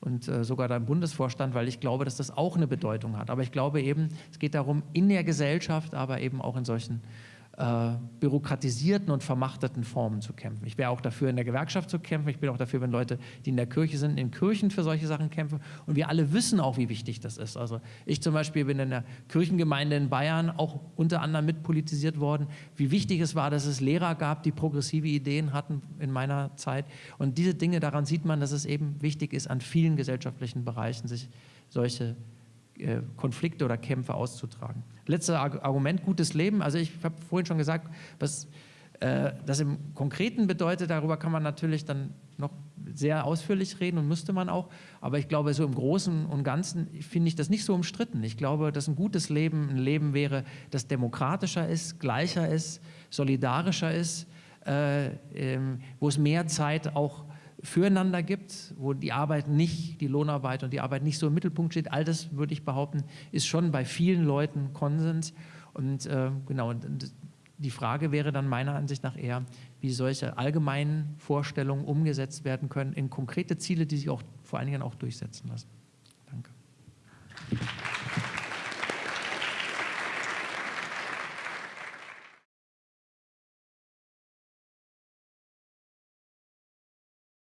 und äh, sogar da im Bundesvorstand, weil ich glaube, dass das auch eine Bedeutung hat. Aber ich glaube eben, es geht darum, in der Gesellschaft, aber eben auch in solchen äh, bürokratisierten und vermachteten Formen zu kämpfen. Ich wäre auch dafür, in der Gewerkschaft zu kämpfen. Ich bin auch dafür, wenn Leute, die in der Kirche sind, in Kirchen für solche Sachen kämpfen. Und wir alle wissen auch, wie wichtig das ist. Also ich zum Beispiel bin in der Kirchengemeinde in Bayern auch unter anderem mitpolitisiert worden, wie wichtig es war, dass es Lehrer gab, die progressive Ideen hatten in meiner Zeit. Und diese Dinge, daran sieht man, dass es eben wichtig ist, an vielen gesellschaftlichen Bereichen sich solche äh, Konflikte oder Kämpfe auszutragen. Letztes Argument, gutes Leben. Also ich habe vorhin schon gesagt, was äh, das im Konkreten bedeutet, darüber kann man natürlich dann noch sehr ausführlich reden und müsste man auch. Aber ich glaube, so im Großen und Ganzen finde ich das nicht so umstritten. Ich glaube, dass ein gutes Leben ein Leben wäre, das demokratischer ist, gleicher ist, solidarischer ist, äh, ähm, wo es mehr Zeit auch füreinander gibt, wo die Arbeit nicht, die Lohnarbeit und die Arbeit nicht so im Mittelpunkt steht. All das, würde ich behaupten, ist schon bei vielen Leuten Konsens. Und äh, genau, die Frage wäre dann meiner Ansicht nach eher, wie solche allgemeinen Vorstellungen umgesetzt werden können in konkrete Ziele, die sich auch vor allen Dingen auch durchsetzen lassen. Danke.